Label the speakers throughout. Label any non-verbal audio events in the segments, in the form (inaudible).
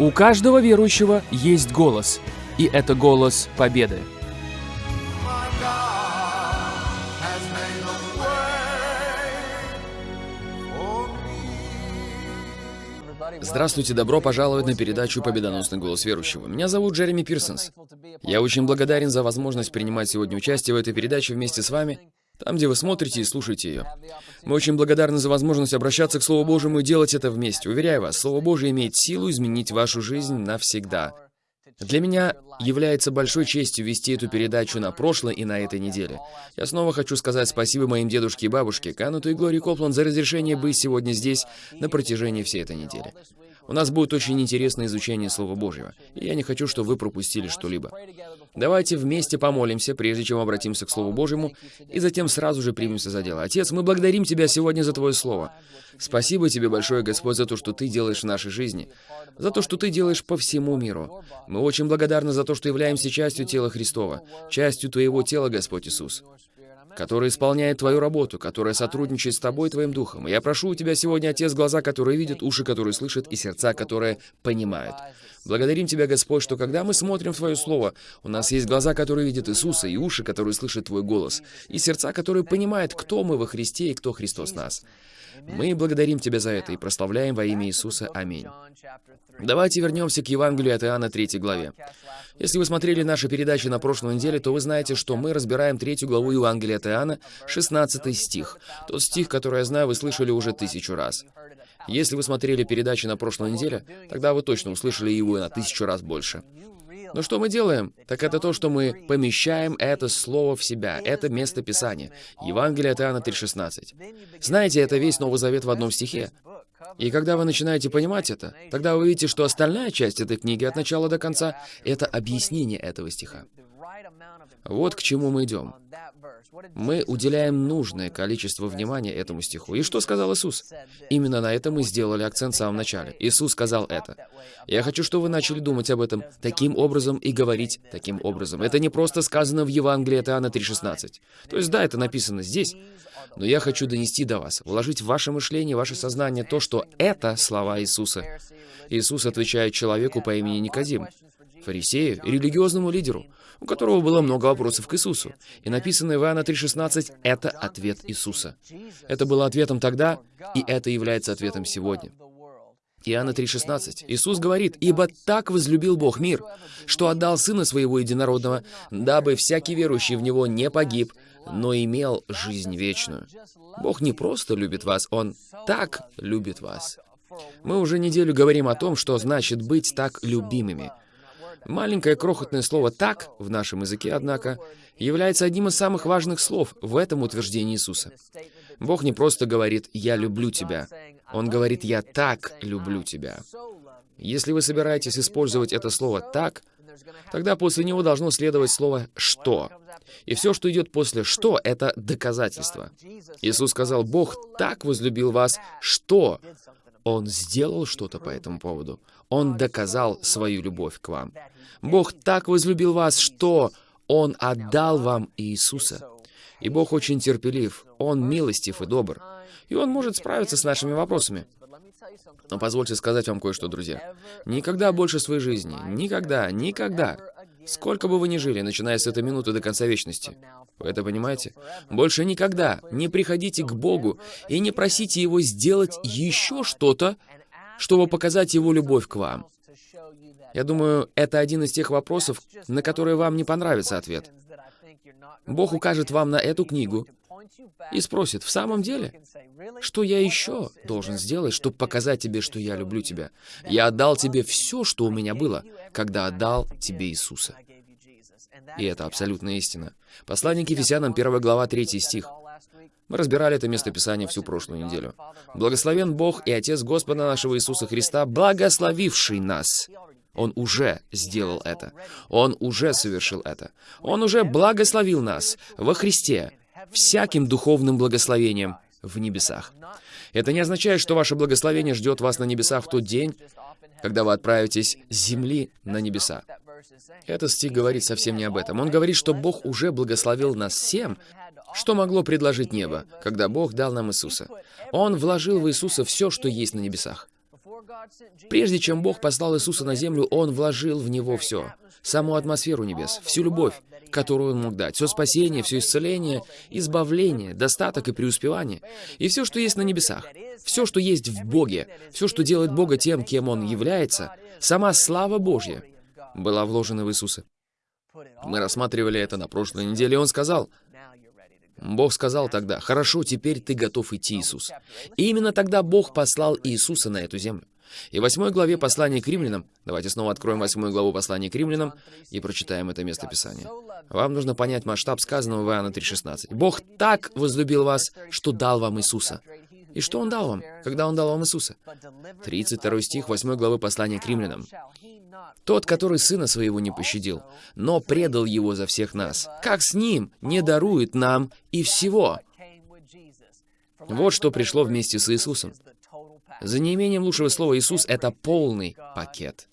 Speaker 1: У каждого верующего есть голос, и это голос победы.
Speaker 2: Здравствуйте, добро пожаловать на передачу «Победоносный голос верующего». Меня зовут Джереми Пирсонс. Я очень благодарен за возможность принимать сегодня участие в этой передаче вместе с вами, там, где вы смотрите и слушаете ее. Мы очень благодарны за возможность обращаться к Слову Божьему и делать это вместе. Уверяю вас, Слово Божье имеет силу изменить вашу жизнь навсегда. Для меня является большой честью вести эту передачу на прошлой и на этой неделе. Я снова хочу сказать спасибо моим дедушке и бабушке, Кануту и Глории Коплан, за разрешение быть сегодня здесь на протяжении всей этой недели. У нас будет очень интересное изучение Слова Божьего, и я не хочу, чтобы вы пропустили что-либо. Давайте вместе помолимся, прежде чем обратимся к Слову Божьему, и затем сразу же примемся за дело. Отец, мы благодарим Тебя сегодня за Твое Слово. Спасибо Тебе большое, Господь, за то, что Ты делаешь в нашей жизни, за то, что Ты делаешь по всему миру. Мы очень благодарны за то, что являемся частью тела Христова, частью Твоего тела, Господь Иисус который исполняет твою работу, которая сотрудничает с тобой и твоим духом. И я прошу у тебя сегодня, Отец, глаза, которые видят, уши, которые слышат, и сердца, которые понимают. Благодарим Тебя, Господь, что когда мы смотрим Твое Слово, у нас есть глаза, которые видят Иисуса, и уши, которые слышат Твой голос, и сердца, которые понимают, кто мы во Христе и кто Христос нас. Мы благодарим Тебя за это и прославляем во имя Иисуса. Аминь. Давайте вернемся к Евангелию от Иоанна 3 главе. Если вы смотрели наши передачи на прошлой неделе, то вы знаете, что мы разбираем третью главу Евангелия от Иоанна, 16 стих. Тот стих, который я знаю, вы слышали уже тысячу раз. Если вы смотрели передачи на прошлой неделе, тогда вы точно услышали его на тысячу раз больше. Но что мы делаем? Так это то, что мы помещаем это слово в себя, это место Писания. Евангелие от Иоанна 3,16. Знаете, это весь Новый Завет в одном стихе. И когда вы начинаете понимать это, тогда вы видите, что остальная часть этой книги от начала до конца — это объяснение этого стиха. Вот к чему мы идем. Мы уделяем нужное количество внимания этому стиху. И что сказал Иисус? Именно на это мы сделали акцент в самом начале. Иисус сказал это. Я хочу, чтобы вы начали думать об этом таким образом и говорить таким образом. Это не просто сказано в Евангелии от Иоанна 3,16. То есть, да, это написано здесь, но я хочу донести до вас, вложить в ваше мышление, ваше сознание то, что это слова Иисуса. Иисус отвечает человеку по имени Никодим, фарисею религиозному лидеру, у которого было много вопросов к Иисусу. И написанное в Иоанна 3,16 — это ответ Иисуса. Это было ответом тогда, и это является ответом сегодня. Иоанна 3,16. Иисус говорит, «Ибо так возлюбил Бог мир, что отдал Сына Своего Единородного, дабы всякий верующий в Него не погиб, но имел жизнь вечную». Бог не просто любит вас, Он так любит вас. Мы уже неделю говорим о том, что значит быть так любимыми. Маленькое крохотное слово «так» в нашем языке, однако, является одним из самых важных слов в этом утверждении Иисуса. Бог не просто говорит «я люблю тебя», Он говорит «я так люблю тебя». Если вы собираетесь использовать это слово «так», тогда после него должно следовать слово «что». И все, что идет после «что», — это доказательство. Иисус сказал, «Бог так возлюбил вас, что...» Он сделал что-то по этому поводу. Он доказал свою любовь к вам. Бог так возлюбил вас, что Он отдал вам Иисуса. И Бог очень терпелив, Он милостив и добр. И Он может справиться с нашими вопросами. Но позвольте сказать вам кое-что, друзья. Никогда больше своей жизни, никогда, никогда, сколько бы вы ни жили, начиная с этой минуты до конца вечности, вы это понимаете? Больше никогда не приходите к Богу и не просите Его сделать еще что-то, чтобы показать Его любовь к вам. Я думаю, это один из тех вопросов, на которые вам не понравится ответ. Бог укажет вам на эту книгу и спросит, в самом деле, что я еще должен сделать, чтобы показать тебе, что я люблю тебя? Я отдал тебе все, что у меня было, когда отдал тебе Иисуса. И это абсолютная истина. Послание к Ефесянам, 1 глава, 3 стих. Мы разбирали это местописание всю прошлую неделю. «Благословен Бог и Отец Господа нашего Иисуса Христа, благословивший нас». Он уже сделал это. Он уже совершил это. Он уже благословил нас во Христе всяким духовным благословением в небесах. Это не означает, что ваше благословение ждет вас на небесах в тот день, когда вы отправитесь с земли на небеса. Этот стих говорит совсем не об этом. Он говорит, что Бог уже благословил нас всем, что могло предложить небо, когда Бог дал нам Иисуса. Он вложил в Иисуса все, что есть на небесах. Прежде чем Бог послал Иисуса на землю, Он вложил в Него все. Саму атмосферу небес, всю любовь, которую Он мог дать, все спасение, все исцеление, избавление, достаток и преуспевание, и все, что есть на небесах, все, что есть в Боге, все, что делает Бога тем, кем Он является, сама слава Божья была вложена в Иисуса. Мы рассматривали это на прошлой неделе, и Он сказал, Бог сказал тогда, «Хорошо, теперь ты готов идти, Иисус». И именно тогда Бог послал Иисуса на эту землю. И в восьмой главе послания к римлянам, давайте снова откроем восьмую главу послания к римлянам и прочитаем это место Писания. Вам нужно понять масштаб сказанного в Иоанна 3,16. «Бог так возлюбил вас, что дал вам Иисуса». И что Он дал вам, когда Он дал вам Иисуса? 32 стих 8 главы послания к римлянам. Тот, который сына своего не пощадил, но предал его за всех нас, как с ним не дарует нам и всего. Вот что пришло вместе с Иисусом. За неимением лучшего слова Иисус — это полный пакет.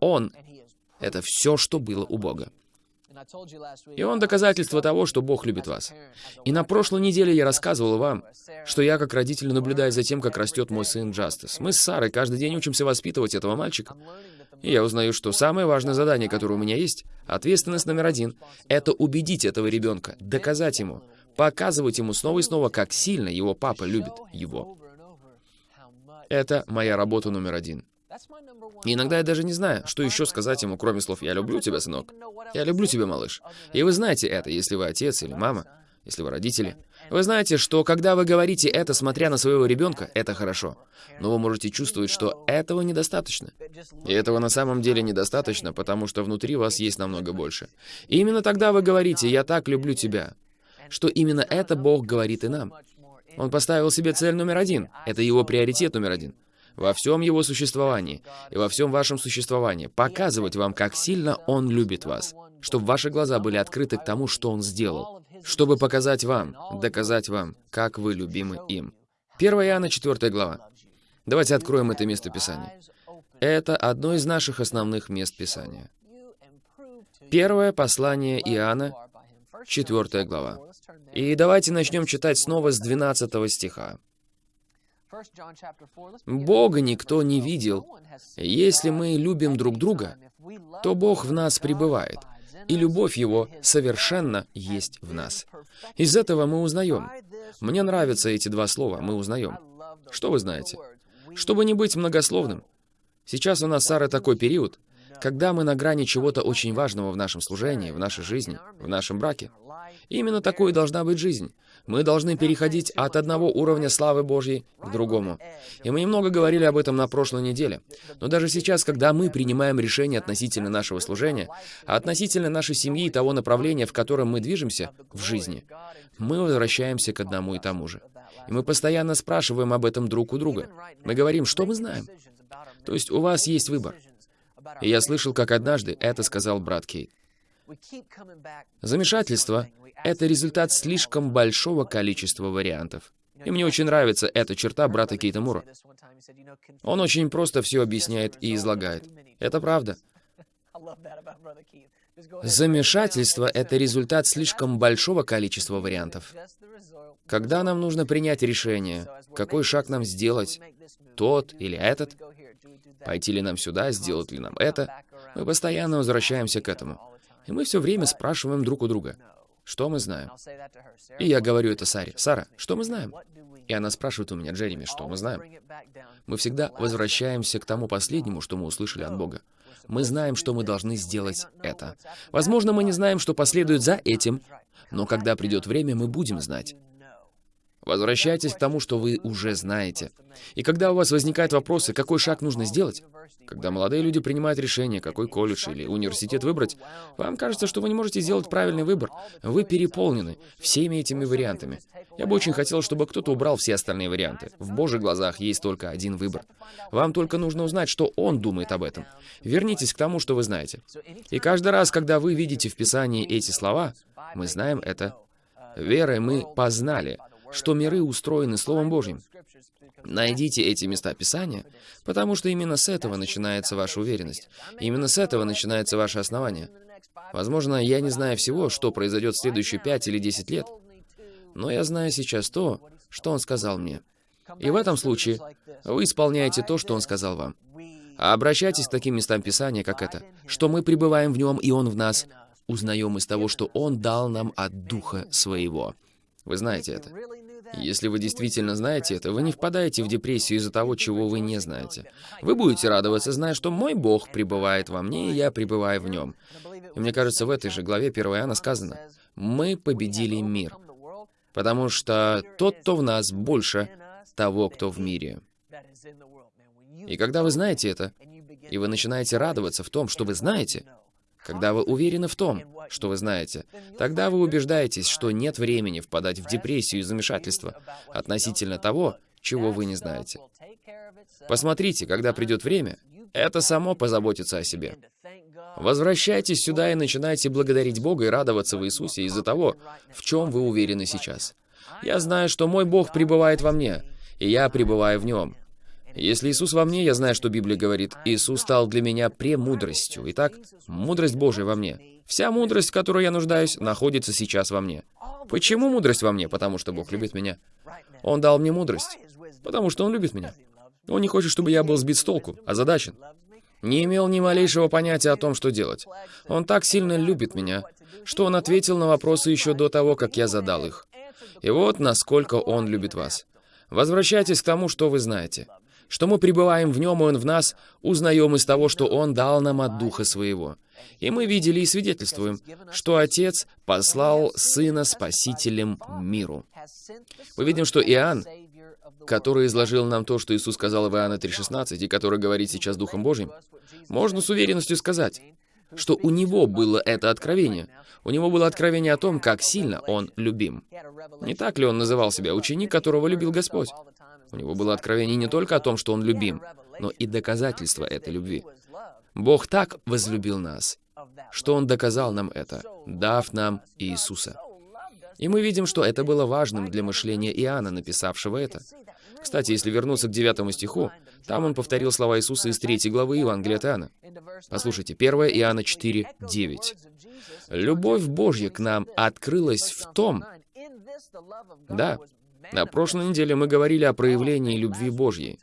Speaker 2: Он — это все, что было у Бога. И он доказательство того, что Бог любит вас. И на прошлой неделе я рассказывал вам, что я как родитель наблюдаю за тем, как растет мой сын Джастис. Мы с Сарой каждый день учимся воспитывать этого мальчика. И я узнаю, что самое важное задание, которое у меня есть, ответственность номер один, это убедить этого ребенка, доказать ему, показывать ему снова и снова, как сильно его папа любит его. Это моя работа номер один. Иногда я даже не знаю, что еще сказать ему, кроме слов «Я люблю тебя, сынок», «Я люблю тебя, малыш». И вы знаете это, если вы отец или мама, если вы родители. Вы знаете, что когда вы говорите это, смотря на своего ребенка, это хорошо. Но вы можете чувствовать, что этого недостаточно. И этого на самом деле недостаточно, потому что внутри вас есть намного больше. И именно тогда вы говорите «Я так люблю тебя», что именно это Бог говорит и нам. Он поставил себе цель номер один. Это его приоритет номер один. Во всем его существовании и во всем вашем существовании показывать вам, как сильно Он любит вас, чтобы ваши глаза были открыты к тому, что Он сделал, чтобы показать вам, доказать вам, как вы любимы им. 1 Иоанна 4 глава. Давайте откроем это место Писания. Это одно из наших основных мест Писания. Первое послание Иоанна, 4 глава. И давайте начнем читать снова с 12 стиха. Бога никто не видел. Если мы любим друг друга, то Бог в нас пребывает, и любовь Его совершенно есть в нас. Из этого мы узнаем. Мне нравятся эти два слова «мы узнаем». Что вы знаете? Чтобы не быть многословным, сейчас у нас, Сара, такой период, когда мы на грани чего-то очень важного в нашем служении, в нашей жизни, в нашем браке. Именно такой должна быть жизнь. Мы должны переходить от одного уровня славы Божьей к другому. И мы немного говорили об этом на прошлой неделе. Но даже сейчас, когда мы принимаем решение относительно нашего служения, относительно нашей семьи и того направления, в котором мы движемся в жизни, мы возвращаемся к одному и тому же. И мы постоянно спрашиваем об этом друг у друга. Мы говорим, что мы знаем. То есть у вас есть выбор. И я слышал, как однажды это сказал брат Кейт. Замешательство — это результат слишком большого количества вариантов. И мне очень нравится эта черта брата Кейта Мура. Он очень просто все объясняет и излагает. Это правда. (laughs) Замешательство — это результат слишком большого количества вариантов. Когда нам нужно принять решение, какой шаг нам сделать, тот или этот, пойти ли нам сюда, сделать ли нам это, мы постоянно возвращаемся к этому. И мы все время спрашиваем друг у друга, что мы знаем. И я говорю это Саре. Сара, что мы знаем? И она спрашивает у меня, Джереми, что мы знаем? Мы всегда возвращаемся к тому последнему, что мы услышали от Бога. Мы знаем, что мы должны сделать это. Возможно, мы не знаем, что последует за этим, но когда придет время, мы будем знать. Возвращайтесь к тому, что вы уже знаете. И когда у вас возникают вопросы, какой шаг нужно сделать, когда молодые люди принимают решение, какой колледж или университет выбрать, вам кажется, что вы не можете сделать правильный выбор. Вы переполнены всеми этими вариантами. Я бы очень хотел, чтобы кто-то убрал все остальные варианты. В Божьих глазах есть только один выбор. Вам только нужно узнать, что Он думает об этом. Вернитесь к тому, что вы знаете. И каждый раз, когда вы видите в Писании эти слова, мы знаем это. Верой мы познали — что миры устроены Словом Божьим. Найдите эти места Писания, потому что именно с этого начинается ваша уверенность. Именно с этого начинается ваше основание. Возможно, я не знаю всего, что произойдет в следующие пять или десять лет, но я знаю сейчас то, что он сказал мне. И в этом случае вы исполняете то, что Он сказал вам. А обращайтесь к таким местам Писания, как это, что мы пребываем в Нем, и Он в нас, узнаем из того, что Он дал нам от Духа Своего. Вы знаете это. Если вы действительно знаете это, вы не впадаете в депрессию из-за того, чего вы не знаете. Вы будете радоваться, зная, что мой Бог пребывает во мне, и я пребываю в нем. И мне кажется, в этой же главе 1 Иоанна сказано, «Мы победили мир, потому что тот, кто в нас, больше того, кто в мире». И когда вы знаете это, и вы начинаете радоваться в том, что вы знаете, когда вы уверены в том, что вы знаете, тогда вы убеждаетесь, что нет времени впадать в депрессию и замешательство относительно того, чего вы не знаете. Посмотрите, когда придет время, это само позаботится о себе. Возвращайтесь сюда и начинайте благодарить Бога и радоваться в Иисусе из-за того, в чем вы уверены сейчас. Я знаю, что мой Бог пребывает во мне, и я пребываю в нем. Если Иисус во мне, я знаю, что Библия говорит, Иисус стал для меня премудростью. Итак, мудрость Божия во мне. Вся мудрость, в которой я нуждаюсь, находится сейчас во мне. Почему мудрость во мне? Потому что Бог любит меня. Он дал мне мудрость, потому что Он любит меня. Он не хочет, чтобы я был сбит с толку, озадачен. Не имел ни малейшего понятия о том, что делать. Он так сильно любит меня, что Он ответил на вопросы еще до того, как я задал их. И вот насколько Он любит вас. Возвращайтесь к тому, что вы знаете что мы пребываем в Нем, и Он в нас, узнаем из того, что Он дал нам от Духа Своего. И мы видели и свидетельствуем, что Отец послал Сына Спасителем миру. Мы видим, что Иоанн, который изложил нам то, что Иисус сказал в Иоанна 3,16, и который говорит сейчас Духом Божьим, можно с уверенностью сказать, что у него было это откровение. У него было откровение о том, как сильно он любим. Не так ли он называл себя ученик, которого любил Господь? У него было откровение не только о том, что он любим, но и доказательство этой любви. Бог так возлюбил нас, что Он доказал нам это, дав нам Иисуса. И мы видим, что это было важным для мышления Иоанна, написавшего это. Кстати, если вернуться к девятому стиху, там он повторил слова Иисуса из третьей главы Евангелия от Иоанна. Послушайте, 1 Иоанна 4, 9. «Любовь Божья к нам открылась в том...» Да, на прошлой неделе мы говорили о проявлении любви Божьей.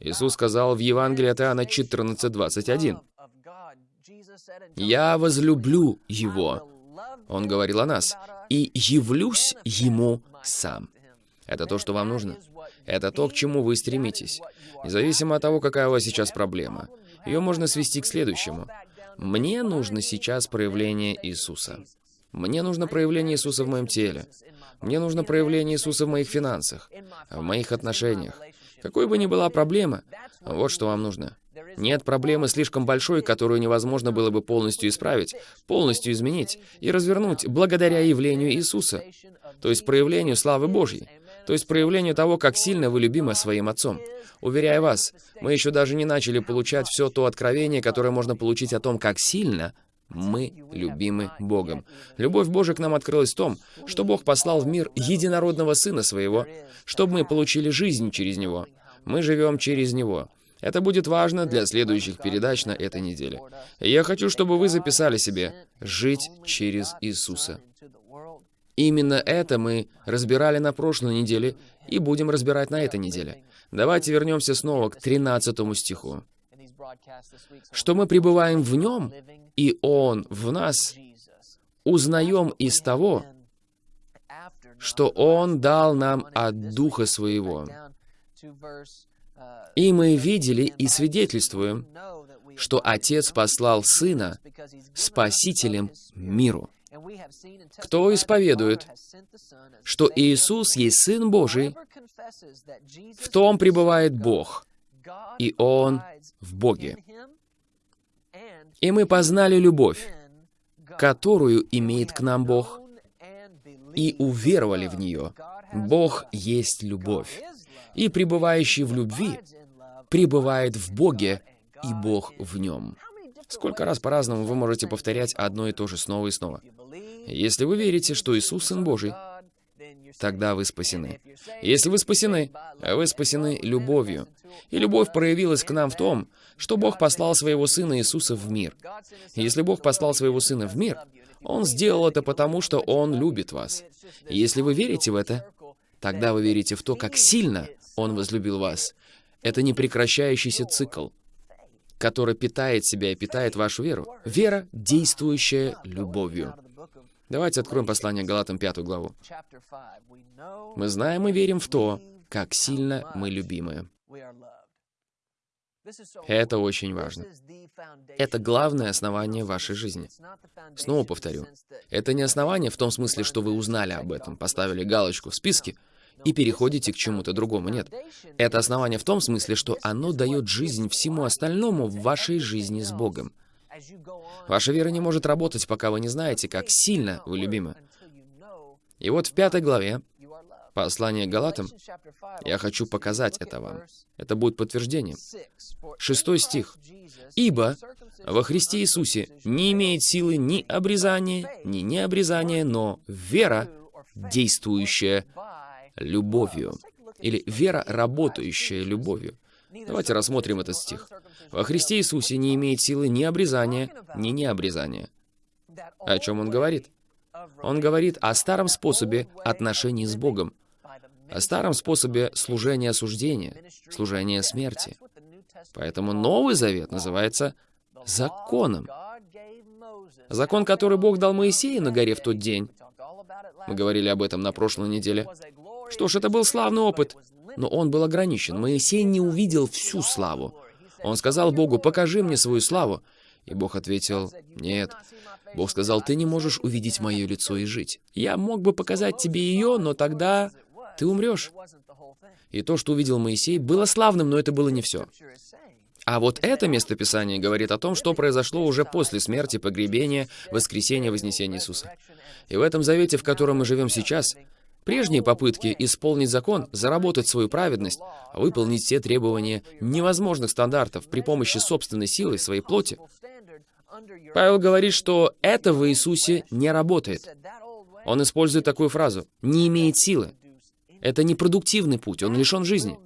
Speaker 2: Иисус сказал в Евангелии от Иоанна 14:21. «Я возлюблю Его», Он говорил о нас, «и явлюсь Ему сам». Это то, что вам нужно. Это то, к чему вы стремитесь. Независимо от того, какая у вас сейчас проблема. Ее можно свести к следующему. Мне нужно сейчас проявление Иисуса. Мне нужно проявление Иисуса в моем теле. Мне нужно проявление Иисуса в моих финансах, в моих отношениях. Какой бы ни была проблема, вот что вам нужно. Нет проблемы слишком большой, которую невозможно было бы полностью исправить, полностью изменить и развернуть благодаря явлению Иисуса, то есть проявлению славы Божьей, то есть проявлению того, как сильно вы любимы своим Отцом. Уверяю вас, мы еще даже не начали получать все то откровение, которое можно получить о том, как сильно мы любимы Богом. Любовь Божия к нам открылась в том, что Бог послал в мир единородного Сына Своего, чтобы мы получили жизнь через Него. Мы живем через Него. Это будет важно для следующих передач на этой неделе. Я хочу, чтобы вы записали себе «Жить через Иисуса». Именно это мы разбирали на прошлой неделе и будем разбирать на этой неделе. Давайте вернемся снова к 13 стиху. «Что мы пребываем в Нем, и Он в нас, узнаем из того, что Он дал нам от Духа Своего. И мы видели и свидетельствуем, что Отец послал Сына Спасителем миру. Кто исповедует, что Иисус есть Сын Божий, в том пребывает Бог, и Он в Боге. И мы познали любовь, которую имеет к нам Бог, и уверовали в нее. Бог есть любовь, и пребывающий в любви пребывает в Боге, и Бог в нем. Сколько раз по-разному вы можете повторять одно и то же снова и снова. Если вы верите, что Иисус Сын Божий, тогда вы спасены. Если вы спасены, вы спасены любовью. И любовь проявилась к нам в том, что Бог послал своего Сына Иисуса в мир. Если Бог послал своего Сына в мир, Он сделал это потому, что Он любит вас. И если вы верите в это, тогда вы верите в то, как сильно Он возлюбил вас. Это непрекращающийся цикл, который питает себя и питает вашу веру. Вера, действующая любовью. Давайте откроем послание Галатам 5 главу. Мы знаем и верим в то, как сильно мы любимы. Это очень важно. Это главное основание вашей жизни. Снова повторю. Это не основание в том смысле, что вы узнали об этом, поставили галочку в списке и переходите к чему-то другому. Нет. Это основание в том смысле, что оно дает жизнь всему остальному в вашей жизни с Богом. Ваша вера не может работать, пока вы не знаете, как сильно вы любимы. И вот в пятой главе послания к Галатам, я хочу показать это вам. Это будет подтверждением. Шестой стих. «Ибо во Христе Иисусе не имеет силы ни обрезания, ни необрезания, но вера, действующая любовью». Или «вера, работающая любовью». Давайте рассмотрим этот стих. «Во Христе Иисусе не имеет силы ни обрезания, ни необрезания». О чем он говорит? Он говорит о старом способе отношений с Богом, о старом способе служения осуждения, служения смерти. Поэтому Новый Завет называется законом. Закон, который Бог дал Моисею на горе в тот день. Мы говорили об этом на прошлой неделе. Что ж, это был славный опыт, но он был ограничен. Моисей не увидел всю славу. Он сказал Богу, покажи мне свою славу. И Бог ответил, нет. Бог сказал, ты не можешь увидеть мое лицо и жить. Я мог бы показать тебе ее, но тогда ты умрешь. И то, что увидел Моисей, было славным, но это было не все. А вот это местописание говорит о том, что произошло уже после смерти, погребения, воскресения, вознесения Иисуса. И в этом завете, в котором мы живем сейчас, прежние попытки исполнить закон, заработать свою праведность, выполнить все требования невозможных стандартов при помощи собственной силы, своей плоти, Павел говорит, что это в Иисусе не работает. Он использует такую фразу «не имеет силы». Это непродуктивный путь, он лишен жизни.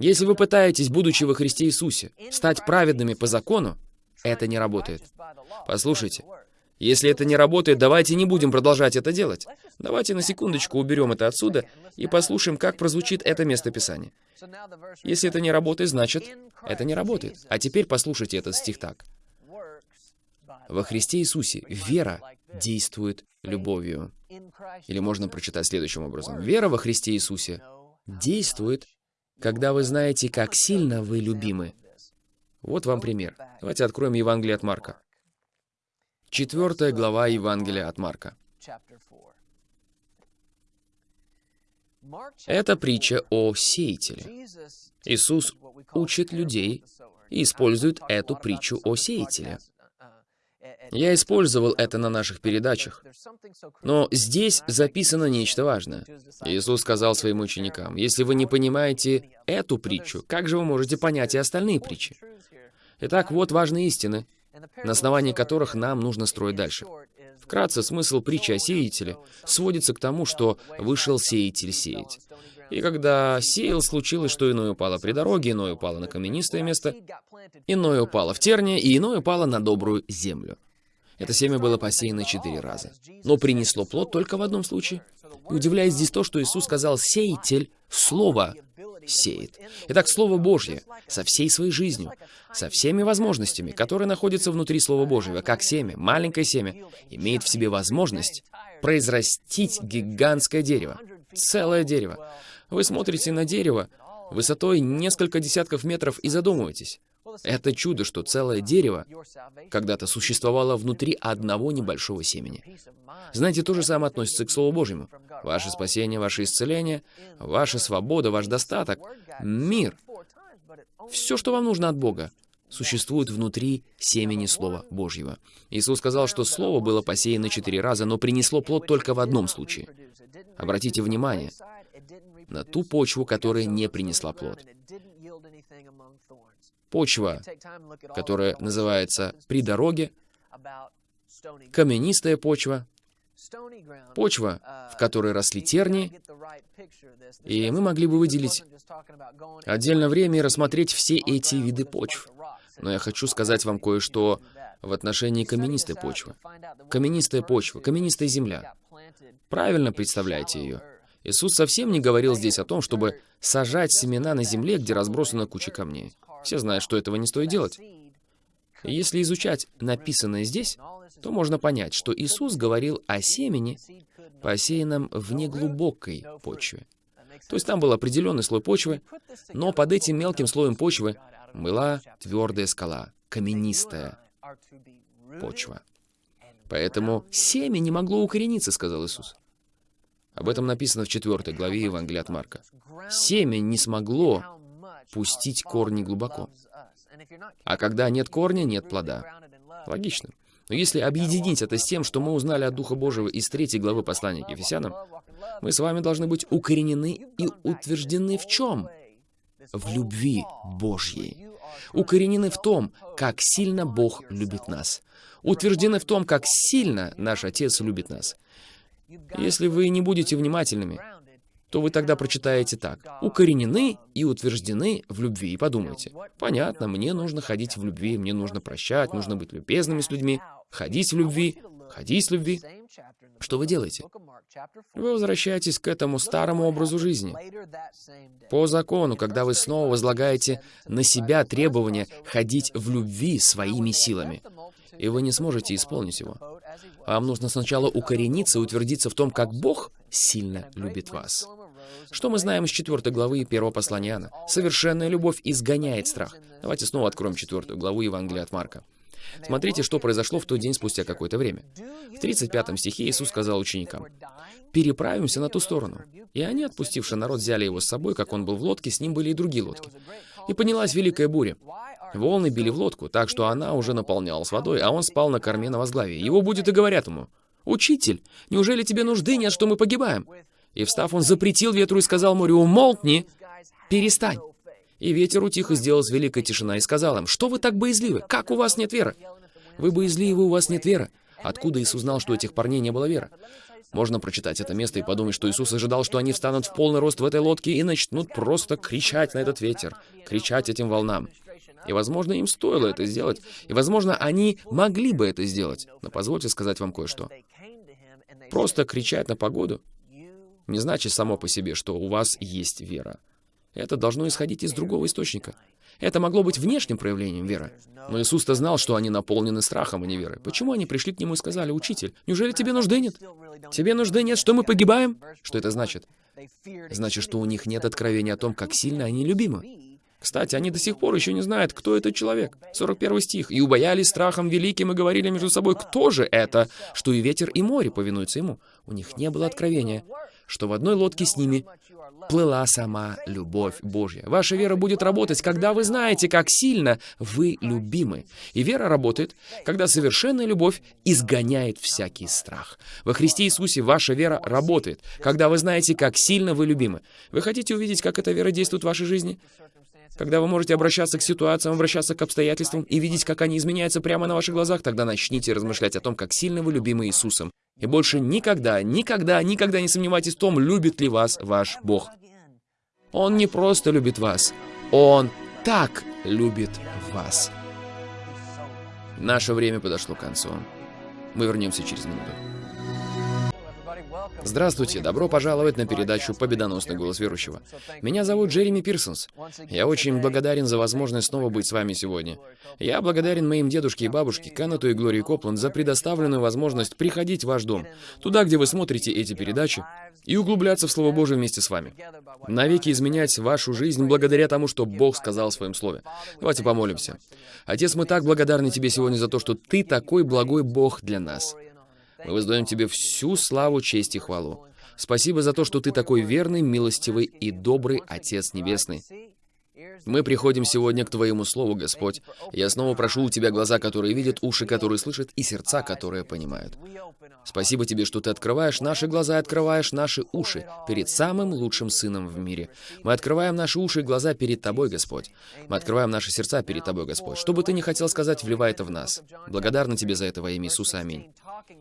Speaker 2: Если вы пытаетесь, будучи во Христе Иисусе, стать праведными по закону, это не работает. Послушайте, если это не работает, давайте не будем продолжать это делать. Давайте на секундочку уберем это отсюда и послушаем, как прозвучит это местописание. Если это не работает, значит, это не работает. А теперь послушайте этот стих так. Во Христе Иисусе вера действует любовью. Или можно прочитать следующим образом. Вера во Христе Иисусе действует, когда вы знаете, как сильно вы любимы. Вот вам пример. Давайте откроем Евангелие от Марка. Четвертая глава Евангелия от Марка. Это притча о сеятеле. Иисус учит людей и использует эту притчу о сеятеле. Я использовал это на наших передачах. Но здесь записано нечто важное. Иисус сказал своим ученикам, если вы не понимаете эту притчу, как же вы можете понять и остальные притчи? Итак, вот важные истины, на основании которых нам нужно строить дальше. Вкратце, смысл притчи о сеятеле сводится к тому, что вышел сеятель сеять. И когда сеял, случилось, что иное упало при дороге, иное упало на каменистое место, иное упало в терне, и иное упало на добрую землю. Это семя было посеяно четыре раза, но принесло плод только в одном случае. И удивляет здесь то, что Иисус сказал «сеятель» — слово сеет. Итак, Слово Божье со всей своей жизнью, со всеми возможностями, которые находятся внутри Слова Божьего, как семя, маленькое семя, имеет в себе возможность произрастить гигантское дерево, целое дерево. Вы смотрите на дерево высотой несколько десятков метров и задумываетесь. Это чудо, что целое дерево когда-то существовало внутри одного небольшого семени. Знаете, то же самое относится к Слову Божьему. Ваше спасение, ваше исцеление, ваша свобода, ваш достаток, мир. Все, что вам нужно от Бога, существует внутри семени Слова Божьего. Иисус сказал, что Слово было посеяно четыре раза, но принесло плод только в одном случае. Обратите внимание на ту почву, которая не принесла плод. Почва, которая называется «при дороге», каменистая почва, почва, в которой росли тернии, и мы могли бы выделить отдельно время и рассмотреть все эти виды почв. Но я хочу сказать вам кое-что в отношении каменистой почвы. Каменистая почва, каменистая земля. Правильно представляете ее. Иисус совсем не говорил здесь о том, чтобы сажать семена на земле, где разбросана куча камней. Все знают, что этого не стоит делать. Если изучать написанное здесь, то можно понять, что Иисус говорил о семени, посеянном в неглубокой почве. То есть там был определенный слой почвы, но под этим мелким слоем почвы была твердая скала, каменистая почва. Поэтому семя не могло укорениться, сказал Иисус. Об этом написано в 4 главе Евангелия от Марка. Семя не смогло пустить корни глубоко. А когда нет корня, нет плода. Логично. Но если объединить это с тем, что мы узнали от Духа Божьего из 3 главы послания к Ефесянам, мы с вами должны быть укоренены и утверждены в чем? В любви Божьей. Укоренены в том, как сильно Бог любит нас. Утверждены в том, как сильно наш Отец любит нас. Если вы не будете внимательными, то вы тогда прочитаете так. «Укоренены и утверждены в любви». И подумайте, понятно, мне нужно ходить в любви, мне нужно прощать, нужно быть любезными с людьми, ходить в любви, ходить в любви. Что вы делаете? Вы возвращаетесь к этому старому образу жизни. По закону, когда вы снова возлагаете на себя требование ходить в любви своими силами, и вы не сможете исполнить его. Вам нужно сначала укорениться и утвердиться в том, как Бог сильно любит вас. Что мы знаем из 4 главы 1 послания Иоанна? Совершенная любовь изгоняет страх. Давайте снова откроем 4 главу Евангелия от Марка. Смотрите, что произошло в тот день спустя какое-то время. В 35 стихе Иисус сказал ученикам, «Переправимся на ту сторону». И они, отпустивши народ, взяли его с собой, как он был в лодке, с ним были и другие лодки. И поднялась великая буря. Волны били в лодку, так что она уже наполнялась водой, а он спал на корме на возглаве. Его будет и говорят ему, «Учитель, неужели тебе нужды нет, что мы погибаем?» И встав, он запретил ветру и сказал морю, «Умолкни, перестань». И ветер утих, и сделалась великая тишина, и сказал им, «Что вы так боязливы? Как у вас нет веры?» «Вы боязливы, у вас нет веры». Откуда Иисус знал, что у этих парней не было веры? Можно прочитать это место и подумать, что Иисус ожидал, что они встанут в полный рост в этой лодке и начнут просто кричать на этот ветер, кричать этим волнам. И, возможно, им стоило это сделать, и, возможно, они могли бы это сделать. Но позвольте сказать вам кое-что. Просто кричать на погоду не значит само по себе, что у вас есть вера. Это должно исходить из другого источника. Это могло быть внешним проявлением веры. Но Иисус-то знал, что они наполнены страхом, а не верой. Почему они пришли к Нему и сказали, «Учитель, неужели тебе нужды нет? Тебе нужды нет, что мы погибаем?» Что это значит? Значит, что у них нет откровения о том, как сильно они любимы. Кстати, они до сих пор еще не знают, кто этот человек. 41 стих. «И убоялись страхом великим и говорили между собой, кто же это, что и ветер, и море повинуются ему». У них не было откровения что в одной лодке с ними плыла сама любовь Божья. Ваша вера будет работать, когда вы знаете, как сильно вы любимы. И вера работает, когда совершенная любовь изгоняет всякий страх. Во Христе Иисусе ваша вера работает, когда вы знаете, как сильно вы любимы. Вы хотите увидеть, как эта вера действует в вашей жизни? Когда вы можете обращаться к ситуациям, обращаться к обстоятельствам и видеть, как они изменяются прямо на ваших глазах, тогда начните размышлять о том, как сильно вы любимы Иисусом. И больше никогда, никогда, никогда не сомневайтесь в том, любит ли вас ваш Бог. Он не просто любит вас, Он так любит вас. Наше время подошло к концу. Мы вернемся через минуту. Здравствуйте, добро пожаловать на передачу «Победоносный голос верующего». Меня зовут Джереми Пирсонс. Я очень благодарен за возможность снова быть с вами сегодня. Я благодарен моим дедушке и бабушке Кеннету и Глории Копланд за предоставленную возможность приходить в ваш дом, туда, где вы смотрите эти передачи, и углубляться в Слово Божие вместе с вами. Навеки изменять вашу жизнь благодаря тому, что Бог сказал в Своем Слове. Давайте помолимся. Отец, мы так благодарны Тебе сегодня за то, что Ты такой благой Бог для нас. Мы воздаем Тебе всю славу, честь и хвалу. Спасибо за то, что Ты такой верный, милостивый и добрый Отец Небесный. Мы приходим сегодня к Твоему Слову, Господь. Я снова прошу у Тебя глаза, которые видят, уши, которые слышат, и сердца, которые понимают. Спасибо Тебе, что Ты открываешь наши глаза открываешь наши уши перед самым лучшим Сыном в мире. Мы открываем наши уши и глаза перед Тобой, Господь. Мы открываем наши сердца перед Тобой, Господь. Что бы Ты ни хотел сказать, вливай это в нас. Благодарны Тебе за это во имя Иисуса. Аминь.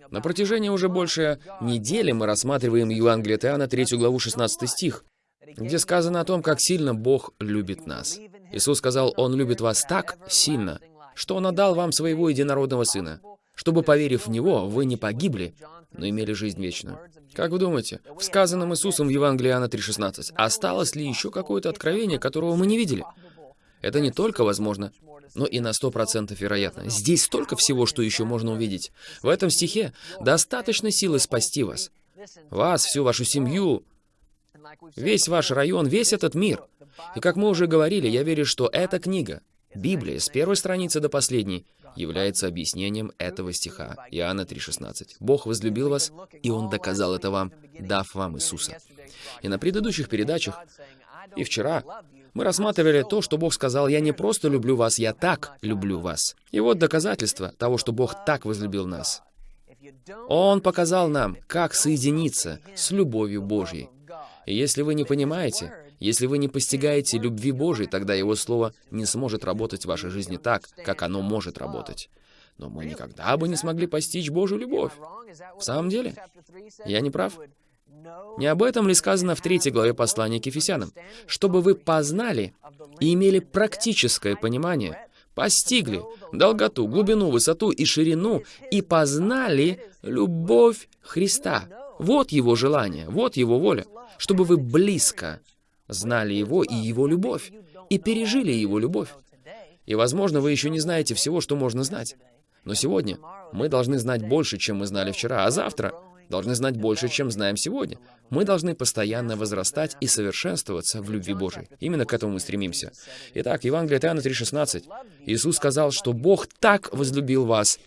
Speaker 2: На протяжении уже больше недели мы рассматриваем Евангелие Иоанна, 3 главу, 16 стих где сказано о том, как сильно Бог любит нас. Иисус сказал, Он любит вас так сильно, что Он отдал вам своего единородного Сына, чтобы, поверив в Него, вы не погибли, но имели жизнь вечную. Как вы думаете, в сказанном Иисусом в Евангелии Иоанна 3,16 осталось ли еще какое-то откровение, которого мы не видели? Это не только возможно, но и на 100% вероятно. Здесь столько всего, что еще можно увидеть. В этом стихе достаточно силы спасти вас. Вас, всю вашу семью, весь ваш район, весь этот мир. И как мы уже говорили, я верю, что эта книга, Библия, с первой страницы до последней, является объяснением этого стиха, Иоанна 3,16. «Бог возлюбил вас, и Он доказал это вам, дав вам Иисуса». И на предыдущих передачах, и вчера, мы рассматривали то, что Бог сказал, «Я не просто люблю вас, я так люблю вас». И вот доказательство того, что Бог так возлюбил нас. Он показал нам, как соединиться с любовью Божьей. И если вы не понимаете, если вы не постигаете любви Божьей, тогда Его Слово не сможет работать в вашей жизни так, как оно может работать. Но мы никогда бы не смогли постичь Божью любовь. В самом деле, я не прав? Не об этом ли сказано в третьей главе послания к Ефесянам? Чтобы вы познали и имели практическое понимание, постигли долготу, глубину, высоту и ширину, и познали любовь Христа. Вот Его желание, вот Его воля, чтобы вы близко знали Его и Его любовь, и пережили Его любовь. И, возможно, вы еще не знаете всего, что можно знать. Но сегодня мы должны знать больше, чем мы знали вчера, а завтра должны знать больше, чем знаем сегодня. Мы должны постоянно возрастать и совершенствоваться в любви Божией. Именно к этому мы стремимся. Итак, Евангелие от Иоанна 3,16. Иисус сказал, что Бог так возлюбил вас,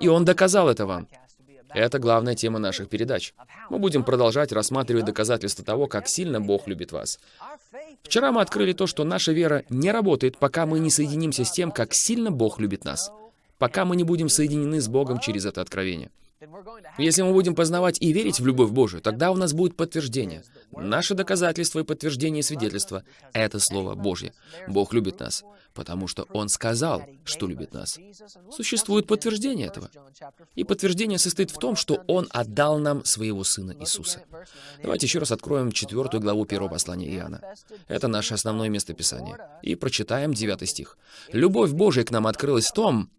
Speaker 2: и Он доказал это вам. Это главная тема наших передач. Мы будем продолжать рассматривать доказательства того, как сильно Бог любит вас. Вчера мы открыли то, что наша вера не работает, пока мы не соединимся с тем, как сильно Бог любит нас. Пока мы не будем соединены с Богом через это откровение. Если мы будем познавать и верить в любовь Божию, тогда у нас будет подтверждение. Наше доказательство и подтверждение свидетельства — это Слово Божье. Бог любит нас, потому что Он сказал, что любит нас. Существует подтверждение этого. И подтверждение состоит в том, что Он отдал нам Своего Сына Иисуса. Давайте еще раз откроем четвертую главу первого послания Иоанна. Это наше основное местописание. И прочитаем девятый стих. «Любовь Божия к нам открылась в том,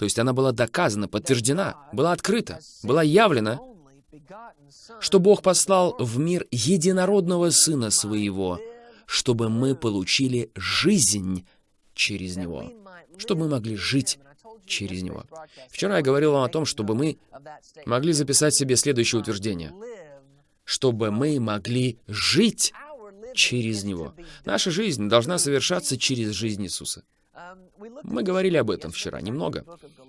Speaker 2: то есть она была доказана, подтверждена, была открыта, была явлена, что Бог послал в мир единородного Сына Своего, чтобы мы получили жизнь через Него, чтобы мы могли жить через Него. Вчера я говорил вам о том, чтобы мы могли записать себе следующее утверждение. Чтобы мы могли жить через Него. Наша жизнь должна совершаться через жизнь Иисуса. Мы говорили об этом вчера немного.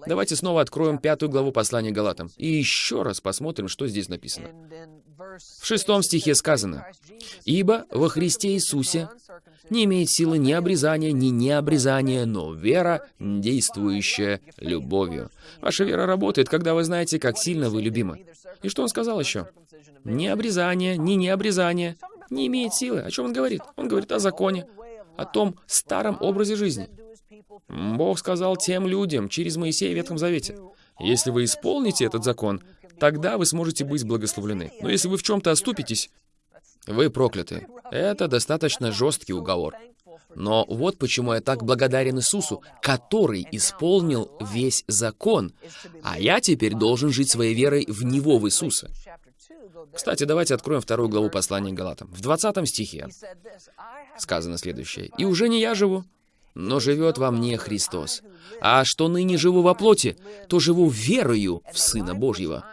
Speaker 2: Давайте снова откроем пятую главу послания Галатам и еще раз посмотрим, что здесь написано. В шестом стихе сказано, «Ибо во Христе Иисусе не имеет силы ни обрезания, ни необрезания, но вера, действующая любовью». Ваша вера работает, когда вы знаете, как сильно вы любимы. И что он сказал еще? Ни обрезание, ни необрезание не имеет силы. О чем он говорит? Он говорит о законе, о том старом образе жизни. Бог сказал тем людям через Моисея в Ветхом Завете, «Если вы исполните этот закон, тогда вы сможете быть благословлены. Но если вы в чем-то оступитесь, вы прокляты». Это достаточно жесткий уговор. Но вот почему я так благодарен Иисусу, который исполнил весь закон, а я теперь должен жить своей верой в Него, в Иисуса. Кстати, давайте откроем вторую главу послания Галатам. В 20 стихе сказано следующее. «И уже не я живу, но живет во мне Христос. А что ныне живу во плоти, то живу верою в Сына Божьего,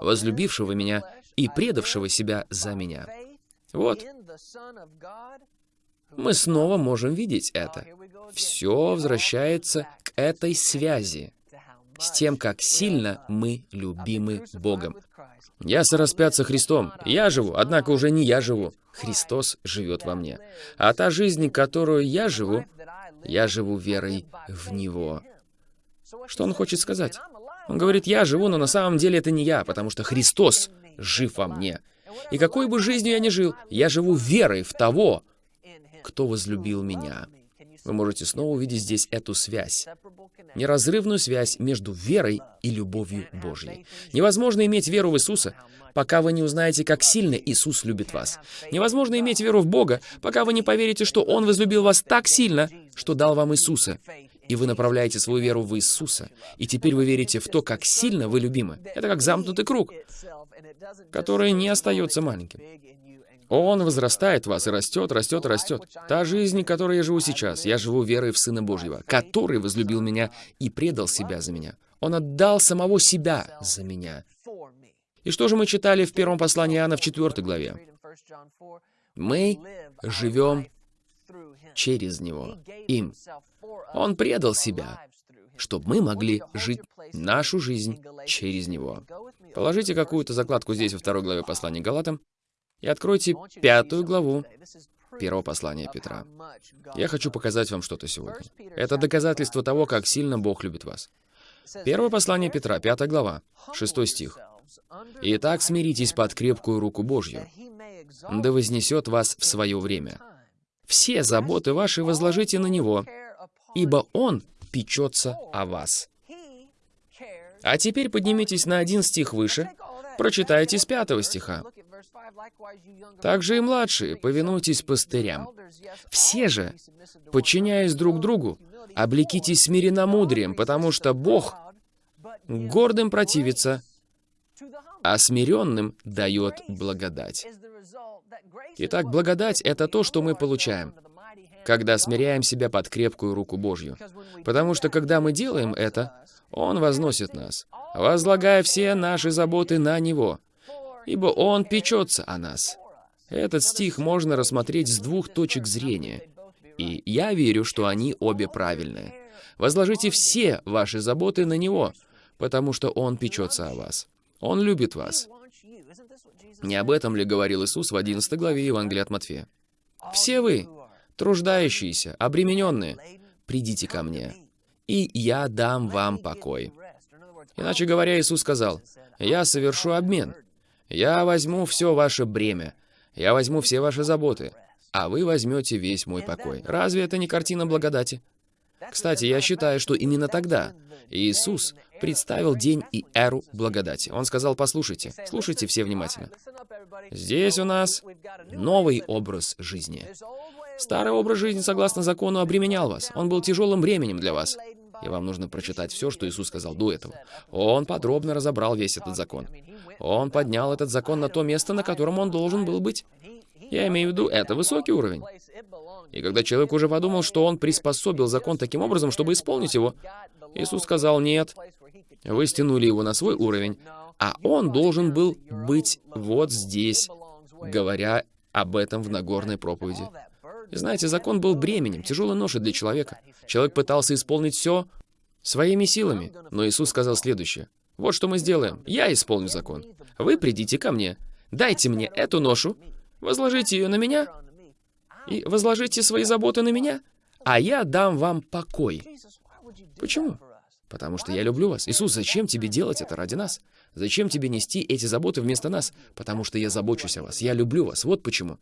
Speaker 2: возлюбившего меня и предавшего себя за меня. Вот. Мы снова можем видеть это. Все возвращается к этой связи, с тем, как сильно мы любимы Богом. Я сораспят со Христом. Я живу, однако уже не я живу. Христос живет во мне. А та жизнь, которую я живу, я живу верой в Него. Что он хочет сказать? Он говорит, я живу, но на самом деле это не я, потому что Христос жив во мне. И какой бы жизнью я ни жил, я живу верой в того, кто возлюбил меня. Вы можете снова увидеть здесь эту связь. Неразрывную связь между верой и любовью Божьей. Невозможно иметь веру в Иисуса, пока вы не узнаете, как сильно Иисус любит вас. Невозможно иметь веру в Бога, пока вы не поверите, что Он возлюбил вас так сильно, что дал вам Иисуса. И вы направляете свою веру в Иисуса. И теперь вы верите в то, как сильно вы любимы. Это как замкнутый круг. которое не остается маленьким. Он возрастает в вас и растет, растет, растет. Та жизнь, которой я живу сейчас, я живу верой в Сына Божьего, который возлюбил меня и предал себя за меня. Он отдал самого себя за меня. И что же мы читали в первом послании Иоанна в 4 главе? Мы живем через Него, им. Он предал себя, чтобы мы могли жить нашу жизнь через Него. Положите какую-то закладку здесь во второй главе послания Галатам и откройте пятую главу первого послания Петра. Я хочу показать вам что-то сегодня. Это доказательство того, как сильно Бог любит вас. Первое послание Петра, пятая глава, шестой стих. «Итак, смиритесь под крепкую руку Божью, да вознесет вас в свое время. Все заботы ваши возложите на Него, ибо Он печется о вас». А теперь поднимитесь на один стих выше, прочитайте с пятого стиха. Также и младшие, повинуйтесь пастырям. Все же, подчиняясь друг другу, облекитесь смиренномудрием, потому что Бог гордым противится, а смиренным дает благодать. Итак, благодать — это то, что мы получаем, когда смиряем себя под крепкую руку Божью. Потому что, когда мы делаем это, Он возносит нас, возлагая все наши заботы на Него, ибо Он печется о нас. Этот стих можно рассмотреть с двух точек зрения, и я верю, что они обе правильные. Возложите все ваши заботы на Него, потому что Он печется о вас. Он любит вас. Не об этом ли говорил Иисус в 11 главе Евангелия от Матфея? «Все вы, труждающиеся, обремененные, придите ко мне, и я дам вам покой». Иначе говоря, Иисус сказал, «Я совершу обмен. Я возьму все ваше бремя, я возьму все ваши заботы, а вы возьмете весь мой покой». Разве это не картина благодати? Кстати, я считаю, что именно тогда Иисус представил день и эру благодати. Он сказал, послушайте, слушайте все внимательно. Здесь у нас новый образ жизни. Старый образ жизни, согласно закону, обременял вас. Он был тяжелым бременем для вас. И вам нужно прочитать все, что Иисус сказал до этого. Он подробно разобрал весь этот закон. Он поднял этот закон на то место, на котором он должен был быть. Я имею в виду, это высокий уровень. И когда человек уже подумал, что он приспособил закон таким образом, чтобы исполнить его, Иисус сказал, нет, вы стянули его на свой уровень, а он должен был быть вот здесь, говоря об этом в Нагорной проповеди. Знаете, закон был бременем, тяжелой ношей для человека. Человек пытался исполнить все своими силами, но Иисус сказал следующее. Вот что мы сделаем. Я исполню закон. Вы придите ко мне. Дайте мне эту ношу, возложите ее на меня, и возложите свои заботы на меня, а я дам вам покой. Почему? Потому что я люблю вас. Иисус, зачем тебе делать это ради нас? Зачем тебе нести эти заботы вместо нас? Потому что я забочусь о вас. Я люблю вас. Вот почему.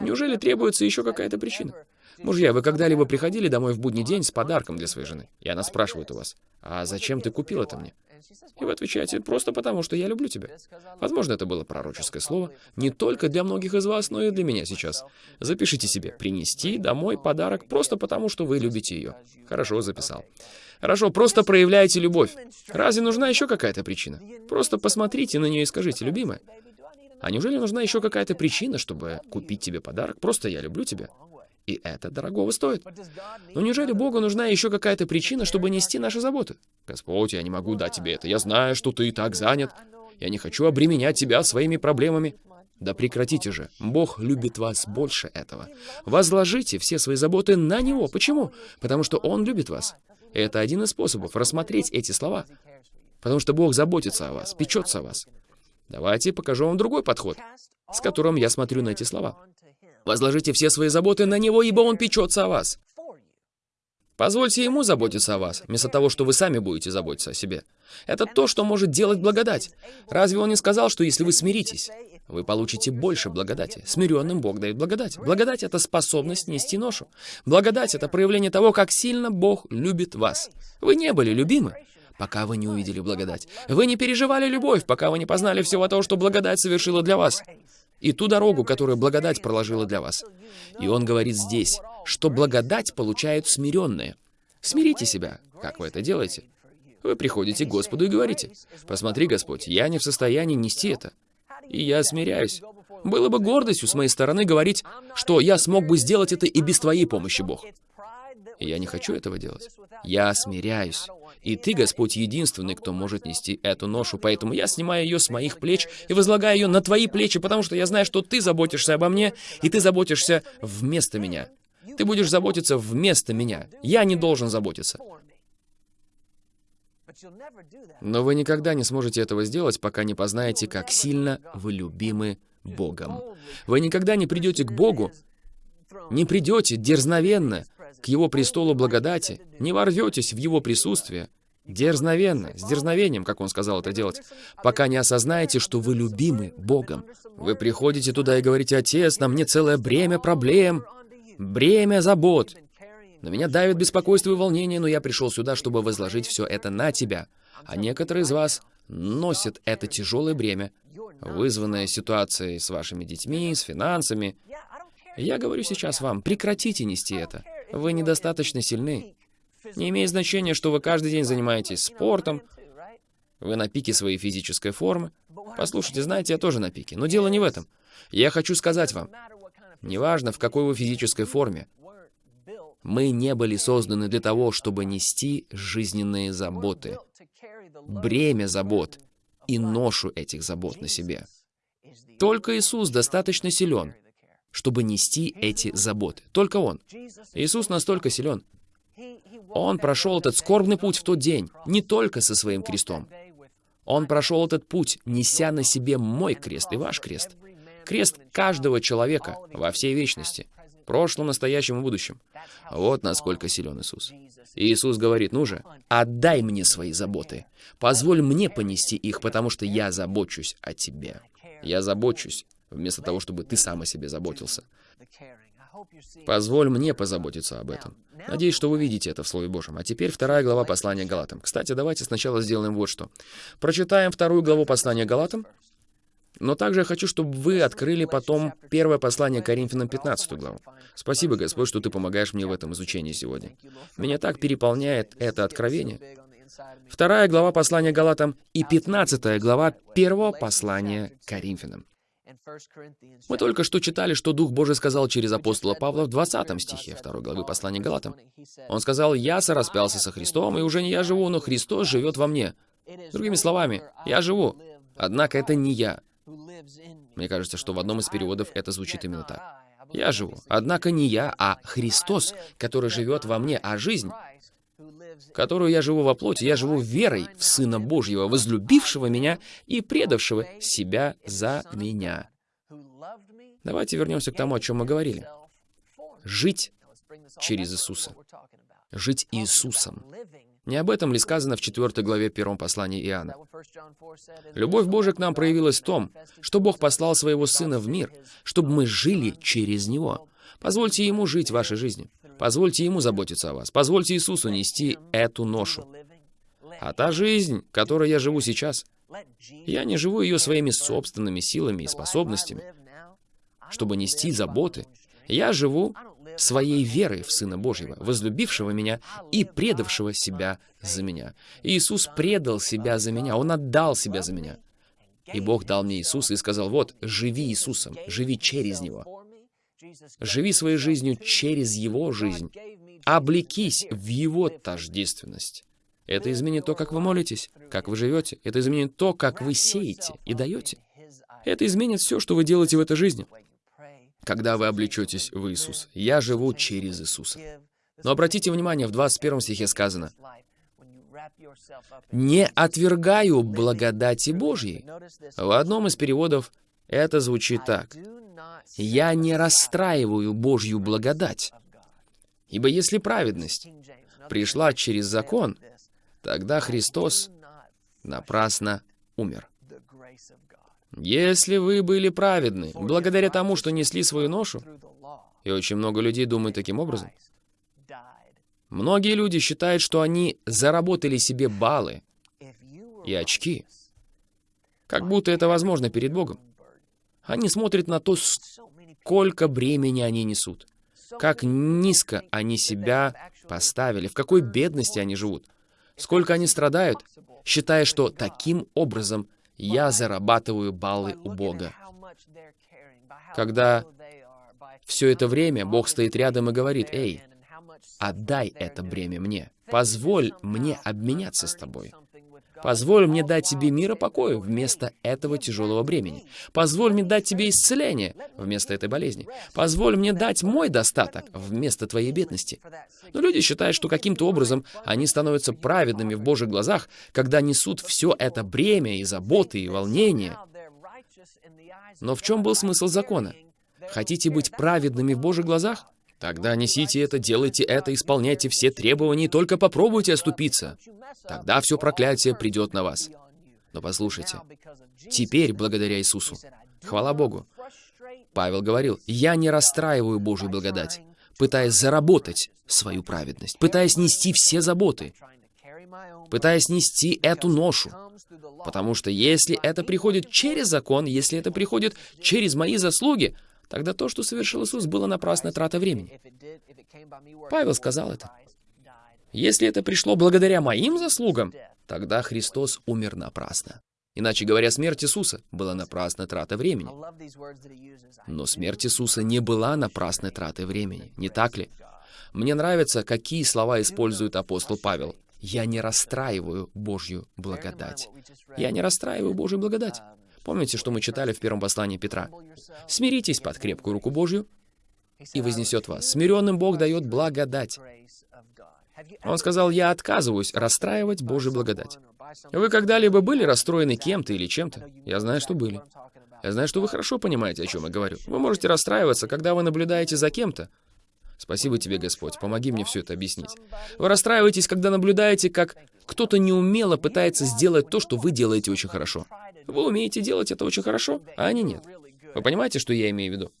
Speaker 2: Неужели требуется еще какая-то причина? Мужья, вы когда-либо приходили домой в будний день с подарком для своей жены? И она спрашивает у вас, а зачем ты купил это мне? И вы отвечаете, просто потому, что я люблю тебя. Возможно, это было пророческое слово, не только для многих из вас, но и для меня сейчас. Запишите себе, принести домой подарок просто потому, что вы любите ее. Хорошо, записал. Хорошо, просто проявляйте любовь. Разве нужна еще какая-то причина? Просто посмотрите на нее и скажите, любимая, а неужели нужна еще какая-то причина, чтобы купить тебе подарок? Просто я люблю тебя. И это дорогого стоит. Но неужели Богу нужна еще какая-то причина, чтобы нести наши заботы? Господь, я не могу дать тебе это. Я знаю, что ты и так занят. Я не хочу обременять тебя своими проблемами. Да прекратите же. Бог любит вас больше этого. Возложите все свои заботы на Него. Почему? Потому что Он любит вас. Это один из способов рассмотреть эти слова. Потому что Бог заботится о вас, печется о вас. Давайте покажу вам другой подход, с которым я смотрю на эти слова. Возложите все свои заботы на Него, ибо Он печется о вас. Позвольте Ему заботиться о вас, вместо того, что вы сами будете заботиться о себе. Это то, что может делать благодать. Разве Он не сказал, что если вы смиритесь, вы получите больше благодати? Смиренным Бог дает благодать. Благодать — это способность нести ношу. Благодать — это проявление того, как сильно Бог любит вас. Вы не были любимы, пока вы не увидели благодать. Вы не переживали любовь, пока вы не познали всего того, что благодать совершила для вас и ту дорогу, которую благодать проложила для вас. И он говорит здесь, что благодать получают смиренные. Смирите себя. Как вы это делаете? Вы приходите к Господу и говорите, «Посмотри, Господь, я не в состоянии нести это». И я смиряюсь. Было бы гордостью с моей стороны говорить, что я смог бы сделать это и без Твоей помощи, Бог. И я не хочу этого делать. Я смиряюсь. И Ты, Господь, единственный, кто может нести эту ношу, поэтому я снимаю ее с моих плеч и возлагаю ее на Твои плечи, потому что я знаю, что Ты заботишься обо мне, и Ты заботишься вместо меня. Ты будешь заботиться вместо меня. Я не должен заботиться. Но вы никогда не сможете этого сделать, пока не познаете, как сильно вы любимы Богом. Вы никогда не придете к Богу, не придете дерзновенно к Его престолу благодати, не ворветесь в Его присутствие, дерзновенно, с дерзновением, как Он сказал это делать, пока не осознаете, что вы любимы Богом. Вы приходите туда и говорите, «Отец, на мне целое бремя проблем, бремя забот, на меня давит беспокойство и волнение, но я пришел сюда, чтобы возложить все это на тебя. А некоторые из вас носят это тяжелое бремя, вызванное ситуацией с вашими детьми, с финансами. Я говорю сейчас вам, прекратите нести это. Вы недостаточно сильны. Не имеет значения, что вы каждый день занимаетесь спортом, вы на пике своей физической формы. Послушайте, знаете, я тоже на пике. Но дело не в этом. Я хочу сказать вам, неважно, в какой вы физической форме, мы не были созданы для того, чтобы нести жизненные заботы, бремя забот и ношу этих забот на себе. Только Иисус достаточно силен, чтобы нести эти заботы. Только Он. Иисус настолько силен. Он прошел этот скорбный путь в тот день, не только со своим крестом. Он прошел этот путь, неся на себе мой крест и ваш крест. Крест каждого человека во всей вечности прошлом, настоящем и будущем. Вот насколько силен Иисус. Иисус говорит, ну же, отдай мне свои заботы. Позволь мне понести их, потому что я забочусь о тебе. Я забочусь, вместо того, чтобы ты сам о себе заботился. Позволь мне позаботиться об этом. Надеюсь, что вы видите это в Слове Божьем. А теперь вторая глава послания Галатам. Кстати, давайте сначала сделаем вот что. Прочитаем вторую главу послания Галатам, но также я хочу, чтобы вы открыли потом первое послание Коринфянам 15 главу. Спасибо, Господь, что Ты помогаешь мне в этом изучении сегодня. Меня так переполняет это откровение. Вторая глава послания Галатам и 15 глава первого послания Коринфянам. Мы только что читали, что Дух Божий сказал через апостола Павла в 20 стихе 2 главы послания Галатам. Он сказал, «Я сораспялся со Христом, и уже не я живу, но Христос живет во мне». Другими словами, я живу, однако это не я. Мне кажется, что в одном из переводов это звучит именно так. Я живу. Однако не я, а Христос, который живет во мне, а жизнь, которую я живу во плоти, я живу верой в Сына Божьего, возлюбившего меня и предавшего себя за меня. Давайте вернемся к тому, о чем мы говорили. Жить через Иисуса. Жить Иисусом. Не об этом ли сказано в 4 главе 1 послания Иоанна? Любовь Божия к нам проявилась в том, что Бог послал Своего Сына в мир, чтобы мы жили через Него. Позвольте Ему жить вашей жизнью. Позвольте Ему заботиться о вас. Позвольте Иисусу нести эту ношу. А та жизнь, которой я живу сейчас, я не живу ее своими собственными силами и способностями, чтобы нести заботы. Я живу своей верой в Сына Божьего, возлюбившего меня и предавшего себя за меня. Иисус предал себя за меня, Он отдал себя за меня. И Бог дал мне Иисуса и сказал, вот, живи Иисусом, живи через Него. Живи своей жизнью через Его жизнь. Облекись в Его тождественность. Это изменит то, как вы молитесь, как вы живете. Это изменит то, как вы сеете и даете. Это изменит все, что вы делаете в этой жизни когда вы облечетесь в Иисус. Я живу через Иисуса. Но обратите внимание, в 21 стихе сказано, «Не отвергаю благодати Божьей». В одном из переводов это звучит так. «Я не расстраиваю Божью благодать». Ибо если праведность пришла через закон, тогда Христос напрасно умер. Если вы были праведны, благодаря тому, что несли свою ношу, и очень много людей думают таким образом, многие люди считают, что они заработали себе баллы и очки, как будто это возможно перед Богом. Они смотрят на то, сколько бремени они несут, как низко они себя поставили, в какой бедности они живут. сколько они страдают, считая, что таким образом я зарабатываю баллы у Бога. Когда все это время Бог стоит рядом и говорит, «Эй, отдай это бремя мне, позволь мне обменяться с тобой». Позволь мне дать тебе мир и покой вместо этого тяжелого бремени. Позволь мне дать тебе исцеление вместо этой болезни. Позволь мне дать мой достаток вместо твоей бедности. Но люди считают, что каким-то образом они становятся праведными в Божьих глазах, когда несут все это бремя и заботы и волнения. Но в чем был смысл закона? Хотите быть праведными в Божьих глазах? Тогда несите это, делайте это, исполняйте все требования, только попробуйте оступиться. Тогда все проклятие придет на вас. Но послушайте, теперь, благодаря Иисусу, хвала Богу, Павел говорил, «Я не расстраиваю Божью благодать, пытаясь заработать свою праведность, пытаясь нести все заботы, пытаясь нести эту ношу. Потому что если это приходит через закон, если это приходит через мои заслуги, Тогда то, что совершил Иисус, было напрасной тратой времени. Павел сказал это. Если это пришло благодаря моим заслугам, тогда Христос умер напрасно. Иначе говоря, смерть Иисуса была напрасной тратой времени. Но смерть Иисуса не была напрасной тратой времени, не так ли? Мне нравится, какие слова использует апостол Павел. «Я не расстраиваю Божью благодать». Я не расстраиваю Божью благодать. Помните, что мы читали в первом послании Петра? «Смиритесь под крепкую руку Божью, и вознесет вас. Смиренным Бог дает благодать». Он сказал, «Я отказываюсь расстраивать Божью благодать». Вы когда-либо были расстроены кем-то или чем-то? Я знаю, что были. Я знаю, что вы хорошо понимаете, о чем я говорю. Вы можете расстраиваться, когда вы наблюдаете за кем-то. Спасибо тебе, Господь, помоги мне все это объяснить. Вы расстраиваетесь, когда наблюдаете, как кто-то неумело пытается сделать то, что вы делаете очень хорошо. Вы умеете делать это очень хорошо, а они нет. Вы понимаете, что я имею в виду?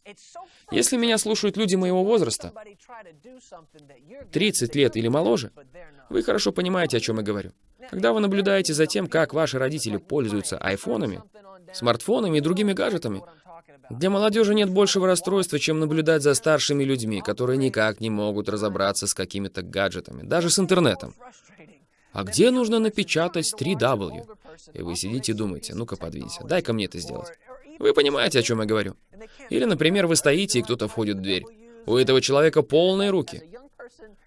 Speaker 2: Если меня слушают люди моего возраста, 30 лет или моложе, вы хорошо понимаете, о чем я говорю. Когда вы наблюдаете за тем, как ваши родители пользуются айфонами, смартфонами и другими гаджетами, для молодежи нет большего расстройства, чем наблюдать за старшими людьми, которые никак не могут разобраться с какими-то гаджетами, даже с интернетом. А где нужно напечатать 3W? И вы сидите и думаете, ну-ка подвинься, дай-ка мне это сделать. Вы понимаете, о чем я говорю? Или, например, вы стоите, и кто-то входит в дверь. У этого человека полные руки.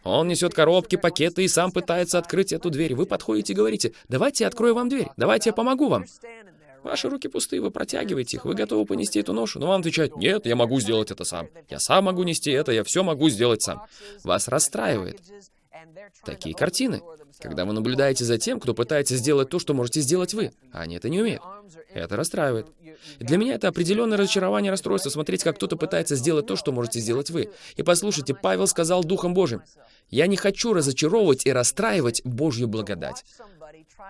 Speaker 2: Он несет коробки, пакеты и сам пытается открыть эту дверь. Вы подходите и говорите, давайте я открою вам дверь, давайте я помогу вам. Ваши руки пустые, вы протягиваете их, вы готовы понести эту ношу, но вам отвечают, нет, я могу сделать это сам. Я сам могу нести это, я все могу сделать сам. Вас расстраивает. Такие картины. Когда вы наблюдаете за тем, кто пытается сделать то, что можете сделать вы, а они это не умеют. Это расстраивает. Для меня это определенное разочарование, расстройство, смотреть, как кто-то пытается сделать то, что можете сделать вы. И послушайте, Павел сказал Духом Божьим, «Я не хочу разочаровывать и расстраивать Божью благодать».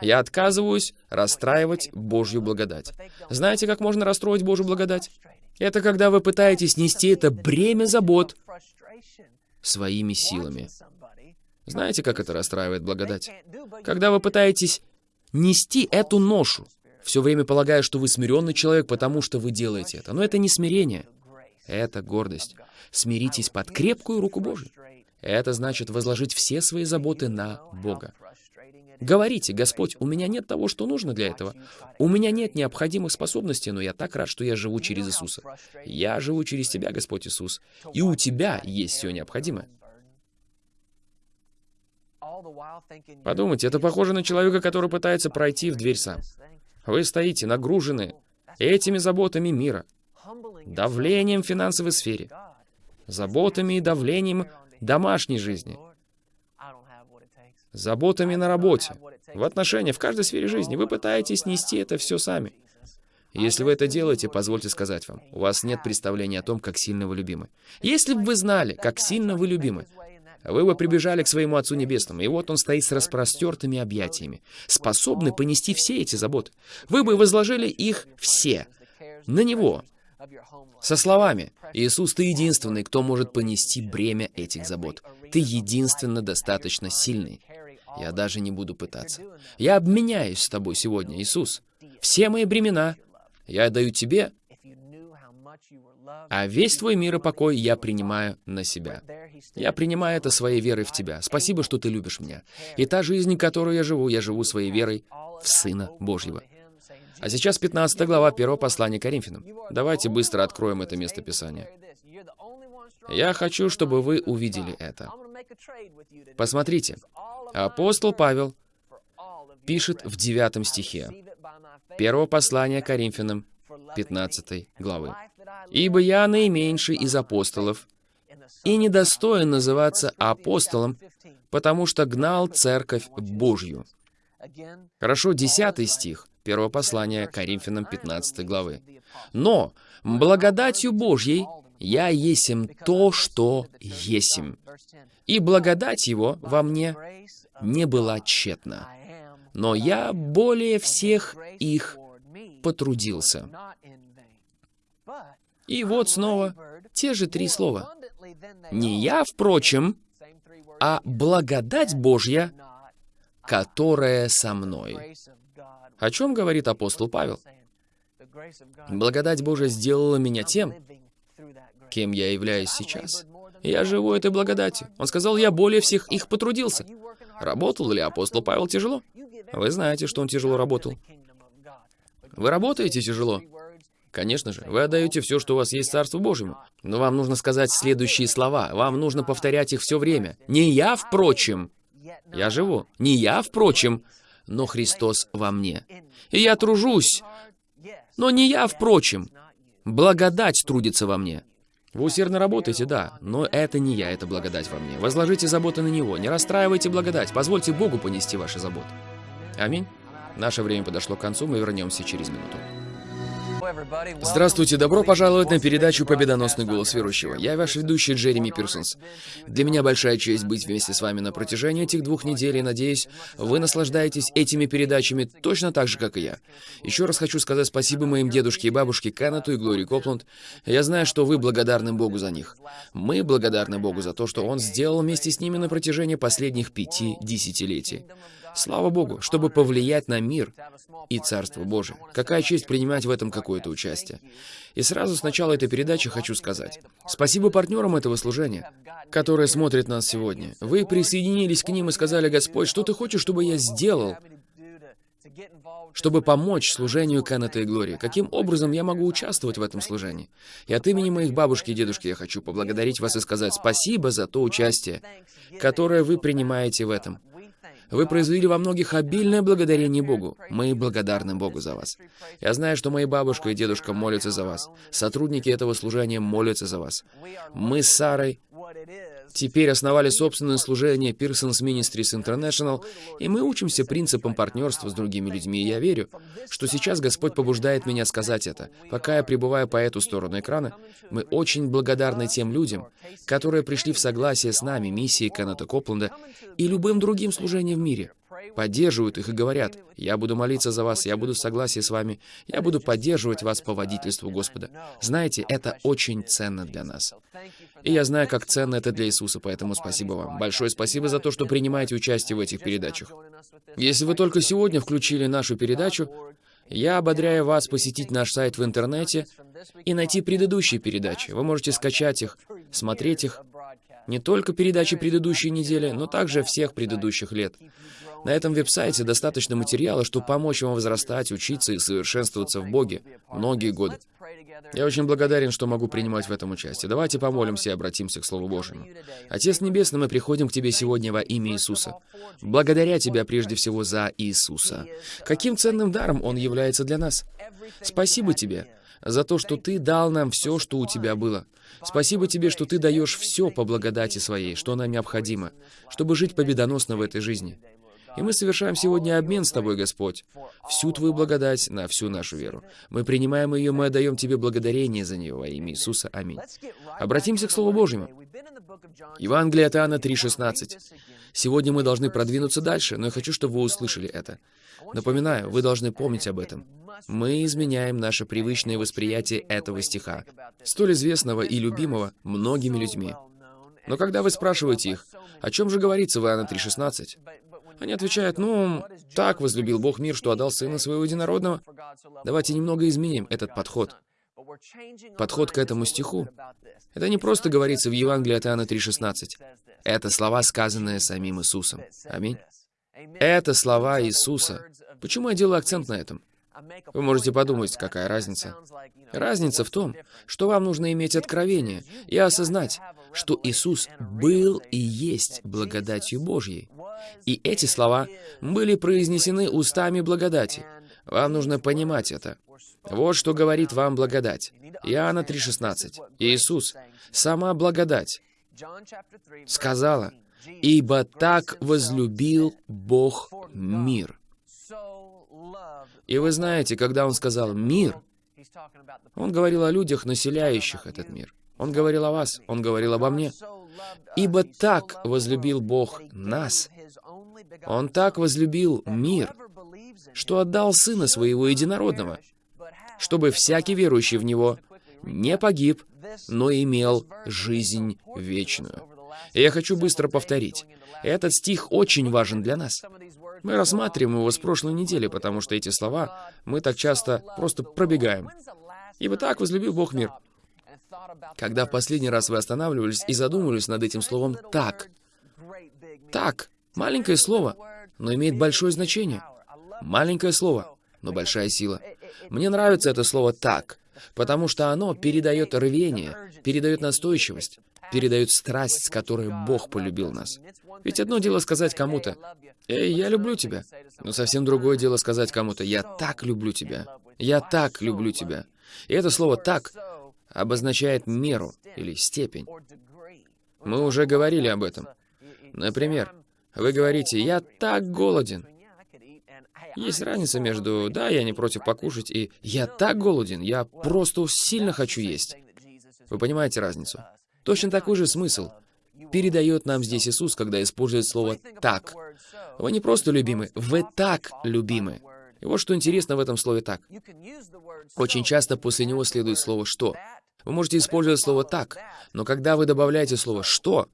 Speaker 2: Я отказываюсь расстраивать Божью благодать. Знаете, как можно расстроить Божью благодать? Это когда вы пытаетесь нести это бремя забот своими силами. Знаете, как это расстраивает благодать? Когда вы пытаетесь нести эту ношу, все время полагая, что вы смиренный человек, потому что вы делаете это. Но это не смирение, это гордость. Смиритесь под крепкую руку Божию. Это значит возложить все свои заботы на Бога. Говорите, Господь, у меня нет того, что нужно для этого. У меня нет необходимых способностей, но я так рад, что я живу через Иисуса. Я живу через Тебя, Господь Иисус. И у Тебя есть все необходимое. Подумайте, это похоже на человека, который пытается пройти в дверь сам. Вы стоите нагружены этими заботами мира, давлением в финансовой сфере, заботами и давлением домашней жизни, заботами на работе, в отношениях, в каждой сфере жизни. Вы пытаетесь нести это все сами. Если вы это делаете, позвольте сказать вам, у вас нет представления о том, как сильно вы любимы. Если бы вы знали, как сильно вы любимы, вы бы прибежали к своему Отцу Небесному, и вот Он стоит с распростертыми объятиями, способный понести все эти заботы. Вы бы возложили их все на Него, со словами «Иисус, Ты единственный, кто может понести бремя этих забот. Ты единственно достаточно сильный. Я даже не буду пытаться. Я обменяюсь с Тобой сегодня, Иисус. Все мои бремена я даю Тебе, А весь твой мир и покой я принимаю на себя. Я принимаю это своей верой в тебя. Спасибо, что ты любишь меня. И та жизнь, которую я живу, я живу своей верой в Сына Божьего. А сейчас 15 глава 1 послания Коринфянам. Давайте быстро откроем это место Писания. Я хочу, чтобы вы увидели это. Посмотрите, апостол Павел пишет в 9 стихе первого послания Коринфянам 15 главы. «Ибо я наименьший из апостолов, и недостоин называться апостолом, потому что гнал церковь Божью». Хорошо, 10 стих первого послания Коринфянам 15 главы. «Но благодатью Божьей я есим то, что есим, и благодать его во мне не была тщетна. Но я более всех их потрудился. И вот снова те же три слова. Не я, впрочем, а благодать Божья, которая со мной. О чем говорит апостол Павел? Благодать Божья сделала меня тем, кем я являюсь сейчас. Я живу этой благодатью. Он сказал, я более всех их потрудился. Работал ли апостол Павел тяжело? Вы знаете, что он тяжело работал. Вы работаете тяжело? Конечно же, вы отдаете все, что у вас есть Царству Божьему. Но вам нужно сказать следующие слова. Вам нужно повторять их все время. Не я, впрочем. Я живу. Не я, впрочем, но Христос во мне. И я тружусь. Но не я, впрочем. Благодать трудится во мне. Вы усердно работаете, да, но это не я, это благодать во мне. Возложите заботы на Него, не расстраивайте благодать, позвольте Богу понести ваши заботы. Аминь. Наше время подошло к концу, мы вернемся через минуту. Здравствуйте, добро пожаловать на передачу «Победоносный голос верующего». Я ваш ведущий Джереми Пирсонс. Для меня большая честь быть вместе с вами на протяжении этих двух недель, и надеюсь, вы наслаждаетесь этими передачами точно так же, как и я. Еще раз хочу сказать спасибо моим дедушке и бабушке Кеннету и Глории Копланд. Я знаю, что вы благодарны Богу за них. Мы благодарны Богу за то, что Он сделал вместе с ними на протяжении последних пяти десятилетий. Слава Богу, чтобы повлиять на мир и Царство Божие. Какая честь принимать в этом какое-то участие. И сразу с начала этой передачи хочу сказать. Спасибо партнерам этого служения, которые смотрят нас сегодня. Вы присоединились к ним и сказали, Господь, что ты хочешь, чтобы я сделал, чтобы помочь служению Кеннета и Глории? Каким образом я могу участвовать в этом служении? И от имени моих бабушки и дедушки я хочу поблагодарить вас и сказать спасибо за то участие, которое вы принимаете в этом. Вы произвели во многих обильное благодарение Богу. Мы благодарны Богу за вас. Я знаю, что мои бабушка и дедушка молятся за вас. Сотрудники этого служения молятся за вас. Мы с Сарой теперь основали собственное служение Pearson's Ministries International, и мы учимся принципам партнерства с другими людьми, и я верю, что сейчас Господь побуждает меня сказать это. Пока я пребываю по эту сторону экрана, мы очень благодарны тем людям, которые пришли в согласие с нами, миссией Кеннета Копленда и любым другим служением в мире поддерживают их и говорят, «Я буду молиться за вас, я буду в согласии с вами, я буду поддерживать вас по водительству Господа». Знаете, это очень ценно для нас. И я знаю, как ценно это для Иисуса, поэтому спасибо вам. Большое спасибо за то, что принимаете участие в этих передачах. Если вы только сегодня включили нашу передачу, я ободряю вас посетить наш сайт в интернете и найти предыдущие передачи. Вы можете скачать их, смотреть их, не только передачи предыдущей недели, но также всех предыдущих лет. На этом веб-сайте достаточно материала, чтобы помочь вам возрастать, учиться и совершенствоваться в Боге многие годы. Я очень благодарен, что могу принимать в этом участие. Давайте помолимся и обратимся к Слову Божьему. Отец Небесный, мы приходим к Тебе сегодня во имя Иисуса. Благодаря Тебя прежде всего за Иисуса. Каким ценным даром Он является для нас? Спасибо Тебе за то, что Ты дал нам все, что у Тебя было. Спасибо Тебе, что Ты даешь все по благодати Своей, что нам необходимо, чтобы жить победоносно в этой жизни. И мы совершаем сегодня обмен с Тобой, Господь. Всю Твою благодать на всю нашу веру. Мы принимаем ее, мы отдаем Тебе благодарение за нее во имя Иисуса. Аминь. Обратимся к Слову Божьему. Евангелие от Иоанна 3,16. Сегодня мы должны продвинуться дальше, но я хочу, чтобы вы услышали это. Напоминаю, вы должны помнить об этом. Мы изменяем наше привычное восприятие этого стиха, столь известного и любимого многими людьми. Но когда вы спрашиваете их, о чем же говорится в Иоанна 3,16, они отвечают, ну, так возлюбил Бог мир, что отдал Сына Своего Единородного. Давайте немного изменим этот подход. подход к этому стиху, это не просто говорится в Евангелии от Иоанна 3,16. Это слова, сказанные самим Иисусом. Аминь. Это слова Иисуса. Почему я делаю акцент на этом? Вы можете подумать, какая разница. Разница в том, что вам нужно иметь откровение и осознать, что Иисус был и есть благодатью Божьей. И эти слова были произнесены устами благодати. Вам нужно понимать это. Вот что говорит вам благодать. Иоанна 3,16. Иисус, сама благодать, сказала, «Ибо так возлюбил Бог мир». И вы знаете, когда Он сказал «мир», Он говорил о людях, населяющих этот мир. Он говорил о вас, Он говорил обо мне. «Ибо так возлюбил Бог нас». Он так возлюбил мир, что отдал Сына Своего Единородного, чтобы всякий верующий в Него не погиб, но имел жизнь вечную. Я хочу быстро повторить. Этот стих очень важен для нас. Мы рассматриваем его с прошлой недели, потому что эти слова мы так часто просто пробегаем. Ибо так возлюбил Бог мир. Когда в последний раз вы останавливались и задумывались над этим словом «так», «так» — маленькое слово, но имеет большое значение. Маленькое слово, но большая сила. Мне нравится это слово «так», потому что оно передает рвение, передает настойчивость, передает страсть, с которой Бог полюбил нас. Ведь одно дело сказать кому-то «Эй, я люблю тебя», но совсем другое дело сказать кому-то «Я так люблю тебя», «Я так люблю тебя». И это слово «так» обозначает меру или степень. Мы уже говорили об этом. Например, вы говорите «Я так голоден», есть разница между «да, я не против покушать» и «я так голоден, я просто сильно хочу есть». Вы понимаете разницу? Точно такой же смысл передает нам здесь Иисус, когда использует слово «так». Вы не просто любимы, вы так любимы. И вот что интересно в этом слове «так». Очень часто после него следует слово «что». Вы можете использовать слово «так», но когда вы добавляете слово «что»,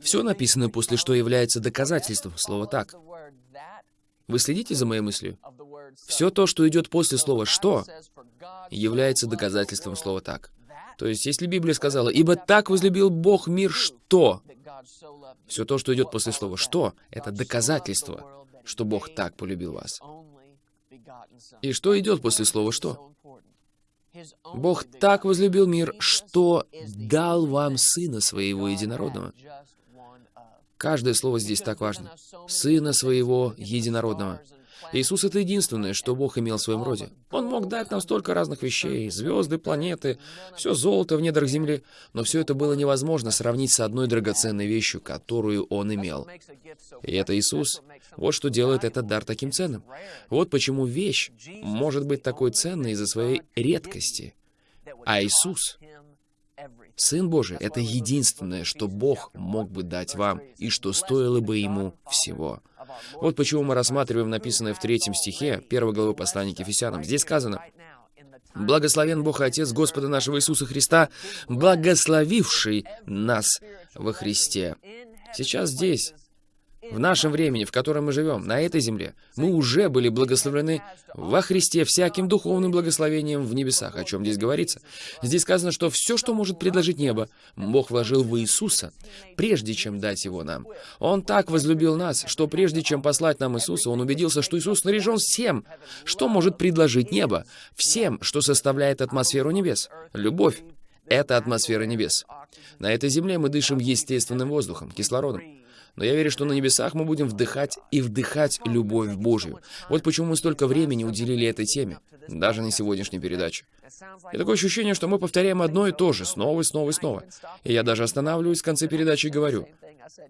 Speaker 2: все написано после «что» является доказательством слова «так». Вы следите за моей мыслью? Все то, что идет после слова «что», является доказательством слова «так». То есть, если Библия сказала «Ибо так возлюбил Бог мир, что...» Все то, что идет после слова «что», это доказательство, что Бог так полюбил вас. И что идет после слова «что»? Бог так возлюбил мир, что дал вам Сына Своего Единородного. Каждое слово здесь так важно. Сына Своего Единородного. Иисус — это единственное, что Бог имел в своем роде. Он мог дать нам столько разных вещей, звезды, планеты, все золото в недрах земли, но все это было невозможно сравнить с одной драгоценной вещью, которую Он имел. И это Иисус. Вот что делает этот дар таким ценным. Вот почему вещь может быть такой ценной из-за своей редкости. А Иисус Сын Божий — это единственное, что Бог мог бы дать вам, и что стоило бы Ему всего. Вот почему мы рассматриваем написанное в третьем стихе первой главы послания к Ефесянам. Здесь сказано, «Благословен Бог и Отец Господа нашего Иисуса Христа, благословивший нас во Христе». Сейчас здесь в нашем времени, в котором мы живем, на этой земле, мы уже были благословлены во Христе всяким духовным благословением в небесах. О чем здесь говорится? Здесь сказано, что все, что может предложить небо, Бог вложил в Иисуса, прежде чем дать его нам. Он так возлюбил нас, что прежде чем послать нам Иисуса, Он убедился, что Иисус снаряжен всем, что может предложить небо, всем, что составляет атмосферу небес. Любовь — это атмосфера небес. На этой земле мы дышим естественным воздухом, кислородом. Но я верю, что на небесах мы будем вдыхать и вдыхать любовь Божью. Вот почему мы столько времени уделили этой теме, даже на сегодняшней передаче. И такое ощущение, что мы повторяем одно и то же, снова и снова и снова. И я даже останавливаюсь в конце передачи и говорю,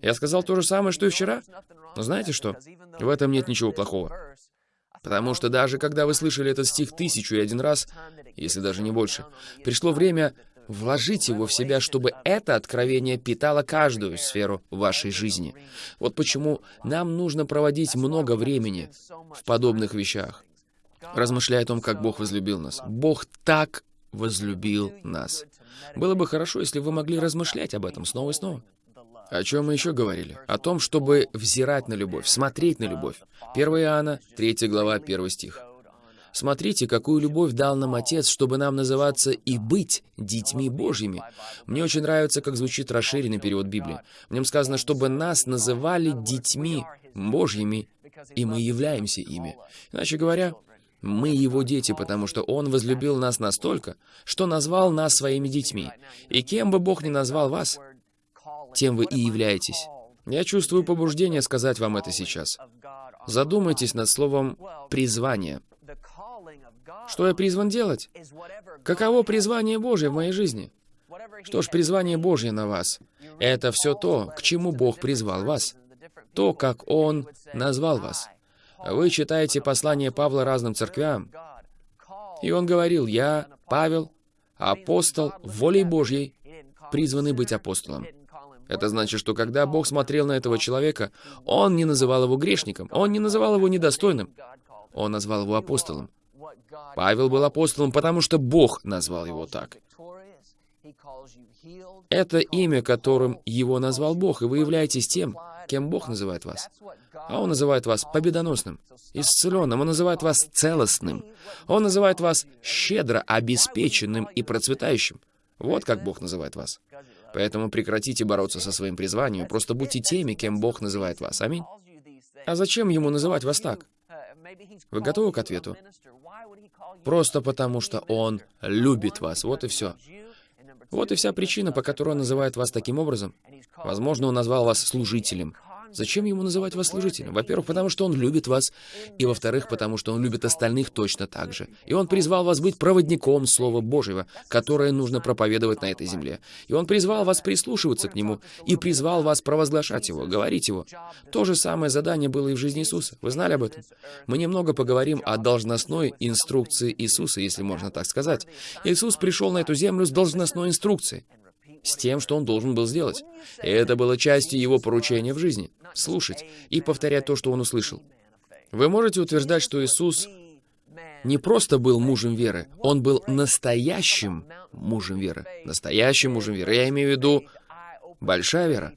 Speaker 2: я сказал то же самое, что и вчера. Но знаете что? В этом нет ничего плохого. Потому что даже когда вы слышали этот стих тысячу и один раз, если даже не больше, пришло время Вложить его в себя, чтобы это откровение питало каждую сферу вашей жизни. Вот почему нам нужно проводить много времени в подобных вещах, размышляя о том, как Бог возлюбил нас. Бог так возлюбил нас. Было бы хорошо, если вы могли размышлять об этом снова и снова. О чем мы еще говорили? О том, чтобы взирать на любовь, смотреть на любовь. 1 Иоанна, 3 глава, 1 стих. Смотрите, какую любовь дал нам Отец, чтобы нам называться и быть детьми Божьими. Мне очень нравится, как звучит расширенный перевод Библии. В нем сказано, чтобы нас называли детьми Божьими, и мы являемся ими. Иначе говоря, мы его дети, потому что он возлюбил нас настолько, что назвал нас своими детьми. И кем бы Бог ни назвал вас, тем вы и являетесь. Я чувствую побуждение сказать вам это сейчас. Задумайтесь над словом «призвание». Что я призван делать? Каково призвание Божье в моей жизни? Что ж, призвание Божье на вас — это все то, к чему Бог призвал вас. То, как Он назвал вас. Вы читаете послание Павла разным церквям, и он говорил, «Я, Павел, апостол волей Божьей, призванный быть апостолом». Это значит, что когда Бог смотрел на этого человека, Он не называл его грешником, Он не называл его недостойным, Он назвал его апостолом. Павел был апостолом, потому что Бог назвал его так. Это имя, которым его назвал Бог, и вы являетесь тем, кем Бог называет вас. А Он называет вас победоносным, исцеленным, Он называет вас целостным. Он называет вас щедро обеспеченным и процветающим. Вот как Бог называет вас. Поэтому прекратите бороться со своим призванием, просто будьте теми, кем Бог называет вас. Аминь. А зачем Ему называть вас так? Вы готовы к ответу? Просто потому, что Он любит вас. Вот и все. Вот и вся причина, по которой Он называет вас таким образом. Возможно, Он назвал вас служителем. Зачем ему называть вас служителем? Во-первых, потому что он любит вас, и во-вторых, потому что он любит остальных точно так же. И он призвал вас быть проводником Слова Божьего, которое нужно проповедовать на этой земле. И он призвал вас прислушиваться к нему, и призвал вас провозглашать его, говорить его. То же самое задание было и в жизни Иисуса. Вы знали об этом? Мы немного поговорим о должностной инструкции Иисуса, если можно так сказать. Иисус пришел на эту землю с должностной инструкцией с тем, что он должен был сделать. И это было частью его поручения в жизни — слушать и повторять то, что он услышал. Вы можете утверждать, что Иисус не просто был мужем веры, он был настоящим мужем веры. Настоящим мужем веры. Я имею в виду большая вера.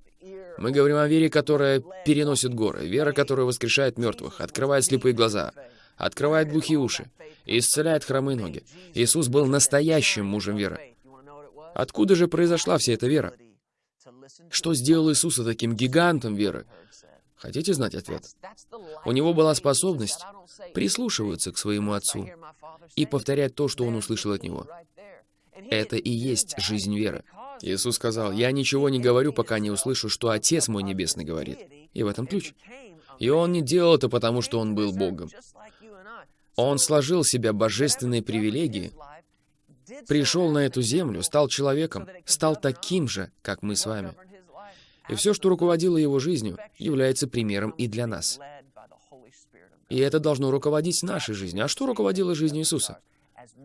Speaker 2: Мы говорим о вере, которая переносит горы, вера, которая воскрешает мертвых, открывает слепые глаза, открывает глухие уши, исцеляет хромые ноги. Иисус был настоящим мужем веры. Откуда же произошла вся эта вера? Что сделал Иисуса таким гигантом веры? Хотите знать ответ? У него была способность прислушиваться к своему Отцу и повторять то, что он услышал от Него. Это и есть жизнь веры. Иисус сказал, «Я ничего не говорю, пока не услышу, что Отец мой Небесный говорит». И в этом ключ. И Он не делал это потому, что Он был Богом. Он сложил в себя божественные привилегии, пришел на эту землю, стал человеком, стал таким же, как мы с вами. И все, что руководило его жизнью, является примером и для нас. И это должно руководить нашей жизнью. А что руководило жизнью Иисуса?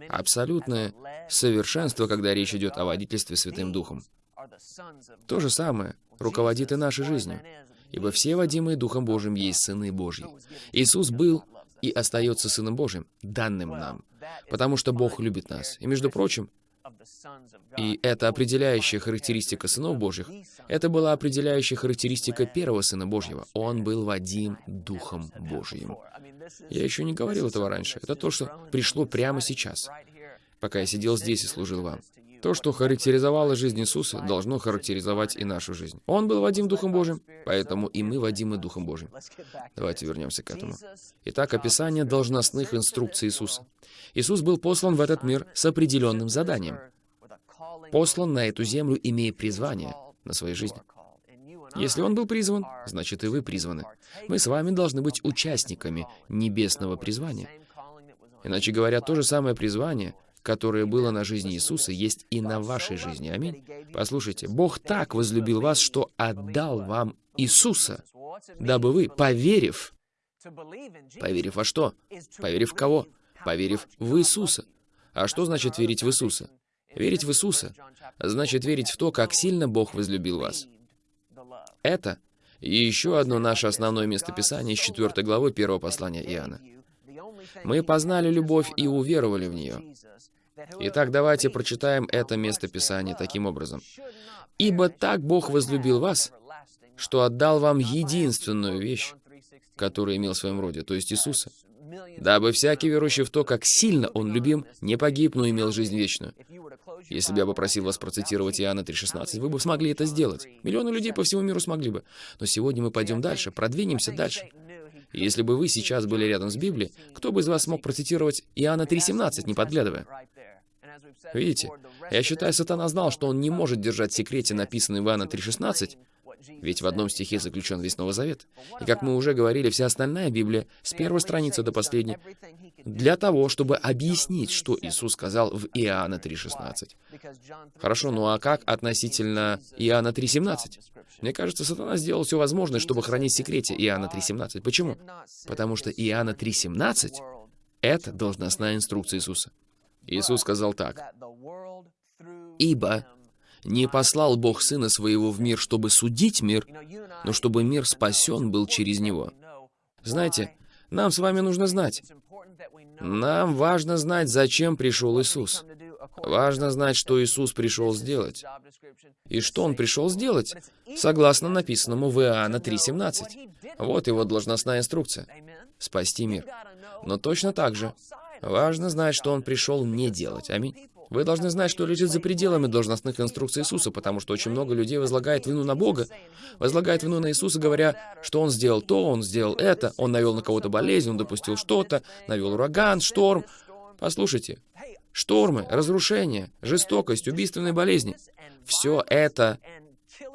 Speaker 2: Абсолютное совершенство, когда речь идет о водительстве Святым Духом. То же самое руководит и нашей жизнью. Ибо все водимые Духом Божьим есть Сыны Божьи. Иисус был и остается Сыном Божьим, данным нам, потому что Бог любит нас. И, между прочим, и это определяющая характеристика сынов Божьих. Это была определяющая характеристика первого Сына Божьего. Он был Вадим Духом Божьим. Я еще не говорил этого раньше. Это то, что пришло прямо сейчас, пока я сидел здесь и служил вам. То, что характеризовало жизнь Иисуса, должно характеризовать и нашу жизнь. Он был Вадим Духом Божьим, поэтому и мы Вадимы Духом Божьим. Давайте вернемся к этому. Итак, описание должностных инструкций Иисуса. Иисус был послан в этот мир с определенным заданием. Послан на эту землю, имея призвание на своей жизни. Если он был призван, значит и вы призваны. Мы с вами должны быть участниками небесного призвания. Иначе говоря, то же самое призвание, которое было на жизни Иисуса, есть и на вашей жизни. Аминь. Послушайте, Бог так возлюбил вас, что отдал вам Иисуса, дабы вы, поверив, поверив во что? Поверив в кого? Поверив в Иисуса. А что значит верить в Иисуса? Верить в Иисуса значит верить в то, как сильно Бог возлюбил вас. Это и еще одно наше основное местописание из 4 главы 1 послания Иоанна. Мы познали любовь и уверовали в нее. Итак, давайте прочитаем это место Писания таким образом. «Ибо так Бог возлюбил вас, что отдал вам единственную вещь, которую имел в своем роде, то есть Иисуса. дабы всякий верующий в то, как сильно он любим, не погиб, но имел жизнь вечную. Если бы я попросил вас процитировать Иоанна 3,16, вы бы смогли это сделать. Миллионы людей по всему миру смогли бы. Но сегодня мы пойдем дальше, продвинемся дальше. И если бы вы сейчас были рядом с Библией, кто бы из вас смог процитировать Иоанна 3,17, не подглядывая? Видите, я считаю, сатана знал, что он не может держать в секрете написанный Иоанна 3,16, ведь в одном стихе заключен весь Новый Завет. И как мы уже говорили, вся остальная Библия, с первой страницы до последней, для того, чтобы объяснить, что Иисус сказал в Иоанна 3,16. Хорошо, ну а как относительно Иоанна 3,17? Мне кажется, сатана сделал все возможное, чтобы хранить в секрете Иоанна 3,17. Почему? Потому что Иоанна 3,17 — это должностная инструкция Иисуса. Иисус сказал так. «Ибо не послал Бог Сына Своего в мир, чтобы судить мир, но чтобы мир спасен был через Него». Знаете, нам с вами нужно знать. Нам важно знать, зачем пришел Иисус. Важно знать, что Иисус пришел сделать. И что Он пришел сделать? Согласно написанному в Иоанна 3.17. Вот его должностная инструкция. Спасти мир. Но точно так же важно знать, что Он пришел не делать. Аминь. Вы должны знать, что лежит за пределами должностных инструкций Иисуса, потому что очень много людей возлагает вину на Бога, возлагает вину на Иисуса, говоря, что Он сделал то, Он сделал это, Он навел на кого-то болезнь, Он допустил что-то, навел ураган, шторм. Послушайте, штормы, разрушения, жестокость, убийственные болезни — все это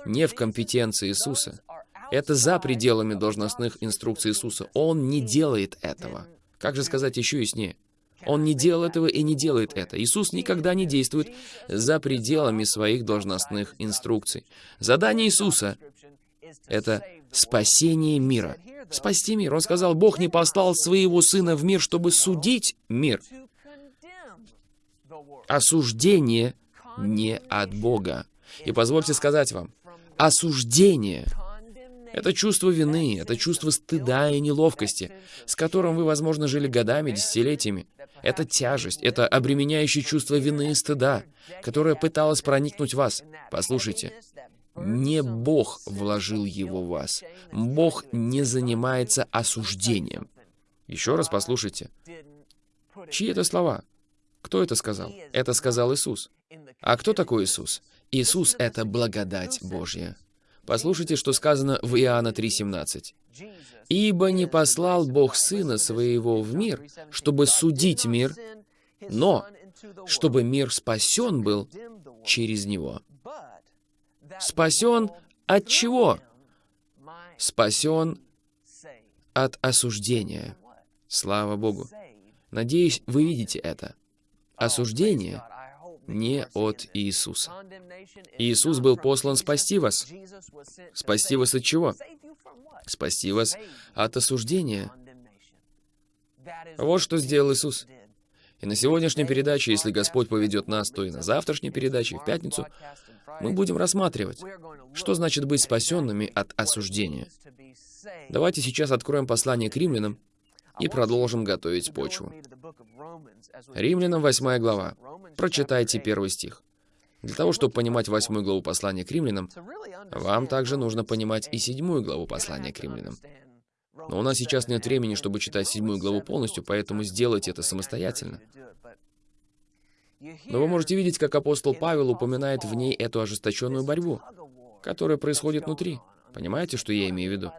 Speaker 2: не в компетенции Иисуса. Это за пределами должностных инструкций Иисуса. Он не делает этого. Как же сказать еще яснее? Он не делал этого и не делает это. Иисус никогда не действует за пределами своих должностных инструкций. Задание Иисуса — это спасение мира. Спасти мир. Он сказал, Бог не послал своего Сына в мир, чтобы судить мир. Осуждение не от Бога. И позвольте сказать вам, осуждение — это чувство вины, это чувство стыда и неловкости, с которым вы, возможно, жили годами, десятилетиями. Это тяжесть, это обременяющее чувство вины и стыда, которое пыталось проникнуть в вас. Послушайте, не Бог вложил его в вас. Бог не занимается осуждением. Еще раз послушайте. Чьи это слова? Кто это сказал? Это сказал Иисус. А кто такой Иисус? Иисус — это благодать Божья. Послушайте, что сказано в Иоанна 3,17. «Ибо не послал Бог Сына Своего в мир, чтобы судить мир, но чтобы мир спасен был через Него». Спасен от чего? Спасен от осуждения. Слава Богу. Надеюсь, вы видите это. Осуждение не от Иисуса. Иисус был послан спасти вас. Спасти вас от чего? Спасти вас от осуждения. Вот что сделал Иисус. И на сегодняшней передаче, если Господь поведет нас, то и на завтрашней передаче, в пятницу, мы будем рассматривать, что значит быть спасенными от осуждения. Давайте сейчас откроем послание к римлянам и продолжим готовить почву. Римлянам 8 глава. Прочитайте первый стих. Для того, чтобы понимать восьмую главу послания к римлянам, вам также нужно понимать и седьмую главу послания к римлянам. Но у нас сейчас нет времени, чтобы читать седьмую главу полностью, поэтому сделайте это самостоятельно. Но вы можете видеть, как апостол Павел упоминает в ней эту ожесточенную борьбу, которая происходит внутри. Понимаете, что я имею в виду?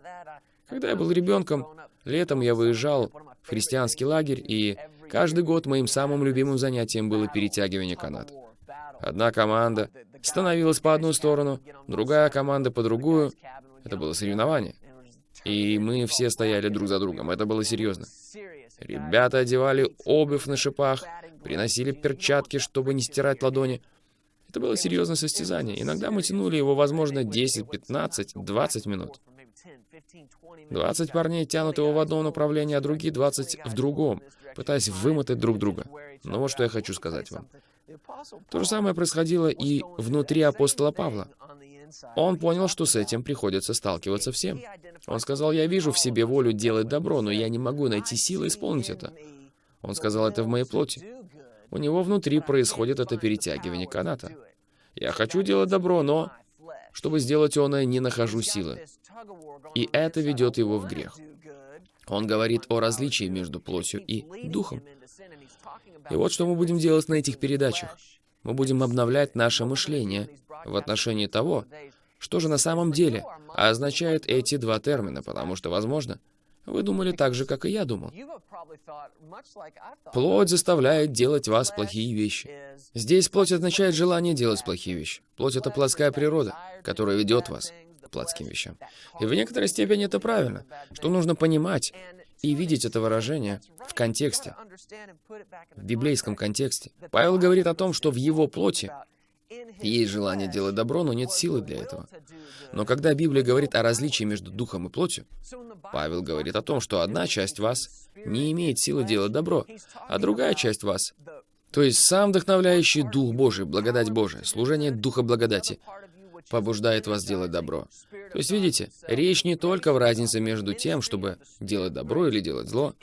Speaker 2: Когда я был ребенком, летом я выезжал в христианский лагерь, и каждый год моим самым любимым занятием было перетягивание каната. Одна команда становилась по одну сторону, другая команда по другую. Это было соревнование. И мы все стояли друг за другом. Это было серьезно. Ребята одевали обувь на шипах, приносили перчатки, чтобы не стирать ладони. Это было серьезное состязание. Иногда мы тянули его, возможно, 10, 15, 20 минут. 20 парней тянут его в одном направлении, а другие 20 в другом, пытаясь вымотать друг друга. Но вот что я хочу сказать вам. То же самое происходило и внутри апостола Павла. Он понял, что с этим приходится сталкиваться всем. Он сказал, «Я вижу в себе волю делать добро, но я не могу найти силы исполнить это». Он сказал это в моей плоти. У него внутри происходит это перетягивание каната. «Я хочу делать добро, но...» Чтобы сделать оное, не нахожу силы. И это ведет его в грех. Он говорит о различии между плотью и духом. И вот что мы будем делать на этих передачах. Мы будем обновлять наше мышление в отношении того, что же на самом деле означают эти два термина, потому что, возможно, вы думали так же, как и я думал. Плоть заставляет делать вас плохие вещи. Здесь плоть означает желание делать плохие вещи. Плоть — это плотская природа, которая ведет вас к плотским вещам. И в некоторой степени это правильно, что нужно понимать и видеть это выражение в контексте, в библейском контексте. Павел говорит о том, что в его плоти есть желание делать добро, но нет силы для этого. Но когда Библия говорит о различии между духом и плотью, Павел говорит о том, что одна часть вас не имеет силы делать добро, а другая часть вас, то есть сам вдохновляющий Дух Божий, благодать Божия, служение Духа благодати, побуждает вас делать добро. То есть, видите, речь не только в разнице между тем, чтобы делать добро или делать зло.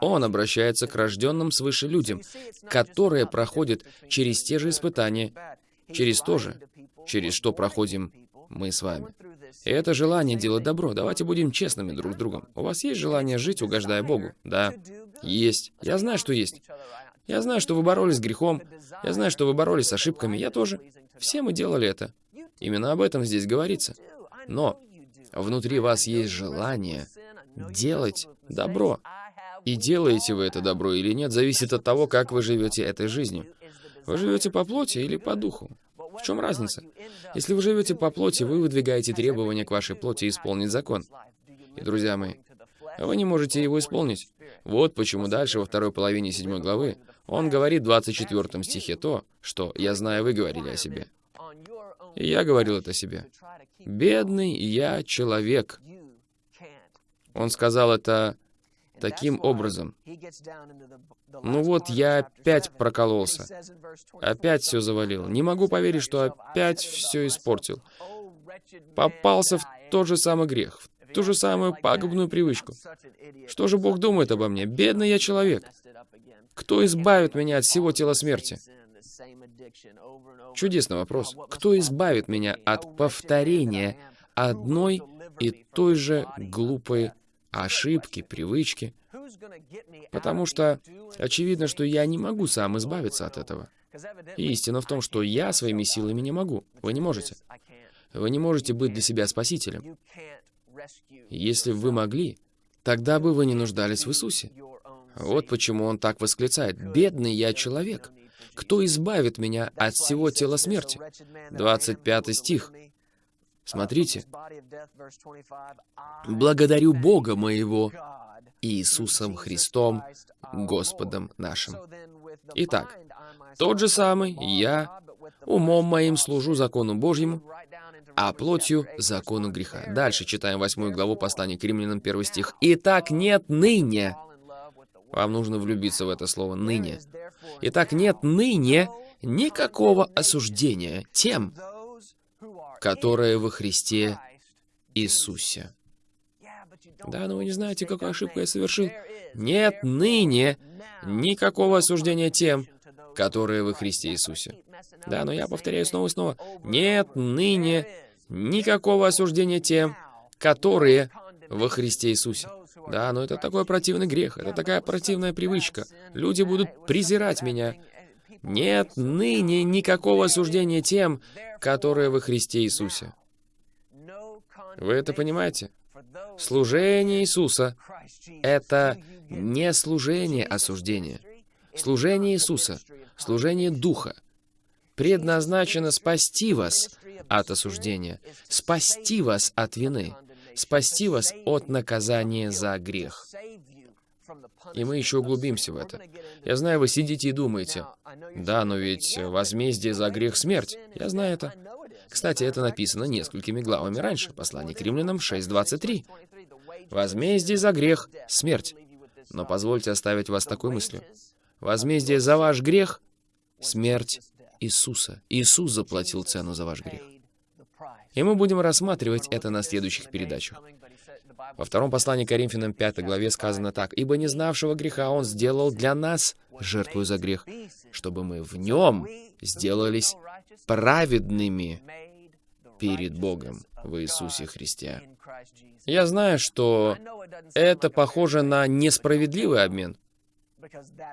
Speaker 2: Он обращается к рожденным свыше людям, которые проходят через те же испытания, через то же, через что проходим мы с вами. И это желание делать добро. Давайте будем честными друг с другом. У вас есть желание жить, угождая Богу? Да. Есть. Я знаю, что есть. Я знаю, что вы боролись с грехом. Я знаю, что вы боролись с ошибками. Я тоже. Все мы делали это. Именно об этом здесь говорится. Но внутри вас есть желание делать добро. И делаете вы это добро или нет, зависит от того, как вы живете этой жизнью. Вы живете по плоти или по духу? В чем разница? Если вы живете по плоти, вы выдвигаете требования к вашей плоти исполнить закон. И, друзья мои, вы не можете его исполнить. Вот почему дальше, во второй половине седьмой главы, он говорит в 24 стихе то, что «я знаю, вы говорили о себе». И я говорил это себе. «Бедный я человек». Он сказал это таким образом. Ну вот, я опять прокололся. Опять все завалил. Не могу поверить, что опять все испортил. Попался в тот же самый грех, в ту же самую пагубную привычку. Что же Бог думает обо мне? Бедный я человек. Кто избавит меня от всего тела смерти? Чудесный вопрос. Кто избавит меня от повторения одной и той же глупой ошибки, привычки? Потому что очевидно, что я не могу сам избавиться от этого. И истина в том, что я своими силами не могу. Вы не можете. Вы не можете быть для себя спасителем. Если бы вы могли, тогда бы вы не нуждались в Иисусе. Вот почему он так восклицает. «Бедный я человек! Кто избавит меня от всего тела смерти?» 25 стих. Смотрите. «Благодарю Бога моего, Иисусом Христом, Господом нашим». Итак, тот же самый я умом моим служу закону Божьему, а плотью — закону греха. Дальше читаем восьмую главу послания к римлянам, первый стих. «Итак, нет ныне...» Вам нужно влюбиться в это слово «ныне». «Итак, нет ныне никакого осуждения тем, которые во Христе Иисусе». Да, но вы не знаете, какую ошибку я совершил. Нет ныне никакого осуждения тем, которые во Христе Иисусе. Да, но я повторяю снова и снова. Нет ныне никакого осуждения тем, которые во Христе Иисусе. Да, но это такой противный грех, это такая противная привычка. Люди будут презирать меня. Нет ныне никакого осуждения тем, которые во Христе Иисусе. Вы это понимаете? Служение Иисуса — это не служение осуждения. Служение Иисуса, служение Духа, предназначено спасти вас от осуждения, спасти вас от вины, спасти вас от наказания за грех. И мы еще углубимся в это. Я знаю, вы сидите и думаете, да, но ведь возмездие за грех — смерть. Я знаю это. Кстати, это написано несколькими главами раньше. Послание к римлянам 6.23. Возмездие за грех — смерть. Но позвольте оставить вас такой мыслью. Возмездие за ваш грех — смерть Иисуса. Иисус заплатил цену за ваш грех. И мы будем рассматривать это на следующих передачах. Во втором послании Коринфянам 5 главе сказано так. «Ибо не знавшего греха Он сделал для нас жертву за грех, чтобы мы в Нем сделались праведными». перед Богом в Иисусе Христе. Я знаю, что это похоже на несправедливый обмен,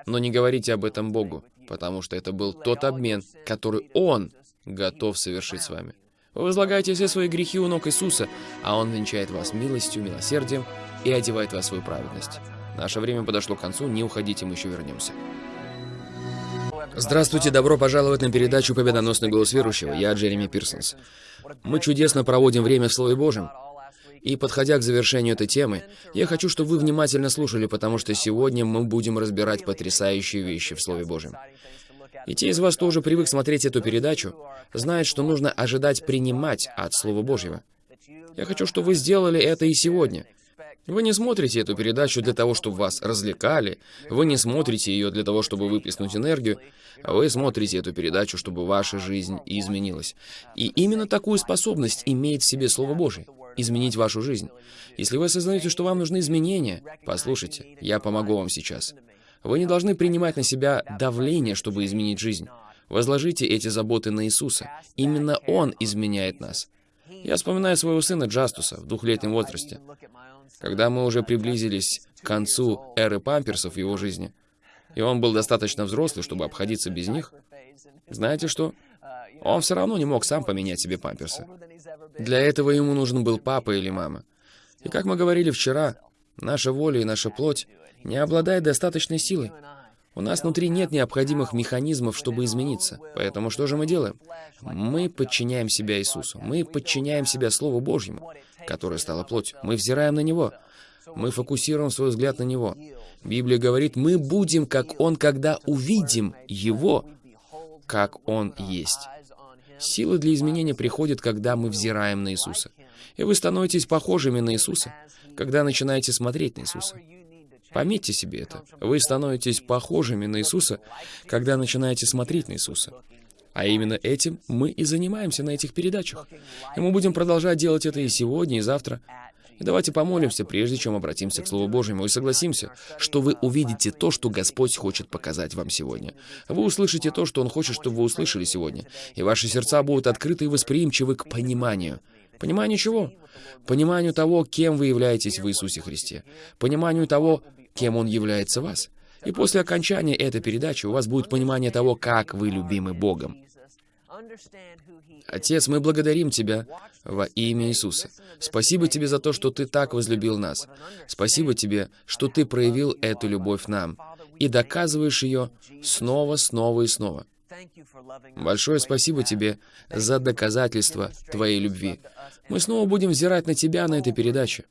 Speaker 2: но не говорите об этом Богу, потому что это был тот обмен, который Он готов совершить с вами. Вы возлагаете все свои грехи у ног Иисуса, а Он венчает вас милостью, милосердием и одевает вас в свою праведность. Наше время подошло к концу, не уходите, мы еще вернемся. Здравствуйте, добро пожаловать на передачу «Победоносный голос верующего». Я Джереми Пирсонс. Мы чудесно проводим время в Слове Божьем. И подходя к завершению этой темы, я хочу, чтобы вы внимательно слушали, потому что сегодня мы будем разбирать потрясающие вещи в Слове Божьем. И те из вас, кто уже привык смотреть эту передачу, знают, что нужно ожидать принимать от Слова Божьего. Я хочу, чтобы вы сделали это и сегодня. Вы не смотрите эту передачу для того, чтобы вас развлекали, вы не смотрите ее для того, чтобы выплеснуть энергию, а вы смотрите эту передачу, чтобы ваша жизнь изменилась. И именно такую способность имеет в себе Слово Божье — изменить вашу жизнь. Если вы осознаете, что вам нужны изменения, послушайте, я помогу вам сейчас. Вы не должны принимать на себя давление, чтобы изменить жизнь. Возложите эти заботы на Иисуса. Именно Он изменяет нас. Я вспоминаю своего сына Джастуса в двухлетнем возрасте. Когда мы уже приблизились к концу эры памперсов в его жизни, и он был достаточно взрослый, чтобы обходиться без них, знаете что? Он все равно не мог сам поменять себе памперсы. Для этого ему нужен был папа или мама. И как мы говорили вчера, наша воля и наша плоть не обладает достаточной силой. У нас внутри нет необходимых механизмов, чтобы измениться. Поэтому что же мы делаем? Мы подчиняем себя Иисусу. Мы подчиняем себя Слову Божьему, которое стало плотью. Мы взираем на Него. Мы фокусируем свой взгляд на Него. Библия говорит, мы будем, как Он, когда увидим Его, как Он есть. Сила для изменения приходит, когда мы взираем на Иисуса. И вы становитесь похожими на Иисуса, когда начинаете смотреть на Иисуса. Пометьте себе это. Вы становитесь похожими на Иисуса, когда начинаете смотреть на Иисуса. А именно этим мы и занимаемся на этих передачах. И мы будем продолжать делать это и сегодня, и завтра. И давайте помолимся, прежде чем обратимся к Слову Божьему, и согласимся, что вы увидите то, что Господь хочет показать вам сегодня. Вы услышите то, что Он хочет, чтобы вы услышали сегодня. И ваши сердца будут открыты и восприимчивы к пониманию. Пониманию чего? Пониманию того, кем вы являетесь в Иисусе Христе. Пониманию того, кем Он является вас. И после окончания этой передачи у вас будет понимание того, как вы любимы Богом. Отец, мы благодарим Тебя во имя Иисуса. Спасибо Тебе за то, что Ты так возлюбил нас. Спасибо Тебе, что Ты проявил эту любовь нам и доказываешь ее снова, снова и снова. Большое спасибо Тебе за доказательство Твоей любви. Мы снова будем взирать на Тебя на этой передаче.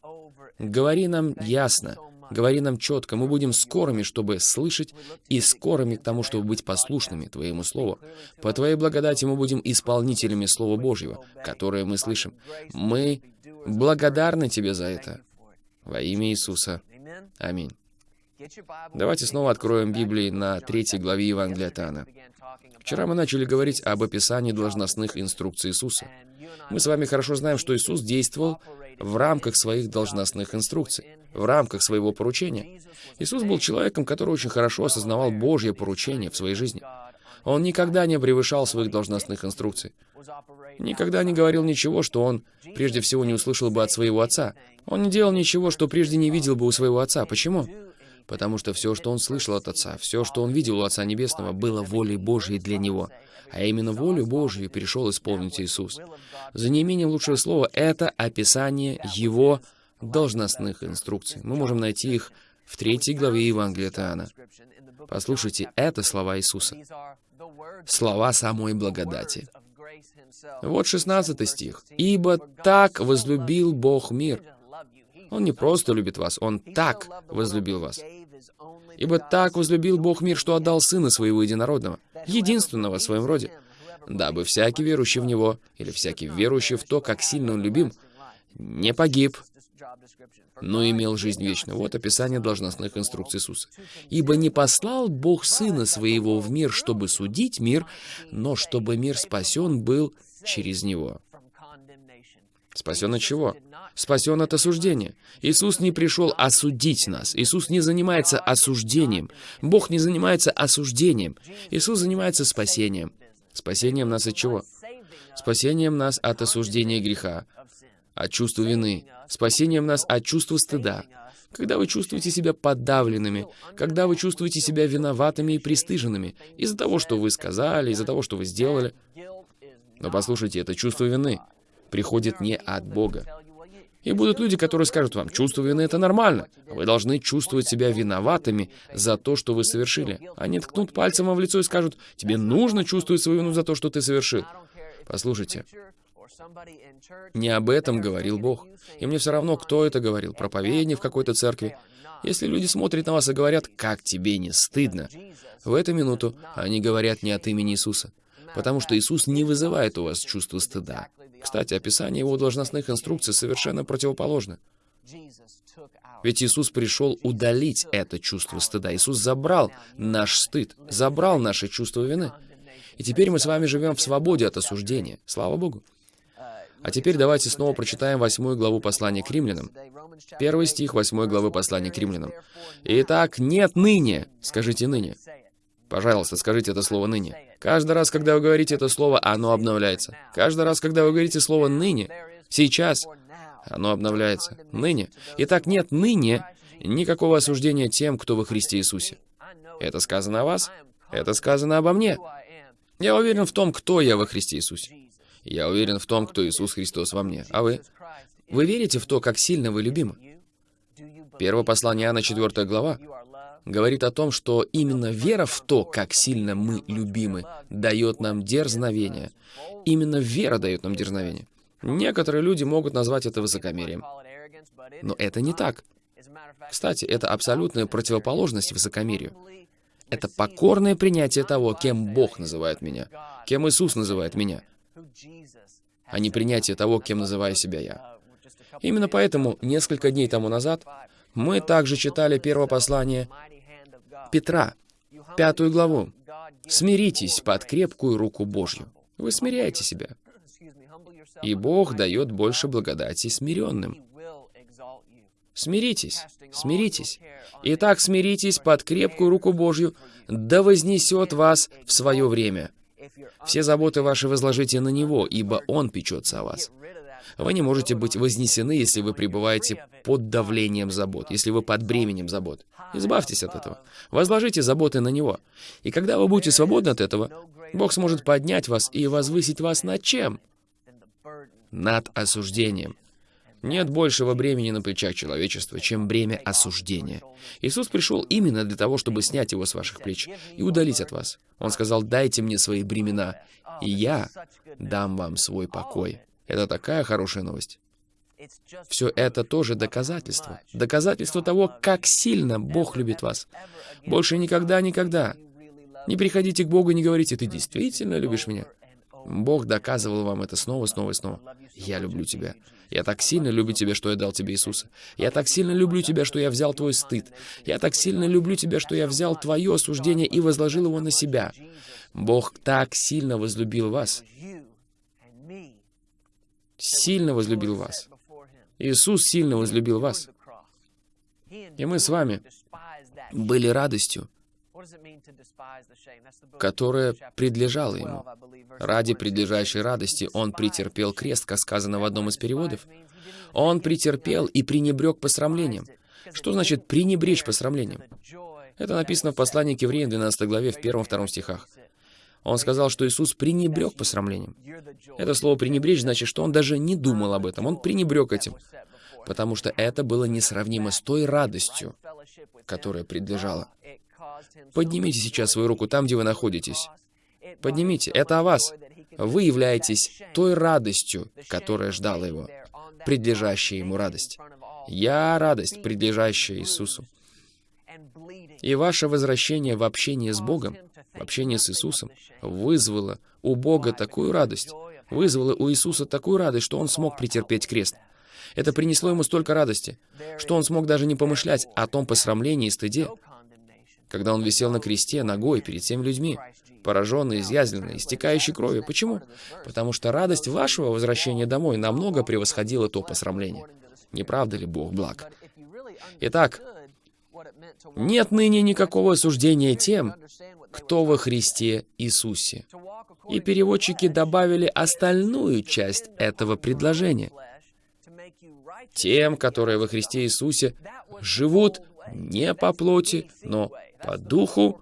Speaker 2: Говори нам ясно, Говори нам четко, мы будем скорыми, чтобы слышать, и скорыми к тому, чтобы быть послушными Твоему Слову. По Твоей благодати мы будем исполнителями Слова Божьего, которое мы слышим. Мы благодарны Тебе за это. Во имя Иисуса. Аминь. Давайте снова откроем Библии на третьей главе Евангелия от. Вчера мы начали говорить об описании должностных инструкций Иисуса. Мы с вами хорошо знаем, что Иисус действовал в рамках своих должностных инструкций, в рамках своего поручения. Иисус был человеком, который очень хорошо осознавал Божье поручение в своей жизни. Он никогда не превышал своих должностных инструкций. Никогда не говорил ничего, что он прежде всего не услышал бы от своего отца. Он не делал ничего, что прежде не видел бы у своего отца. Почему? Потому что все, что он слышал от Отца, все, что он видел у Отца Небесного, было волей Божьей для него. А именно волю Божью перешел исполнить Иисус. За неимением лучшего слова, это описание Его должностных инструкций. Мы можем найти их в третьей главе Евангелия от Иоанна. Послушайте, это слова Иисуса. Слова самой благодати. Вот 16 стих. «Ибо так возлюбил Бог мир». Он не просто любит вас, Он так возлюбил вас. Ибо так возлюбил Бог мир, что отдал Сына Своего Единородного, единственного в своем роде, дабы всякий верующий в Него, или всякий верующий в то, как сильно Он любим, не погиб, но имел жизнь вечную. Вот описание должностных инструкций Иисуса. «Ибо не послал Бог Сына Своего в мир, чтобы судить мир, но чтобы мир спасен был через Него». Спасен от чего? Спасен от осуждения. Иисус не пришел осудить нас. Иисус не занимается осуждением. Бог не занимается осуждением. Иисус занимается спасением. Спасением нас от чего? спасением нас от осуждения греха, от чувства вины, спасением нас от чувства стыда, когда вы чувствуете себя подавленными, когда вы чувствуете себя виноватыми и пристыженными из-за того, что вы сказали, из-за того, что вы сделали. Но послушайте, это чувство вины приходит не от Бога. И будут люди, которые скажут вам, чувство вины — это нормально. Вы должны чувствовать себя виноватыми за то, что вы совершили. Они ткнут пальцем вам в лицо и скажут, тебе нужно чувствовать свою вину за то, что ты совершил. Послушайте, не об этом говорил Бог. И мне все равно, кто это говорил, проповедник в какой-то церкви. Если люди смотрят на вас и говорят, как тебе не стыдно, в эту минуту они говорят не от имени Иисуса. Потому что Иисус не вызывает у вас чувство стыда. Кстати, описание его должностных инструкций совершенно противоположно. Ведь Иисус пришел удалить это чувство стыда. Иисус забрал наш стыд, забрал наше чувство вины. И теперь мы с вами живем в свободе от осуждения. Слава Богу. А теперь давайте снова прочитаем восьмую главу послания к римлянам. Первый стих восьмой главы послания к римлянам. «Итак, нет ныне». Скажите «ныне». Пожалуйста, скажите это слово «ныне». Каждый раз, когда вы говорите это слово, оно обновляется. Каждый раз, когда вы говорите слово «ныне», сейчас, оно обновляется. Ныне. Итак, нет ныне никакого осуждения тем, кто во Христе Иисусе. Это сказано о вас, это сказано обо мне. Я уверен в том, кто я во Христе Иисусе. Я уверен в том, кто Иисус Христос во мне. А вы? Вы верите в то, как сильно вы любимы? Первое послание Иоанна, 4 глава, говорит о том, что именно вера в то, как сильно мы любимы, дает нам дерзновение. Именно вера дает нам дерзновение. Некоторые люди могут назвать это высокомерием. Но это не так. Кстати, это абсолютная противоположность высокомерию. Это покорное принятие того, кем Бог называет меня, кем Иисус называет меня, а не принятие того, кем называю себя я. Именно поэтому несколько дней тому назад мы также читали первое послание Петра, пятую главу. «Смиритесь под крепкую руку Божью». Вы смиряете себя. (coughs) И Бог дает больше благодати смиренным. Смиритесь, смиритесь. Итак, смиритесь под крепкую руку Божью, да вознесет вас в свое время. Все заботы ваши возложите на Него, ибо Он печется о вас. Вы не можете быть вознесены, если вы пребываете под давлением забот, если вы под бременем забот. Избавьтесь от этого. Возложите заботы на Него. И когда вы будете свободны от этого, Бог сможет поднять вас и возвысить вас над чем? Над осуждением. Нет большего бремени на плечах человечества, чем бремя осуждения. Иисус пришел именно для того, чтобы снять его с ваших плеч и удалить от вас. Он сказал, дайте мне свои бремена, и я дам вам свой покой. Это такая хорошая новость. Все это тоже доказательство. Доказательство того, как сильно Бог любит вас. Больше никогда-никогда. Не приходите к Богу и не говорите, ты действительно любишь меня. Бог доказывал вам это снова, снова и снова. Я люблю тебя. Я так сильно люблю тебя, что я дал тебе Иисуса. Я так сильно люблю тебя, что я взял твой стыд. Я так сильно люблю тебя, что я взял твое осуждение и возложил его на себя. Бог так сильно возлюбил вас. Сильно возлюбил вас. Иисус сильно возлюбил вас. И мы с вами были радостью, которая предлежала Ему. Ради предлежащей радости Он претерпел крест, как сказано в одном из переводов. Он претерпел и пренебрег посрамлением. Что значит «пренебречь посрамлением»? Это написано в послании к евреям 12 главе, в 1-2 стихах. Он сказал, что Иисус пренебрег посрамлением. Это слово «пренебречь» значит, что он даже не думал об этом. Он пренебрег этим, потому что это было несравнимо с той радостью, которая предлежала. Поднимите сейчас свою руку там, где вы находитесь. Поднимите. Это о вас. Вы являетесь той радостью, которая ждала его, предлежащая ему радость. Я радость, предлежащая Иисусу. И ваше возвращение в общение с Богом, в общение с Иисусом, вызвало у Бога такую радость, вызвало у Иисуса такую радость, что Он смог претерпеть крест. Это принесло Ему столько радости, что Он смог даже не помышлять о том посрамлении и стыде, когда Он висел на кресте ногой перед теми людьми, пораженный, изъязвленный, истекающий кровью. Почему? Потому что радость вашего возвращения домой намного превосходила то посрамление. Не правда ли Бог благ? Итак, нет ныне никакого осуждения тем, кто во Христе Иисусе. И переводчики добавили остальную часть этого предложения. Тем, которые во Христе Иисусе живут не по плоти, но по духу.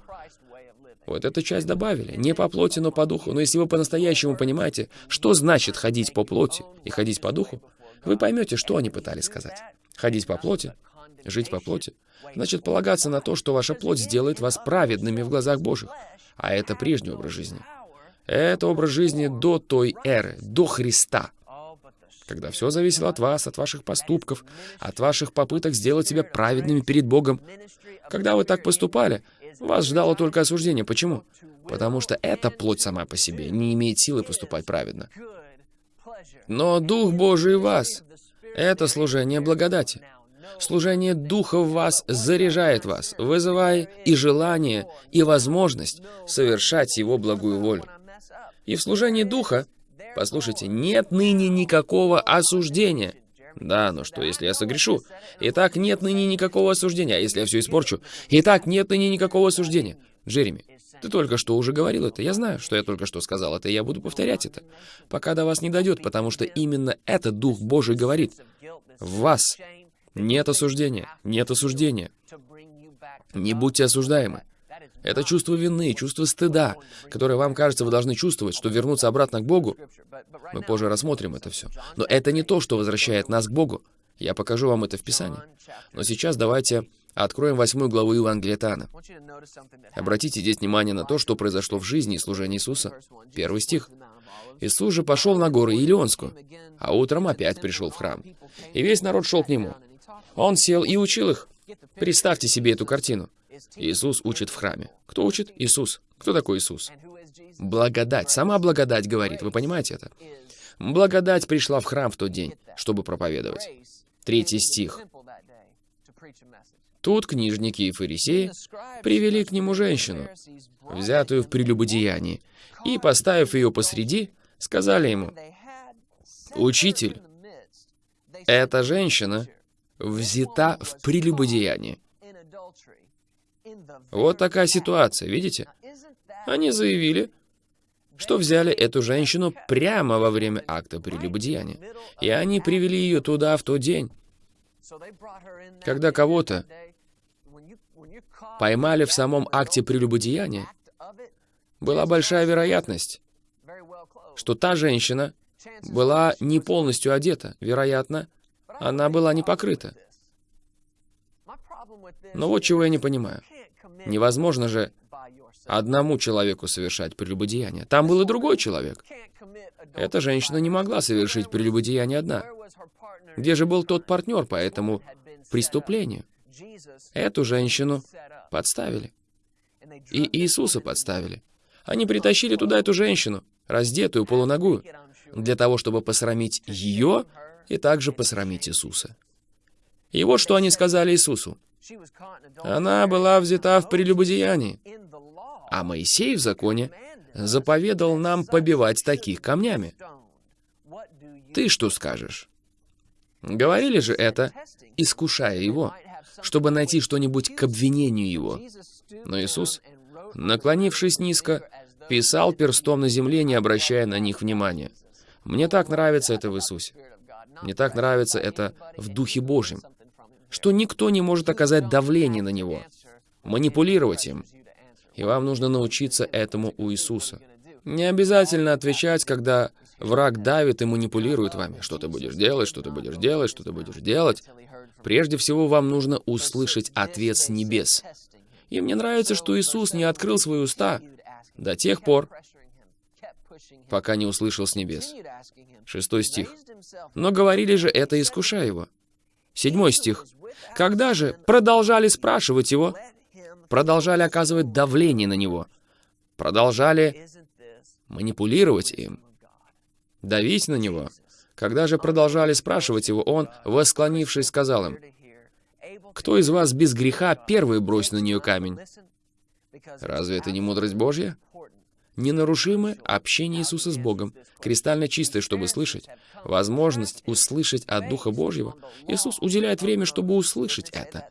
Speaker 2: Вот эту часть добавили. Не по плоти, но по духу. Но если вы по-настоящему понимаете, что значит ходить по плоти и ходить по духу, вы поймете, что они пытались сказать. Ходить по плоти, жить по плоти, значит полагаться на то, что ваша плоть сделает вас праведными в глазах Божьих. А это прежний образ жизни. Это образ жизни до той эры, до Христа, когда все зависело от вас, от ваших поступков, от ваших попыток сделать себя праведными перед Богом. Когда вы так поступали, вас ждало только осуждение. Почему? Потому что эта плоть сама по себе не имеет силы поступать праведно. Но Дух Божий в вас — это служение благодати. Служение Духа в вас заряжает вас, вызывая и желание, и возможность совершать Его благую волю. И в служении Духа, послушайте, нет ныне никакого осуждения. Да, но что, если я согрешу? Итак, нет ныне никакого осуждения. А если я все испорчу? Итак, нет ныне никакого осуждения. Джереми, ты только что уже говорил это. Я знаю, что я только что сказал это, и я буду повторять это, пока до вас не дойдет, потому что именно этот Дух Божий говорит. В вас нет осуждения, нет осуждения. Не будьте осуждаемы. Это чувство вины, чувство стыда, которое вам кажется, вы должны чувствовать, что вернуться обратно к Богу. Мы позже рассмотрим это все. Но это не то, что возвращает нас к Богу. Я покажу вам это в Писании. Но сейчас давайте откроем восьмую главу Евангелия Тана. Обратите здесь внимание на то, что произошло в жизни и служении Иисуса. Первый стих. «Иисус же пошел на горы Илионскую, а утром опять пришел в храм. И весь народ шел к нему. Он сел и учил их. Представьте себе эту картину. Иисус учит в храме. Кто учит? Иисус. Кто такой Иисус? Благодать. Сама благодать говорит. Вы понимаете это? Благодать пришла в храм в тот день, чтобы проповедовать. Третий стих. Тут книжники и фарисеи привели к нему женщину, взятую в прелюбодеянии, и, поставив ее посреди, сказали ему, «Учитель, эта женщина взята в прелюбодеянии». Вот такая ситуация, видите? Они заявили, что взяли эту женщину прямо во время акта прелюбодеяния. И они привели ее туда в тот день. Когда кого-то поймали в самом акте прелюбодеяния, была большая вероятность, что та женщина была не полностью одета. Вероятно, она была не покрыта. Но вот чего я не понимаю. Невозможно же одному человеку совершать прелюбодеяние. Там был и другой человек. Эта женщина не могла совершить прелюбодеяние одна. Где же был тот партнер по этому преступлению? Эту женщину подставили. И Иисуса подставили. Они притащили туда эту женщину, раздетую, полуногую, для того, чтобы посрамить ее и также посрамить Иисуса. И вот что они сказали Иисусу. Она была взята в прелюбодеянии. А Моисей в законе заповедал нам побивать таких камнями. Ты что скажешь? Говорили же это, искушая его, чтобы найти что-нибудь к обвинению его. Но Иисус, наклонившись низко, писал перстом на земле, не обращая на них внимания. Мне так нравится это в Иисусе. Мне так нравится это в Духе Божьем что никто не может оказать давление на него, манипулировать им. И вам нужно научиться этому у Иисуса. Не обязательно отвечать, когда враг давит и манипулирует вами. Что ты будешь делать, что ты будешь делать, что ты будешь делать. Прежде всего, вам нужно услышать ответ с небес. И мне нравится, что Иисус не открыл свои уста до тех пор, пока не услышал с небес. Шестой стих. Но говорили же это, искушая его. Седьмой стих. Когда же продолжали спрашивать его, продолжали оказывать давление на него, продолжали манипулировать им, давить на него, когда же продолжали спрашивать его, он, восклонившись, сказал им, «Кто из вас без греха первый бросит на нее камень?» Разве это не мудрость Божья? Ненарушимое общение Иисуса с Богом, кристально чистое, чтобы слышать, возможность услышать от Духа Божьего. Иисус уделяет время, чтобы услышать это.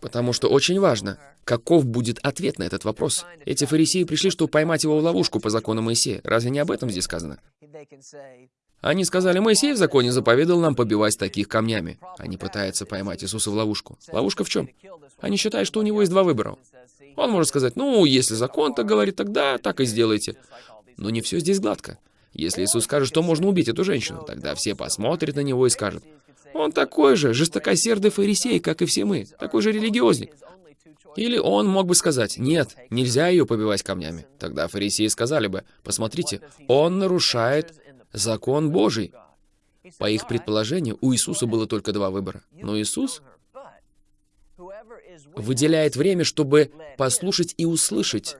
Speaker 2: Потому что очень важно, каков будет ответ на этот вопрос. Эти фарисеи пришли, чтобы поймать его в ловушку по закону Моисея. Разве не об этом здесь сказано? Они сказали, Моисей в законе заповедал нам побивать таких камнями. Они пытаются поймать Иисуса в ловушку. Ловушка в чем? Они считают, что у него есть два выбора. Он может сказать, ну, если закон так говорит, тогда так и сделайте. Но не все здесь гладко. Если Иисус скажет, что можно убить эту женщину, тогда все посмотрят на него и скажут, он такой же жестокосердый фарисей, как и все мы, такой же религиозник. Или он мог бы сказать, нет, нельзя ее побивать камнями. Тогда фарисеи сказали бы, посмотрите, он нарушает закон Божий. По их предположению, у Иисуса было только два выбора. Но Иисус выделяет время, чтобы послушать и услышать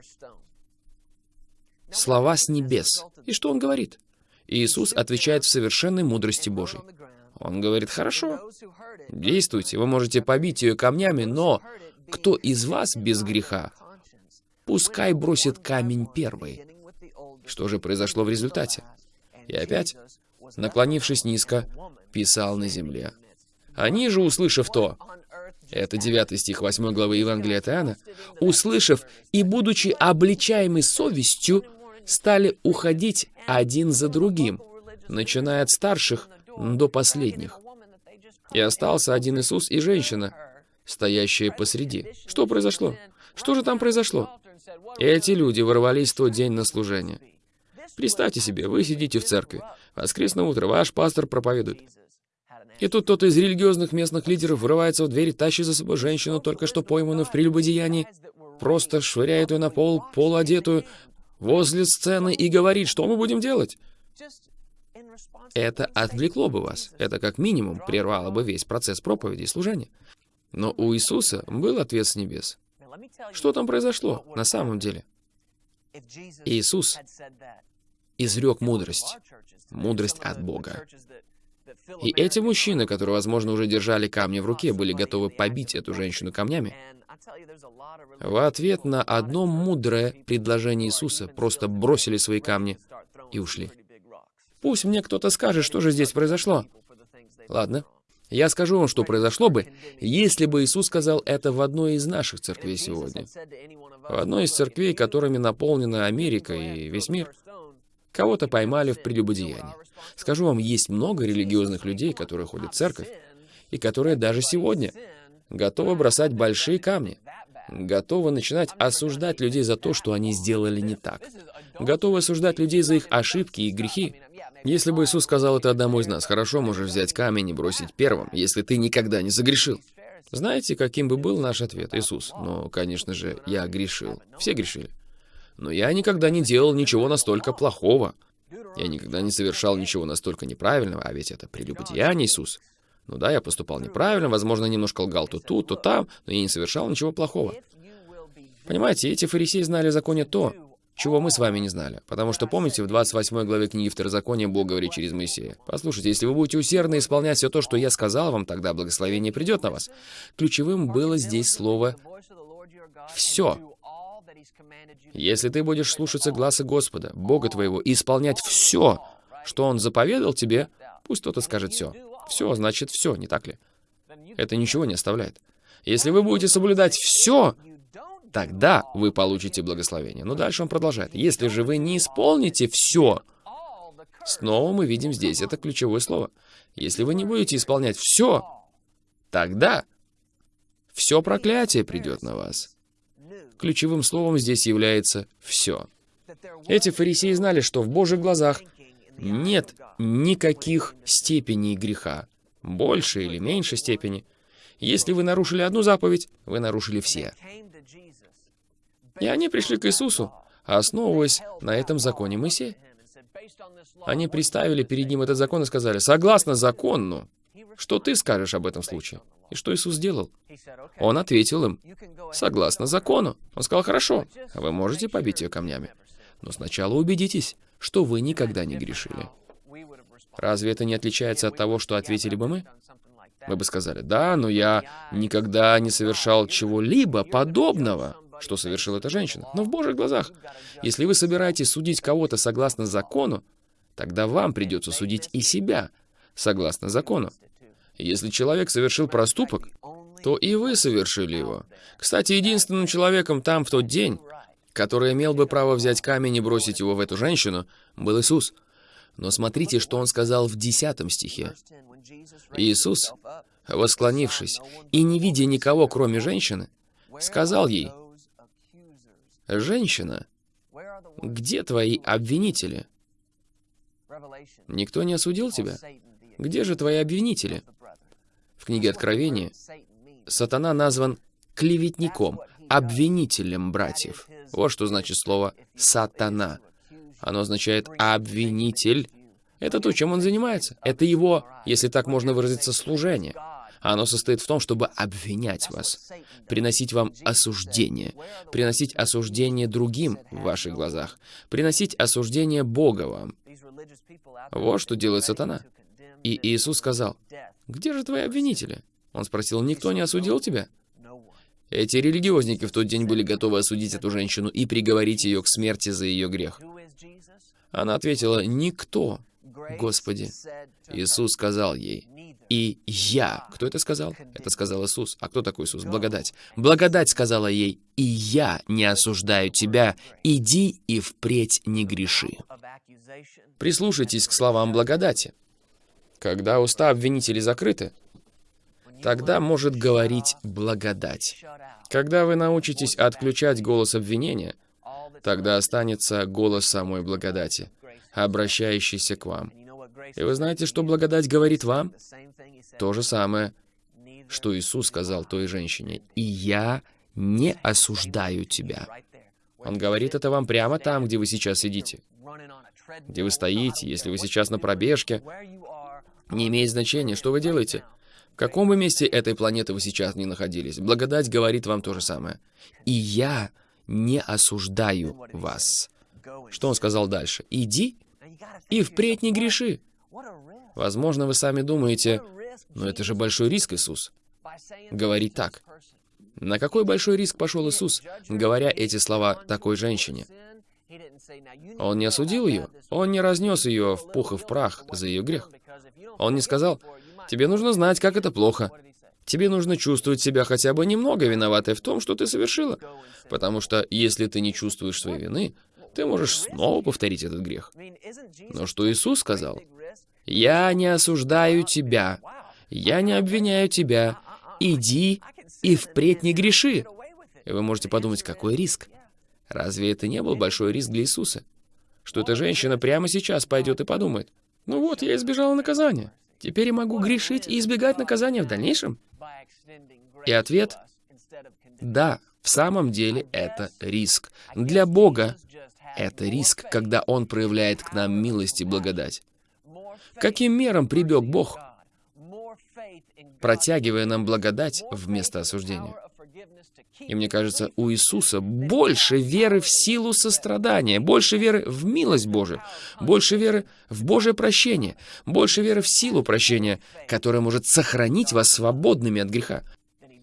Speaker 2: слова с небес. И что он говорит? Иисус отвечает в совершенной мудрости Божией. Он говорит, хорошо, действуйте, вы можете побить ее камнями, но кто из вас без греха, пускай бросит камень первый. Что же произошло в результате? И опять, наклонившись низко, писал на земле. Они же, услышав то, это 9 стих 8 главы Евангелия от Иоанна, услышав и будучи обличаемы совестью, стали уходить один за другим, начиная от старших до последних. И остался один Иисус и женщина, стоящая посреди. Что произошло? Что же там произошло? Эти люди ворвались в тот день на служение. Представьте себе, вы сидите в церкви. Воскресное утро, ваш пастор проповедует. И тут кто-то из религиозных местных лидеров врывается в дверь, тащит за собой женщину, только что пойманную в прелюбодеянии, просто швыряет ее на пол, полуодетую, возле сцены и говорит, что мы будем делать. Это отвлекло бы вас. Это как минимум прервало бы весь процесс проповеди и служения. Но у Иисуса был ответ с небес. Что там произошло на самом деле? Иисус изрек мудрость. Мудрость от Бога. И эти мужчины, которые, возможно, уже держали камни в руке, были готовы побить эту женщину камнями. В ответ на одно мудрое предложение Иисуса просто бросили свои камни и ушли. Пусть мне кто-то скажет, что же здесь произошло. Ладно. Я скажу вам, что произошло бы, если бы Иисус сказал это в одной из наших церквей сегодня. В одной из церквей, которыми наполнена Америка и весь мир. Кого-то поймали в прелюбодеянии. Скажу вам, есть много религиозных людей, которые ходят в церковь, и которые даже сегодня готовы бросать большие камни, готовы начинать осуждать людей за то, что они сделали не так, готовы осуждать людей за их ошибки и грехи. Если бы Иисус сказал это одному из нас, хорошо, можешь взять камень и бросить первым, если ты никогда не загрешил. Знаете, каким бы был наш ответ, Иисус? Ну, конечно же, я грешил. Все грешили. Но я никогда не делал ничего настолько плохого. Я никогда не совершал ничего настолько неправильного, а ведь это прелюбодеяние, Иисус. Ну да, я поступал неправильно, возможно, немножко лгал то тут, то там, но я не совершал ничего плохого. Понимаете, эти фарисеи знали о законе то, чего мы с вами не знали. Потому что, помните, в 28 главе книги Второзакония Бог говорит через Моисея. Послушайте, если вы будете усердно исполнять все то, что я сказал вам, тогда благословение придет на вас. Ключевым было здесь слово «все». Если ты будешь слушаться глаза Господа, Бога твоего, и исполнять все, что Он заповедал тебе, пусть кто-то скажет «все». Все значит «все», не так ли? Это ничего не оставляет. Если вы будете соблюдать все, тогда вы получите благословение. Но дальше он продолжает. Если же вы не исполните все, снова мы видим здесь это ключевое слово. Если вы не будете исполнять все, тогда все проклятие придет на вас. Ключевым словом здесь является «все». Эти фарисеи знали, что в Божьих глазах нет никаких степеней греха, больше или меньше степени. Если вы нарушили одну заповедь, вы нарушили все. И они пришли к Иисусу, основываясь на этом законе Моисея. Они представили перед ним этот закон и сказали, «Согласно закону, что ты скажешь об этом случае?» И что Иисус сделал? Он ответил им, «Согласно закону». Он сказал, «Хорошо, вы можете побить ее камнями, но сначала убедитесь, что вы никогда не грешили». Разве это не отличается от того, что ответили бы мы? Мы бы сказали, «Да, но я никогда не совершал чего-либо подобного» что совершила эта женщина. Но в Божьих глазах, если вы собираетесь судить кого-то согласно закону, тогда вам придется судить и себя согласно закону. Если человек совершил проступок, то и вы совершили его. Кстати, единственным человеком там в тот день, который имел бы право взять камень и бросить его в эту женщину, был Иисус. Но смотрите, что он сказал в 10 стихе. Иисус, восклонившись и не видя никого, кроме женщины, сказал ей, «Женщина, где твои обвинители? Никто не осудил тебя? Где же твои обвинители?» Книге Откровения сатана назван клеветником, обвинителем братьев. Вот что значит слово «сатана». Оно означает «обвинитель». Это то, чем он занимается. Это его, если так можно выразиться, служение. Оно состоит в том, чтобы обвинять вас, приносить вам осуждение, приносить осуждение другим в ваших глазах, приносить осуждение Бога вам. Вот что делает сатана. И Иисус сказал, «Где же твои обвинители?» Он спросил, «Никто не осудил тебя?» Эти религиозники в тот день были готовы осудить эту женщину и приговорить ее к смерти за ее грех. Она ответила, «Никто, Господи». Иисус сказал ей, «И я». Кто это сказал? Это сказал Иисус. А кто такой Иисус? Благодать. Благодать сказала ей, «И я не осуждаю тебя. Иди и впредь не греши». Прислушайтесь к словам благодати. Когда уста обвинителей закрыты, тогда может говорить благодать. Когда вы научитесь отключать голос обвинения, тогда останется голос самой благодати, обращающийся к вам. И вы знаете, что благодать говорит вам? То же самое, что Иисус сказал той женщине. «И я не осуждаю тебя». Он говорит это вам прямо там, где вы сейчас сидите. Где вы стоите, если вы сейчас на пробежке. Не имеет значения, что вы делаете. В каком бы месте этой планеты вы сейчас не находились, благодать говорит вам то же самое. «И я не осуждаю вас». Что он сказал дальше? «Иди и впредь не греши». Возможно, вы сами думаете, но это же большой риск, Иисус. Говорить так. На какой большой риск пошел Иисус, говоря эти слова такой женщине? Он не осудил ее, он не разнес ее в пух и в прах за ее грех. Он не сказал, Тебе нужно знать, как это плохо. Тебе нужно чувствовать себя хотя бы немного виноватой в том, что ты совершила. Потому что если ты не чувствуешь своей вины, ты можешь снова повторить этот грех. Но что Иисус сказал? «Я не осуждаю тебя, я не обвиняю тебя, иди и впредь не греши». И вы можете подумать, какой риск? Разве это не был большой риск для Иисуса? Что эта женщина прямо сейчас пойдет и подумает, ну вот, я избежала наказания. Теперь я могу грешить и избегать наказания в дальнейшем? И ответ — да, в самом деле это риск. Для Бога это риск, когда Он проявляет к нам милость и благодать. Каким мерам прибег Бог, протягивая нам благодать вместо осуждения? И мне кажется, у Иисуса больше веры в силу сострадания, больше веры в милость Божию, больше веры в Божье прощение, больше веры в силу прощения, которая может сохранить вас свободными от греха.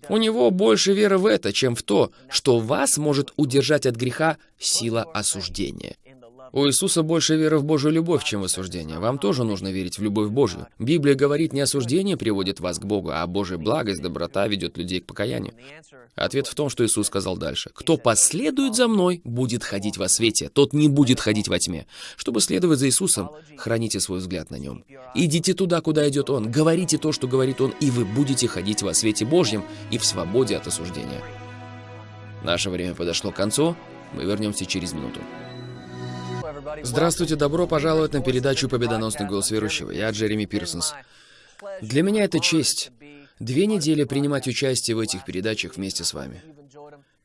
Speaker 2: У него больше веры в это, чем в то, что вас может удержать от греха сила осуждения. У Иисуса больше веры в Божью любовь, чем в осуждение. Вам тоже нужно верить в любовь Божью. Библия говорит, не осуждение приводит вас к Богу, а Божья благость, доброта ведет людей к покаянию. Ответ в том, что Иисус сказал дальше. «Кто последует за Мной, будет ходить во свете, тот не будет ходить во тьме». Чтобы следовать за Иисусом, храните свой взгляд на Нем. Идите туда, куда идет Он, говорите то, что говорит Он, и вы будете ходить во свете Божьем и в свободе от осуждения. Наше время подошло к концу, мы вернемся через минуту. Здравствуйте, добро пожаловать на передачу «Победоносный голос верующего». Я Джереми Пирсонс. Для меня это честь две недели принимать участие в этих передачах вместе с вами.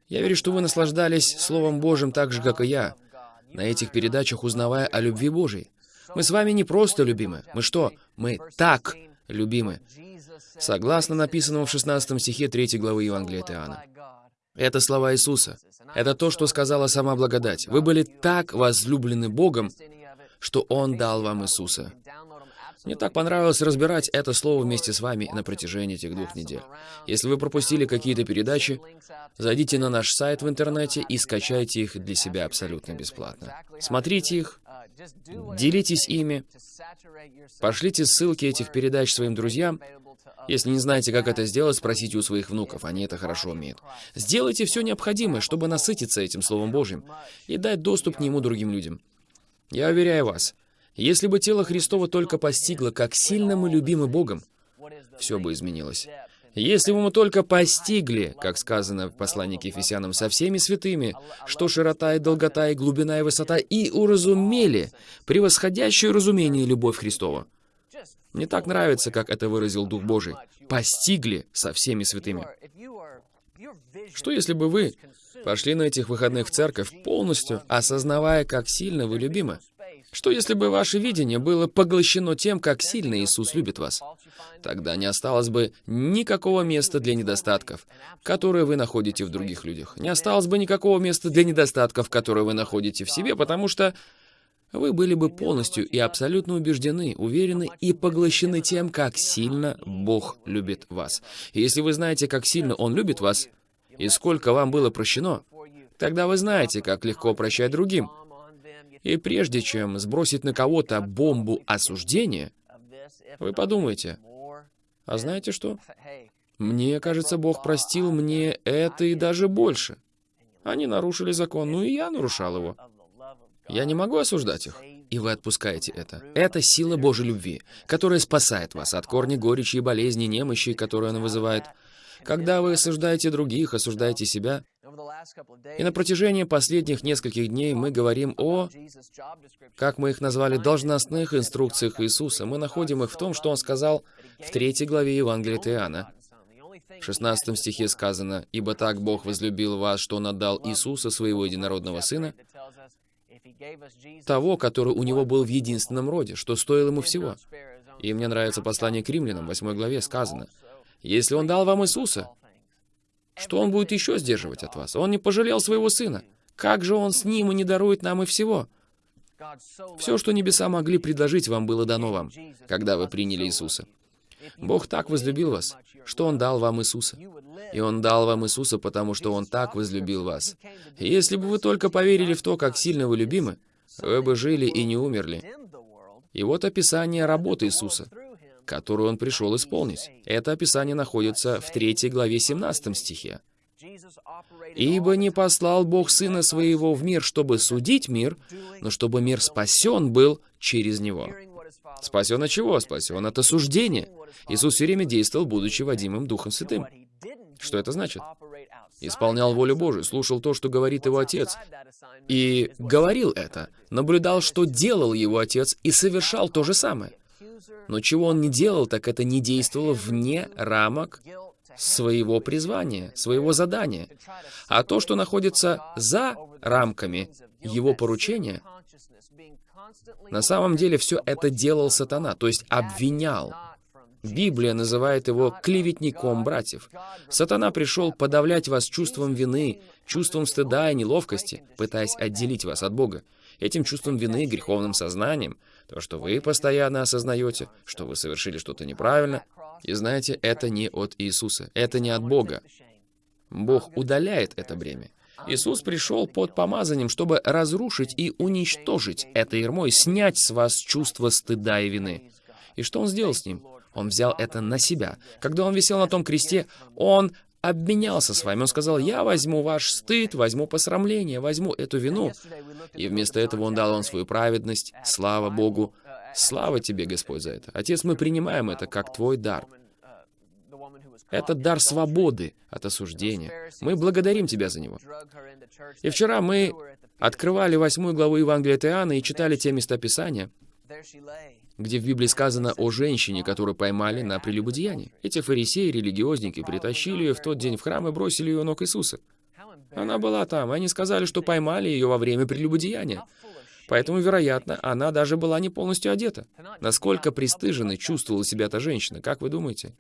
Speaker 2: Я верю, что вы наслаждались Словом Божьим так же, как и я, на этих передачах узнавая о любви Божьей. Мы с вами не просто любимы. Мы что? Мы так любимы. Согласно написанному в 16 стихе 3 главы Евангелия от Иоанна. Это слова Иисуса. Это то, что сказала сама благодать. Вы были так возлюблены Богом, что Он дал вам Иисуса. Мне так понравилось разбирать это слово вместе с вами на протяжении этих двух недель. Если вы пропустили какие-то передачи, зайдите на наш сайт в интернете и скачайте их для себя абсолютно бесплатно. Смотрите их, делитесь ими, пошлите ссылки этих передач своим друзьям, Если не знаете, как это сделать, спросите у своих внуков, они это хорошо умеют. Сделайте все необходимое, чтобы насытиться этим Словом Божьим и дать доступ к нему другим людям. Я уверяю вас, если бы тело Христово только постигло, как сильно мы любимы Богом, все бы изменилось. Если бы мы только постигли, как сказано в послании к Ефесянам, со всеми святыми, что широта и долгота и глубина и высота, и уразумели превосходящее разумение любовь Христова. Мне так нравится, как это выразил Дух Божий. Постигли со всеми святыми. Что если бы вы пошли на этих выходных в церковь, полностью осознавая, как сильно вы любимы? Что если бы ваше видение было поглощено тем, как сильно Иисус любит вас? Тогда не осталось бы никакого места для недостатков, которые вы находите в других людях. Не осталось бы никакого места для недостатков, которые вы находите в себе, потому что вы были бы полностью и абсолютно убеждены, уверены и поглощены тем, как сильно Бог любит вас. И если вы знаете, как сильно Он любит вас, и сколько вам было прощено, тогда вы знаете, как легко прощать другим. И прежде чем сбросить на кого-то бомбу осуждения, вы подумайте, а знаете что? Мне кажется, Бог простил мне это и даже больше. Они нарушили закон, ну и я нарушал его. Я не могу осуждать их. И вы отпускаете это. Это сила Божьей любви, которая спасает вас от корня горечи и болезни, немощи, которые она вызывает. Когда вы осуждаете других, осуждаете себя, и на протяжении последних нескольких дней мы говорим о, как мы их назвали, должностных инструкциях Иисуса. Мы находим их в том, что Он сказал в третьей главе Евангелия Иоанна. В 16 стихе сказано, «Ибо так Бог возлюбил вас, что Он отдал Иисуса, Своего Единородного Сына, того, который у Него был в единственном роде, что стоило Ему всего». И мне нравится послание к римлянам, в 8 главе сказано, «Если Он дал вам Иисуса, что Он будет еще сдерживать от вас? Он не пожалел своего Сына. Как же Он с Ним и не дарует нам и всего? Все, что небеса могли предложить вам, было дано вам, когда вы приняли Иисуса. Бог так возлюбил вас, что Он дал вам Иисуса. И Он дал вам Иисуса, потому что Он так возлюбил вас. Если бы вы только поверили в то, как сильно вы любимы, вы бы жили и не умерли. И вот описание работы Иисуса которую он пришел исполнить. Это описание находится в 3 главе 17 стихе. «Ибо не послал Бог Сына Своего в мир, чтобы судить мир, но чтобы мир спасен был через Него». Спасен от чего? Спасен от осуждения. Иисус все время действовал, будучи водимым Духом Святым. Что это значит? Исполнял волю Божию, слушал то, что говорит его Отец, и говорил это, наблюдал, что делал его Отец, и совершал то же самое. Но чего он не делал, так это не действовало вне рамок своего призвания, своего задания. А то, что находится за рамками его поручения, на самом деле все это делал сатана, то есть обвинял. Библия называет его клеветником братьев. Сатана пришел подавлять вас чувством вины, чувством стыда и неловкости, пытаясь отделить вас от Бога. Этим чувством вины, греховным сознанием, то, что вы постоянно осознаете, что вы совершили что-то неправильно. И знаете, это не от Иисуса, это не от Бога. Бог удаляет это бремя. Иисус пришел под помазанием, чтобы разрушить и уничтожить это ермо и снять с вас чувство стыда и вины. И что Он сделал с ним? Он взял это на себя. Когда Он висел на том кресте, Он обменялся с вами. Он сказал, я возьму ваш стыд, возьму посрамление, возьму эту вину. И вместо этого он дал вам свою праведность. Слава Богу. Слава тебе, Господь, за это. Отец, мы принимаем это как твой дар. Это дар свободы от осуждения. Мы благодарим Тебя за него. И вчера мы открывали восьмую главу Евангелия от Иоанна и читали те места Писания, где в Библии сказано о женщине, которую поймали на прелюбодеянии. Эти фарисеи, религиозники, притащили ее в тот день в храм и бросили ее ног Иисуса. Она была там, они сказали, что поймали ее во время прелюбодеяния. Поэтому, вероятно, она даже была не полностью одета. Насколько пристыженной чувствовала себя эта женщина, как вы думаете?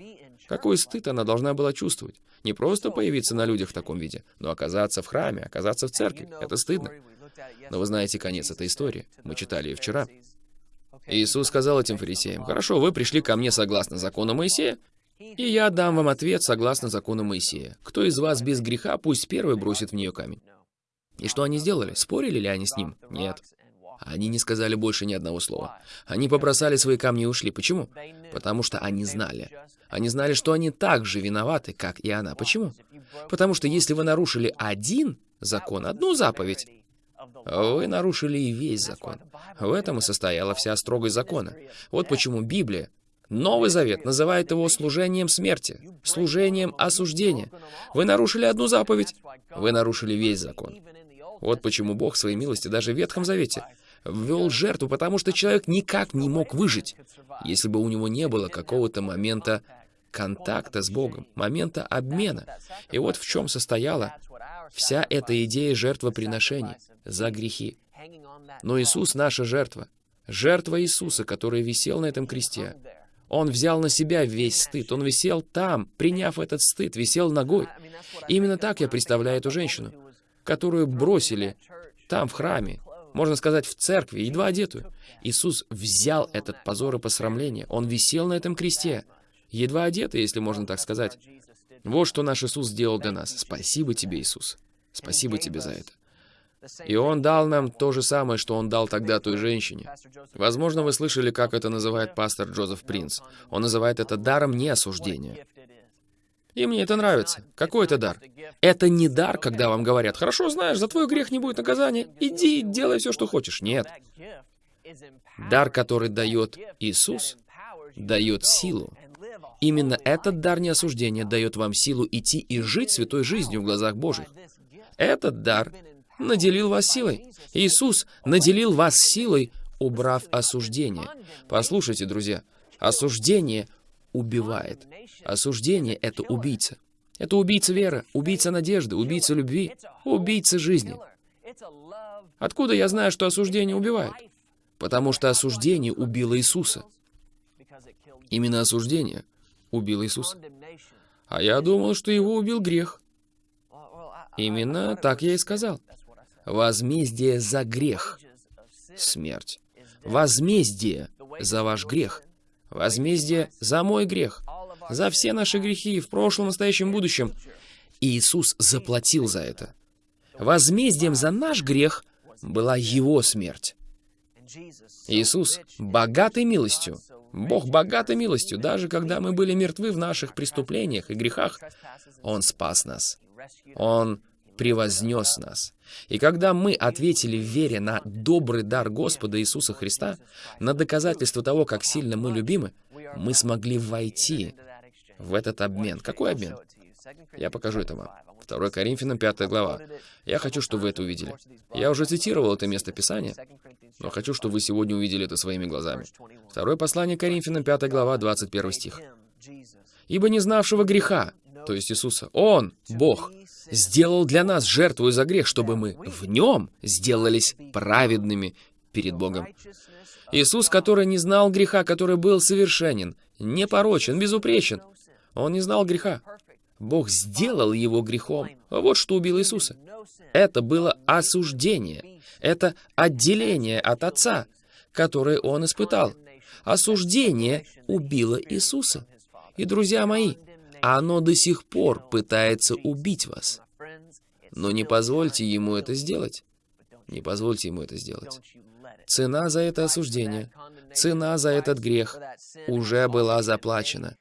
Speaker 2: Какой стыд она должна была чувствовать? Не просто появиться на людях в таком виде, но оказаться в храме, оказаться в церкви. Это стыдно. Но вы знаете конец этой истории. Мы читали ее вчера. Иисус сказал этим фарисеям, «Хорошо, вы пришли ко мне согласно закону Моисея, и я дам вам ответ согласно закону Моисея. Кто из вас без греха, пусть первый бросит в нее камень». И что они сделали? Спорили ли они с ним? Нет. Они не сказали больше ни одного слова. Они побросали свои камни и ушли. Почему? Потому что они знали. Они знали, что они так же виноваты, как и она. Почему? Потому что если вы нарушили один закон, одну заповедь, вы нарушили и весь закон. В этом и состояла вся строгость закона. Вот почему Библия, Новый Завет, называет его служением смерти, служением осуждения. Вы нарушили одну заповедь, вы нарушили весь закон. Вот почему Бог в своей милости даже в Ветхом Завете ввел жертву, потому что человек никак не мог выжить, если бы у него не было какого-то момента контакта с Богом, момента обмена. И вот в чем состояла вся эта идея жертвоприношений за грехи. Но Иисус — наша жертва. Жертва Иисуса, который висел на этом кресте. Он взял на себя весь стыд. Он висел там, приняв этот стыд, висел ногой. Именно так я представляю эту женщину, которую бросили там, в храме, можно сказать, в церкви, едва одетую. Иисус взял этот позор и посрамление. Он висел на этом кресте, едва одетый, если можно так сказать. Вот что наш Иисус сделал для нас. Спасибо тебе, Иисус. Спасибо тебе за это. И Он дал нам то же самое, что Он дал тогда той женщине. Возможно, вы слышали, как это называет пастор Джозеф Принц. Он называет это даром неосуждения. И мне это нравится. Какой это дар? Это не дар, когда вам говорят, «Хорошо, знаешь, за твой грех не будет наказания, иди, делай все, что хочешь». Нет. Дар, который дает Иисус, дает силу. Именно этот дар неосуждения дает вам силу идти и жить святой жизнью в глазах Божьих. Этот дар наделил вас силой. Иисус наделил вас силой, убрав осуждение. Послушайте, друзья, осуждение убивает. Осуждение — это убийца. Это убийца веры, убийца надежды, убийца любви, убийца жизни. Откуда я знаю, что осуждение убивает? Потому что осуждение убило Иисуса. Именно осуждение убило Иисуса. А я думал, что его убил грех. Именно так я и сказал. Возмездие за грех — смерть. Возмездие за ваш грех. Возмездие за мой грех. За все наши грехи в прошлом, настоящем, будущем. И Иисус заплатил за это. Возмездием за наш грех была Его смерть. Иисус богатой милостью, Бог богатой милостью, даже когда мы были мертвы в наших преступлениях и грехах, Он спас нас. Он превознес нас. И когда мы ответили в вере на добрый дар Господа Иисуса Христа, на доказательство того, как сильно мы любимы, мы смогли войти в этот обмен. Какой обмен? Я покажу это вам. 2 Коринфянам 5 глава. Я хочу, чтобы вы это увидели. Я уже цитировал это место Писания, но хочу, чтобы вы сегодня увидели это своими глазами. Второе послание Коринфянам 5 глава, 21 стих. «Ибо не знавшего греха, то есть Иисуса, Он, Бог, сделал для нас жертву за грех, чтобы мы в нем сделались праведными перед Богом. Иисус, который не знал греха, который был совершенен, непорочен, безупречен, он не знал греха. Бог сделал его грехом. Вот что убило Иисуса. Это было осуждение. Это отделение от Отца, которое он испытал. Осуждение убило Иисуса. И, друзья мои, оно до сих пор пытается убить вас. Но не позвольте ему это сделать. Не позвольте ему это сделать. Цена за это осуждение, цена за этот грех уже была заплачена.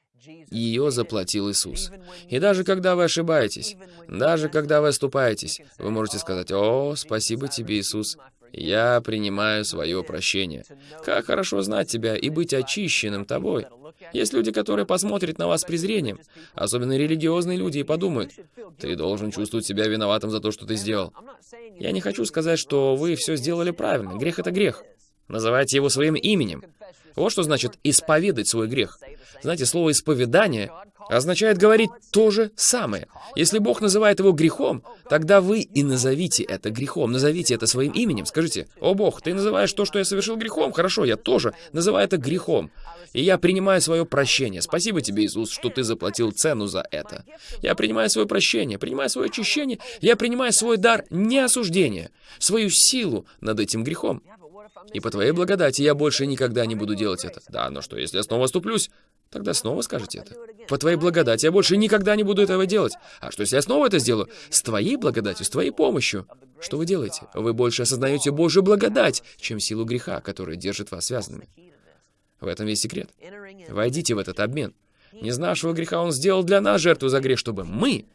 Speaker 2: Ее заплатил Иисус. И даже когда вы ошибаетесь, даже когда вы оступаетесь, вы можете сказать, «О, спасибо тебе, Иисус, я принимаю свое прощение. Как хорошо знать тебя и быть очищенным тобой. Есть люди, которые посмотрят на вас с презрением, особенно религиозные люди, и подумают, ты должен чувствовать себя виноватым за то, что ты сделал. Я не хочу сказать, что вы все сделали правильно. Грех — это грех. Называйте его своим именем. Вот что значит исповедать свой грех. Знаете, слово «исповедание» означает говорить то же самое. Если Бог называет его грехом, тогда вы и назовите это грехом, назовите это своим именем. Скажите, «О Бог, ты называешь то, что я совершил грехом? Хорошо, я тоже называю это грехом. И я принимаю свое прощение. Спасибо тебе, Иисус, что ты заплатил цену за это. Я принимаю свое прощение, принимаю свое очищение, я принимаю свой дар не осуждения, свою силу над этим грехом. И по твоей благодати я больше никогда не буду делать это. Да, но что, если я снова оступлюсь? Тогда снова скажете это. По твоей благодати я больше никогда не буду этого делать. А что, если я снова это сделаю? С твоей благодатью, с твоей помощью. Что вы делаете? Вы больше осознаете Божью благодать, чем силу греха, которая держит вас связанными. В этом весь секрет. Войдите в этот обмен. Не знавшего греха Он сделал для нас жертву за грех, чтобы мы,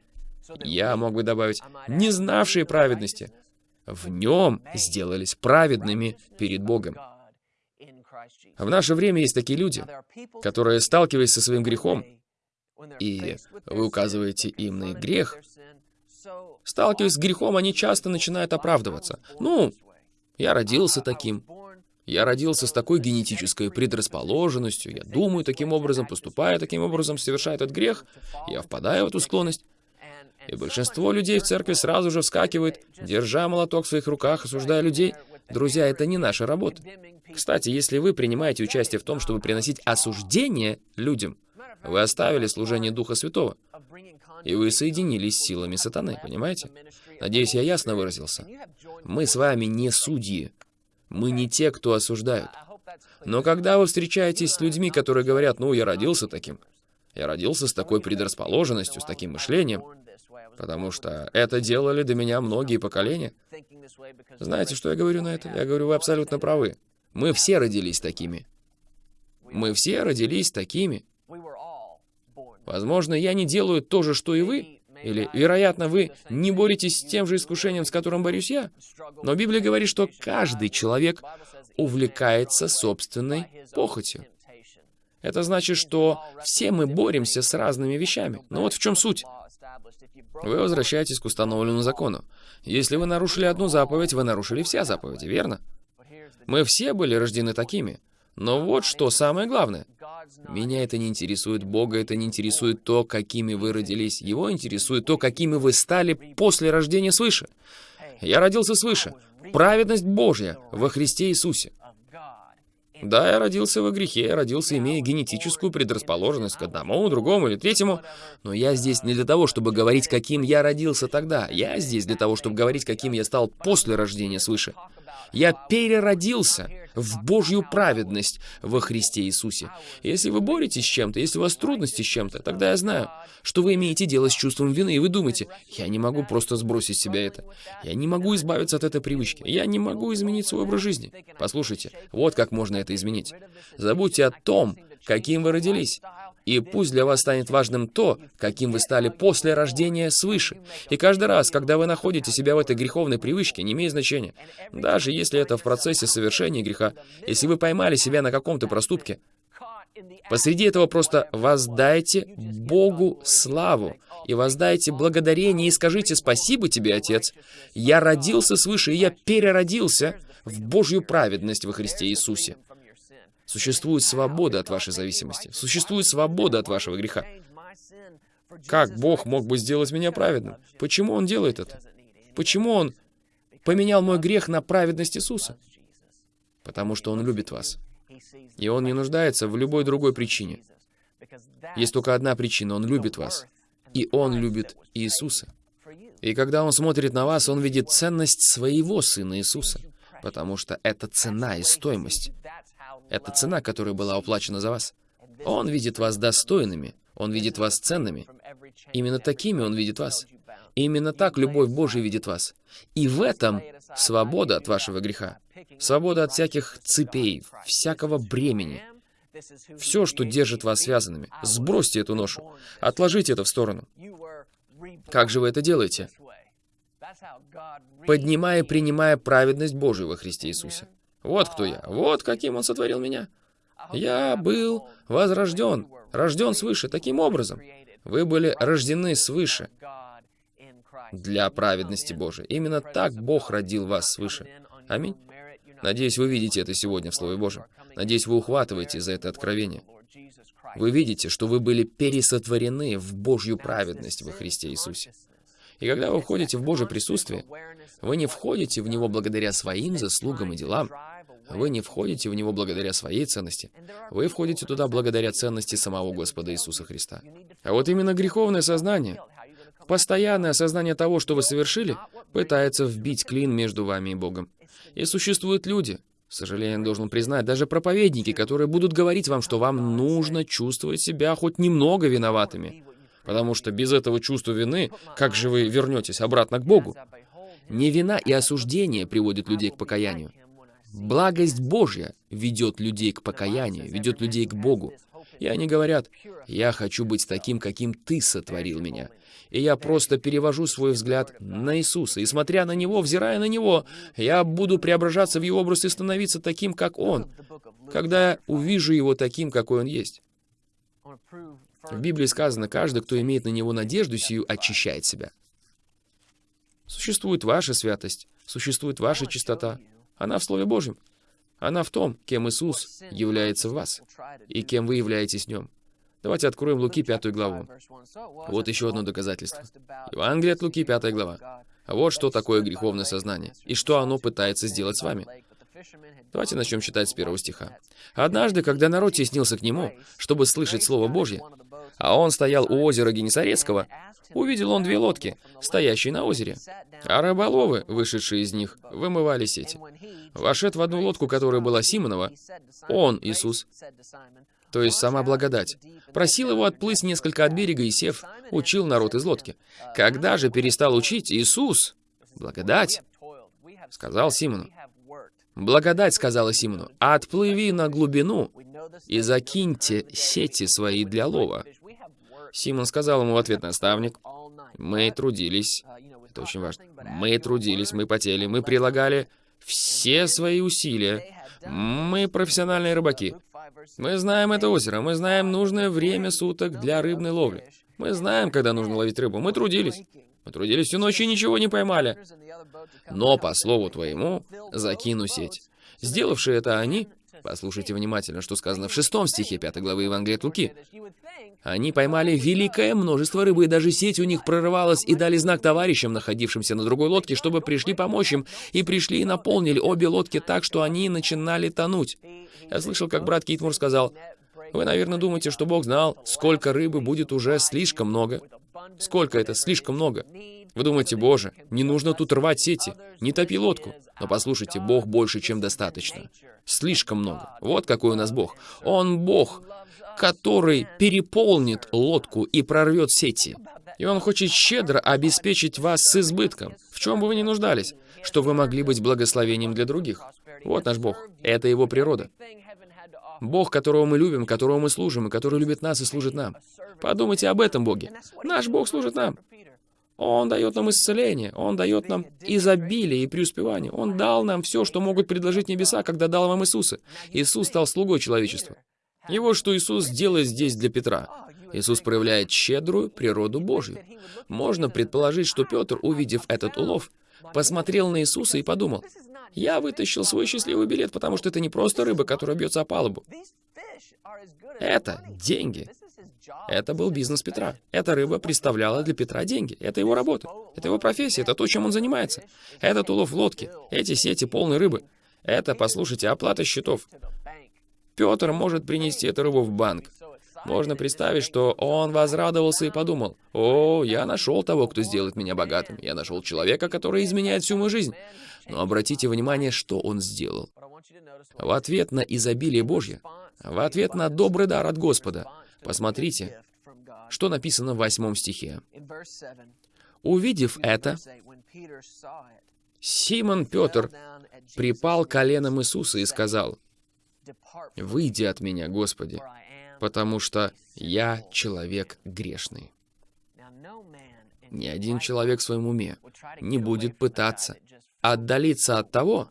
Speaker 2: я мог бы добавить, не знавшие праведности, в нем сделались праведными перед Богом. В наше время есть такие люди, которые, сталкиваясь со своим грехом, и вы указываете им на их грех, сталкиваясь с грехом, они часто начинают оправдываться. Ну, я родился таким, я родился с такой генетической предрасположенностью, я думаю таким образом, поступаю таким образом, совершаю этот грех, я впадаю в эту склонность. И большинство людей в церкви сразу же вскакивает, держа молоток в своих руках, осуждая людей. Друзья, это не наша работа. Кстати, если вы принимаете участие в том, чтобы приносить осуждение людям, вы оставили служение Духа Святого, и вы соединились с силами сатаны, понимаете? Надеюсь, я ясно выразился. Мы с вами не судьи. Мы не те, кто осуждают. Но когда вы встречаетесь с людьми, которые говорят, ну, я родился таким, я родился с такой предрасположенностью, с таким мышлением, потому что это делали до меня многие поколения. Знаете, что я говорю на это? Я говорю, вы абсолютно правы. Мы все родились такими. Мы все родились такими. Возможно, я не делаю то же, что и вы, или, вероятно, вы не боретесь с тем же искушением, с которым борюсь я. Но Библия говорит, что каждый человек увлекается собственной похотью. Это значит, что все мы боремся с разными вещами. Но вот в чем суть. Вы возвращаетесь к установленному закону. Если вы нарушили одну заповедь, вы нарушили все заповеди, верно? Мы все были рождены такими. Но вот что самое главное. Меня это не интересует, Бога это не интересует то, какими вы родились. Его интересует то, какими вы стали после рождения свыше. Я родился свыше. Праведность Божья во Христе Иисусе. Да, я родился во грехе, я родился, имея генетическую предрасположенность к одному, другому или третьему, но я здесь не для того, чтобы говорить, каким я родился тогда. Я здесь для того, чтобы говорить, каким я стал после рождения свыше. Я переродился в Божью праведность во Христе Иисусе. Если вы боретесь с чем-то, если у вас трудности с чем-то, тогда я знаю, что вы имеете дело с чувством вины, и вы думаете, я не могу просто сбросить с себя это. Я не могу избавиться от этой привычки. Я не могу изменить свой образ жизни. Послушайте, вот как можно это изменить. Забудьте о том, каким вы родились. И пусть для вас станет важным то, каким вы стали после рождения свыше. И каждый раз, когда вы находите себя в этой греховной привычке, не имеет значения. Даже если это в процессе совершения греха, если вы поймали себя на каком-то проступке, посреди этого просто воздайте Богу славу и воздайте благодарение и скажите «Спасибо тебе, Отец! Я родился свыше, и я переродился в Божью праведность во Христе Иисусе». Существует свобода от вашей зависимости. Существует свобода от вашего греха. Как Бог мог бы сделать меня праведным? Почему Он делает это? Почему Он поменял мой грех на праведность Иисуса? Потому что Он любит вас. И Он не нуждается в любой другой причине. Есть только одна причина. Он любит вас. И Он любит Иисуса. И когда Он смотрит на вас, Он видит ценность своего Сына Иисуса. Потому что это цена и стоимость. Это цена, которая была уплачена за вас. Он видит вас достойными, Он видит вас ценными. Именно такими Он видит вас. Именно так любовь Божия видит вас. И в этом свобода от вашего греха. Свобода от всяких цепей, всякого бремени. Все, что держит вас связанными. Сбросьте эту ношу. Отложите это в сторону. Как же вы это делаете? Поднимая и принимая праведность Божию во Христе Иисусе. Вот кто я, вот каким Он сотворил меня. Я был возрожден, рожден свыше таким образом. Вы были рождены свыше для праведности Божией. Именно так Бог родил вас свыше. Аминь. Надеюсь, вы видите это сегодня в Слове Божьем. Надеюсь, вы ухватываете за это откровение. Вы видите, что вы были пересотворены в Божью праведность во Христе Иисусе. И когда вы входите в Божье присутствие, вы не входите в него благодаря своим заслугам и делам, вы не входите в него благодаря своей ценности. Вы входите туда благодаря ценности самого Господа Иисуса Христа. А вот именно греховное сознание, постоянное осознание того, что вы совершили, пытается вбить клин между вами и Богом. И существуют люди, К сожалению, должен признать, даже проповедники, которые будут говорить вам, что вам нужно чувствовать себя хоть немного виноватыми. Потому что без этого чувства вины, как же вы вернетесь обратно к Богу? Не вина и осуждение приводят людей к покаянию. Благость Божья ведет людей к покаянию, ведет людей к Богу. И они говорят, «Я хочу быть таким, каким Ты сотворил меня». И я просто перевожу свой взгляд на Иисуса. И смотря на Него, взирая на Него, я буду преображаться в Его образ и становиться таким, как Он, когда я увижу Его таким, какой Он есть. В Библии сказано, каждый, кто имеет на Него надежду сию, очищает себя. Существует ваша святость, существует ваша чистота. Она в Слове Божьем. Она в том, кем Иисус является в вас и кем вы являетесь в Нем. Давайте откроем Луки 5 главу. Вот еще одно доказательство. Евангелие от Луки 5 глава. Вот что такое греховное сознание, и что оно пытается сделать с вами. Давайте начнем читать с первого стиха. «Однажды, когда народ теснился к нему, чтобы слышать Слово Божье, а он стоял у озера Генесарецкого, увидел он две лодки, стоящие на озере, а рыболовы, вышедшие из них, вымывали сети. Вошед в одну лодку, которая была Симонова, он, Иисус, то есть сама благодать, просил его отплыть несколько от берега и, сев, учил народ из лодки. Когда же перестал учить Иисус, благодать, сказал Симону, Благодать сказала Симону, отплыви на глубину и закиньте сети свои для лова. Симон сказал ему в ответ, наставник, мы трудились, это очень важно, мы трудились, мы потели, мы прилагали все свои усилия, мы профессиональные рыбаки. Мы знаем это озеро, мы знаем нужное время суток для рыбной ловли. Мы знаем, когда нужно ловить рыбу, мы трудились. Мы трудились всю ночь и ничего не поймали. Но, по слову твоему, закину сеть. Сделавшие это они, послушайте внимательно, что сказано в шестом стихе 5 главы Евангелия от Луки, они поймали великое множество рыбы, и даже сеть у них прорывалась, и дали знак товарищам, находившимся на другой лодке, чтобы пришли помочь им, и пришли и наполнили обе лодки так, что они начинали тонуть. Я слышал, как брат Китмур сказал, «Вы, наверное, думаете, что Бог знал, сколько рыбы будет уже слишком много. Сколько это слишком много? Вы думаете, Боже, не нужно тут рвать сети, не топи лодку. Но послушайте, Бог больше, чем достаточно. Слишком много. Вот какой у нас Бог. Он Бог, который переполнит лодку и прорвет сети. И Он хочет щедро обеспечить вас с избытком, в чем бы вы ни нуждались, чтобы вы могли быть благословением для других. Вот наш Бог. Это Его природа. Бог, которого мы любим, которого мы служим, и который любит нас и служит нам. Подумайте об этом Боге. Наш Бог служит нам. Он дает нам исцеление, Он дает нам изобилие и преуспевание. Он дал нам все, что могут предложить небеса, когда дал вам Иисуса. Иисус стал слугой человечества. И вот что Иисус делает здесь для Петра. Иисус проявляет щедрую природу Божью. Можно предположить, что Петр, увидев этот улов, посмотрел на Иисуса и подумал, «Я вытащил свой счастливый билет, потому что это не просто рыба, которая бьется о палубу. Это деньги. Это был бизнес Петра. Эта рыба представляла для Петра деньги. Это его работа. Это его профессия. Это то, чем он занимается. Этот улов в лодке. Эти сети полные рыбы. Это, послушайте, оплата счетов. Петр может принести эту рыбу в банк. Можно представить, что он возрадовался и подумал, «О, я нашел того, кто сделает меня богатым. Я нашел человека, который изменяет всю мою жизнь». Но обратите внимание, что он сделал. В ответ на изобилие Божье, в ответ на добрый дар от Господа, посмотрите, что написано в восьмом стихе. Увидев это, Симон Петр припал коленом Иисуса и сказал, «Выйди от меня, Господи, потому что я человек грешный». Ни один человек в своем уме не будет пытаться отдалиться от того,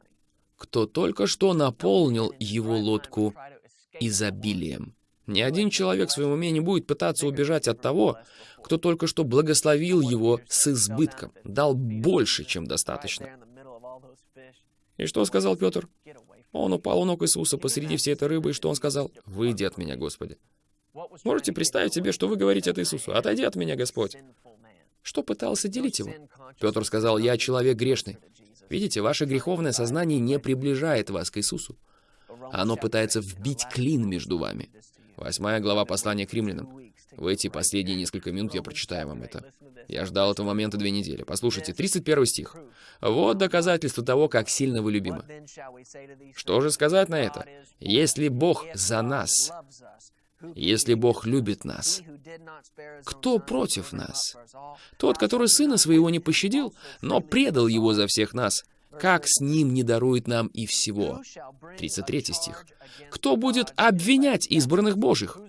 Speaker 2: кто только что наполнил его лодку изобилием. Ни один человек в своем уме не будет пытаться убежать от того, кто только что благословил его с избытком, дал больше, чем достаточно. И что сказал Петр? Он упал у ног Иисуса посреди всей этой рыбы, и что он сказал? «Выйди от меня, Господи». Можете представить себе, что вы говорите от Иисусу? «Отойди от меня, Господь». Что пытался делить его? Петр сказал, «Я человек грешный». Видите, ваше греховное сознание не приближает вас к Иисусу. Оно пытается вбить клин между вами. Восьмая глава послания к римлянам. В эти последние несколько минут я прочитаю вам это. Я ждал этого момента две недели. Послушайте, 31 стих. «Вот доказательство того, как сильно вы любимы». Что же сказать на это? Если Бог за нас, если Бог любит нас, кто против нас? Тот, который Сына Своего не пощадил, но предал Его за всех нас. Как с Ним не дарует нам и всего? 33 стих. Кто будет обвинять избранных Божьих?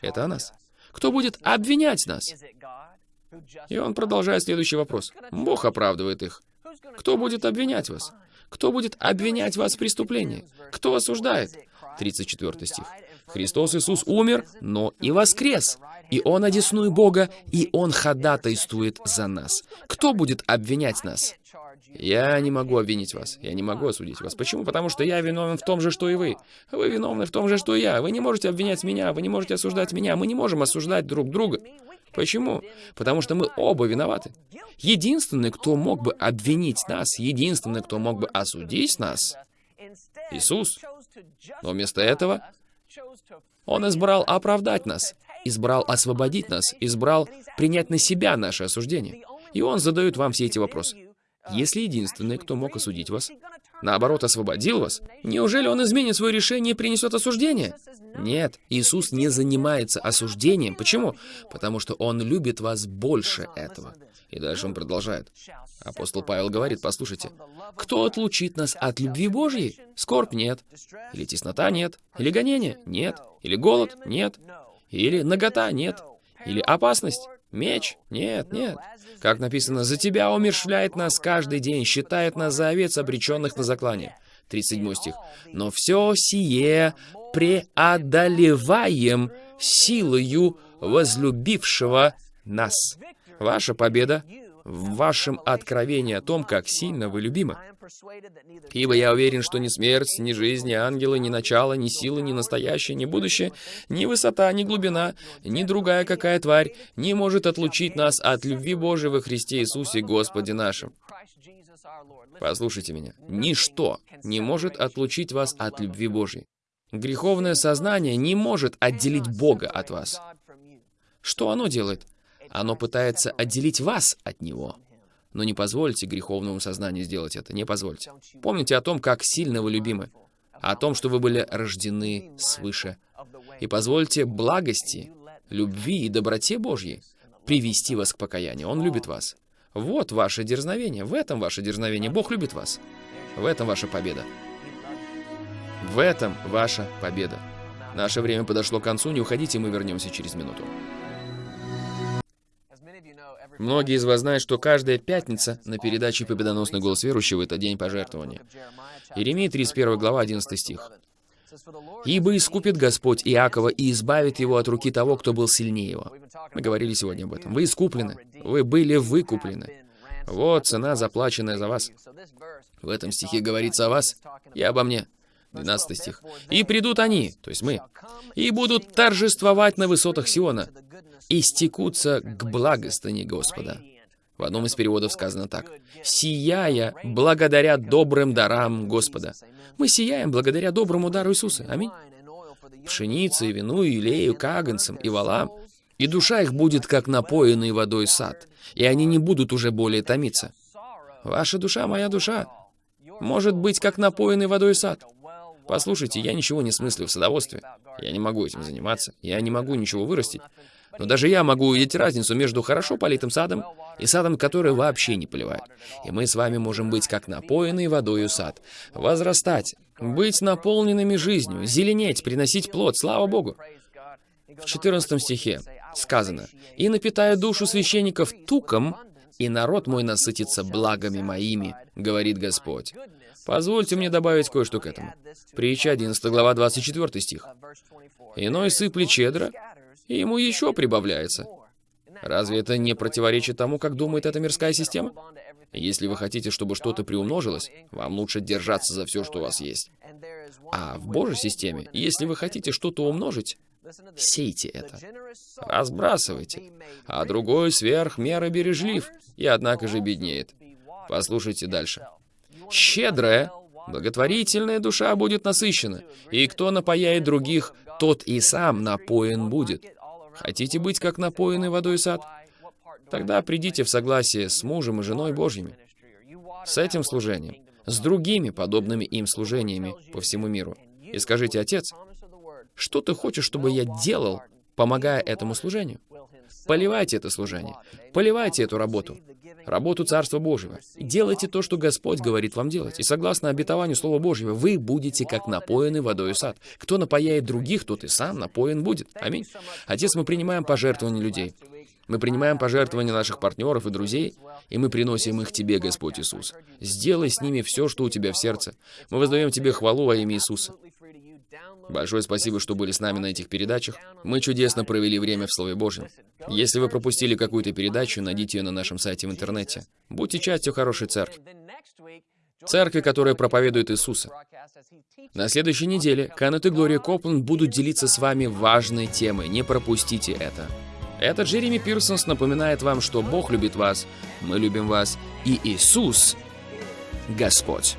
Speaker 2: Это о нас. Кто будет обвинять нас? И он продолжает следующий вопрос. Бог оправдывает их. Кто будет обвинять вас? Кто будет обвинять вас в преступлении? Кто осуждает? 34 стих. Христос Иисус умер, но и воскрес. И Он одесную Бога, и Он ходатайствует за нас. Кто будет обвинять нас? Я не могу обвинить вас. Я не могу осудить вас. Почему? Потому что я виновен в том же, что и вы. Вы виновны в том же, что и я. Вы не можете обвинять меня, вы не можете осуждать меня. Мы не можем осуждать друг друга. Почему? Потому что мы оба виноваты. Единственный, кто мог бы обвинить нас, единственный, кто мог бы осудить нас, Иисус. Но вместо этого Он избрал оправдать нас, избрал освободить нас, избрал принять на себя наше осуждение. И Он задает вам все эти вопросы. Если единственный, кто мог осудить вас, наоборот, освободил вас, неужели он изменит свое решение и принесет осуждение? Нет, Иисус не занимается осуждением. Почему? Потому что Он любит вас больше этого. И дальше он продолжает. Апостол Павел говорит, послушайте, «Кто отлучит нас от любви Божьей? Скорбь нет. Или теснота нет. Или гонение? Нет. Или голод? Нет. Или нагота? Нет. Или опасность? Меч? Нет, нет. Как написано, «За тебя умершвляет нас каждый день, считает нас за овец, обреченных на заклание». 37 стих. «Но все сие преодолеваем силою возлюбившего нас». Ваша победа в вашем откровении о том, как сильно вы любимы. Ибо я уверен, что ни смерть, ни жизнь, ни ангелы, ни начало, ни сила, ни настоящее, ни будущее, ни высота, ни глубина, ни другая какая тварь не может отлучить нас от любви Божией во Христе Иисусе Господе нашим. Послушайте меня. Ничто не может отлучить вас от любви Божьей. Греховное сознание не может отделить Бога от вас. Что оно делает? Оно пытается отделить вас от Него. Но не позвольте греховному сознанию сделать это, не позвольте. Помните о том, как сильно вы любимы, о том, что вы были рождены свыше. И позвольте благости, любви и доброте Божьей привести вас к покаянию. Он любит вас. Вот ваше дерзновение, в этом ваше дерзновение. Бог любит вас. В этом ваша победа. В этом ваша победа. Наше время подошло к концу, не уходите, мы вернемся через минуту. Многие из вас знают, что каждая пятница на передаче «Победоносный голос верующего» — это день пожертвования. Иеремия 31 глава, 11 стих. «Ибо искупит Господь Иакова и избавит его от руки того, кто был сильнее его». Мы говорили сегодня об этом. Вы искуплены. Вы были выкуплены. Вот цена, заплаченная за вас. В этом стихе говорится о вас и обо мне. 12 стих. «И придут они, то есть мы, и будут торжествовать на высотах Сиона, и стекутся к благостыне Господа». В одном из переводов сказано так. «Сияя благодаря добрым дарам Господа». Мы сияем благодаря доброму дару Иисуса. Аминь. Пшенице, вину, илею, каганцам и валам. И душа их будет, как напоенный водой сад, и они не будут уже более томиться. Ваша душа, моя душа, может быть, как напоенный водой сад. Послушайте, я ничего не смыслю в садоводстве. Я не могу этим заниматься. Я не могу ничего вырастить. Но даже я могу увидеть разницу между хорошо политым садом и садом, который вообще не поливает. И мы с вами можем быть как напоенный водою сад, возрастать, быть наполненными жизнью, зеленеть, приносить плод, слава Богу. В 14 стихе сказано, «И напитаю душу священников туком, и народ мой насытится благами моими, говорит Господь». Позвольте мне добавить кое-что к этому. Притча 11 глава 24 стих. «Иной сыплет щедро, и ему еще прибавляется». Разве это не противоречит тому, как думает эта мирская система? Если вы хотите, чтобы что-то приумножилось, вам лучше держаться за все, что у вас есть. А в Божьей системе, если вы хотите что-то умножить, сейте это. Разбрасывайте. А другой сверх меры бережлив, и однако же беднеет. Послушайте дальше. Щедрая, благотворительная душа будет насыщена, и кто напояет других, тот и сам напоен будет. Хотите быть как напоенный водой сад? Тогда придите в согласие с мужем и женой Божьими, с этим служением, с другими подобными им служениями по всему миру. И скажите, Отец, что ты хочешь, чтобы я делал, помогая этому служению? Поливайте это служение, поливайте эту работу, работу Царства Божьего. Делайте то, что Господь говорит вам делать. И согласно обетованию Слова Божьего, вы будете как напоенный водой сад. Кто напояет других, тот и сам напоен будет. Аминь. Отец, мы принимаем пожертвования людей. Мы принимаем пожертвования наших партнеров и друзей, и мы приносим их Тебе, Господь Иисус. Сделай с ними все, что у Тебя в сердце. Мы воздаем Тебе хвалу во имя Иисуса. Большое спасибо, что были с нами на этих передачах. Мы чудесно провели время в Слове Божьем. Если вы пропустили какую-то передачу, найдите ее на нашем сайте в интернете. Будьте частью хорошей церкви. Церкви, которая проповедует Иисуса. На следующей неделе Канет и Глория Копланд будут делиться с вами важной темой. Не пропустите это. Это Джереми Пирсонс напоминает вам, что Бог любит вас, мы любим вас, и Иисус — Господь.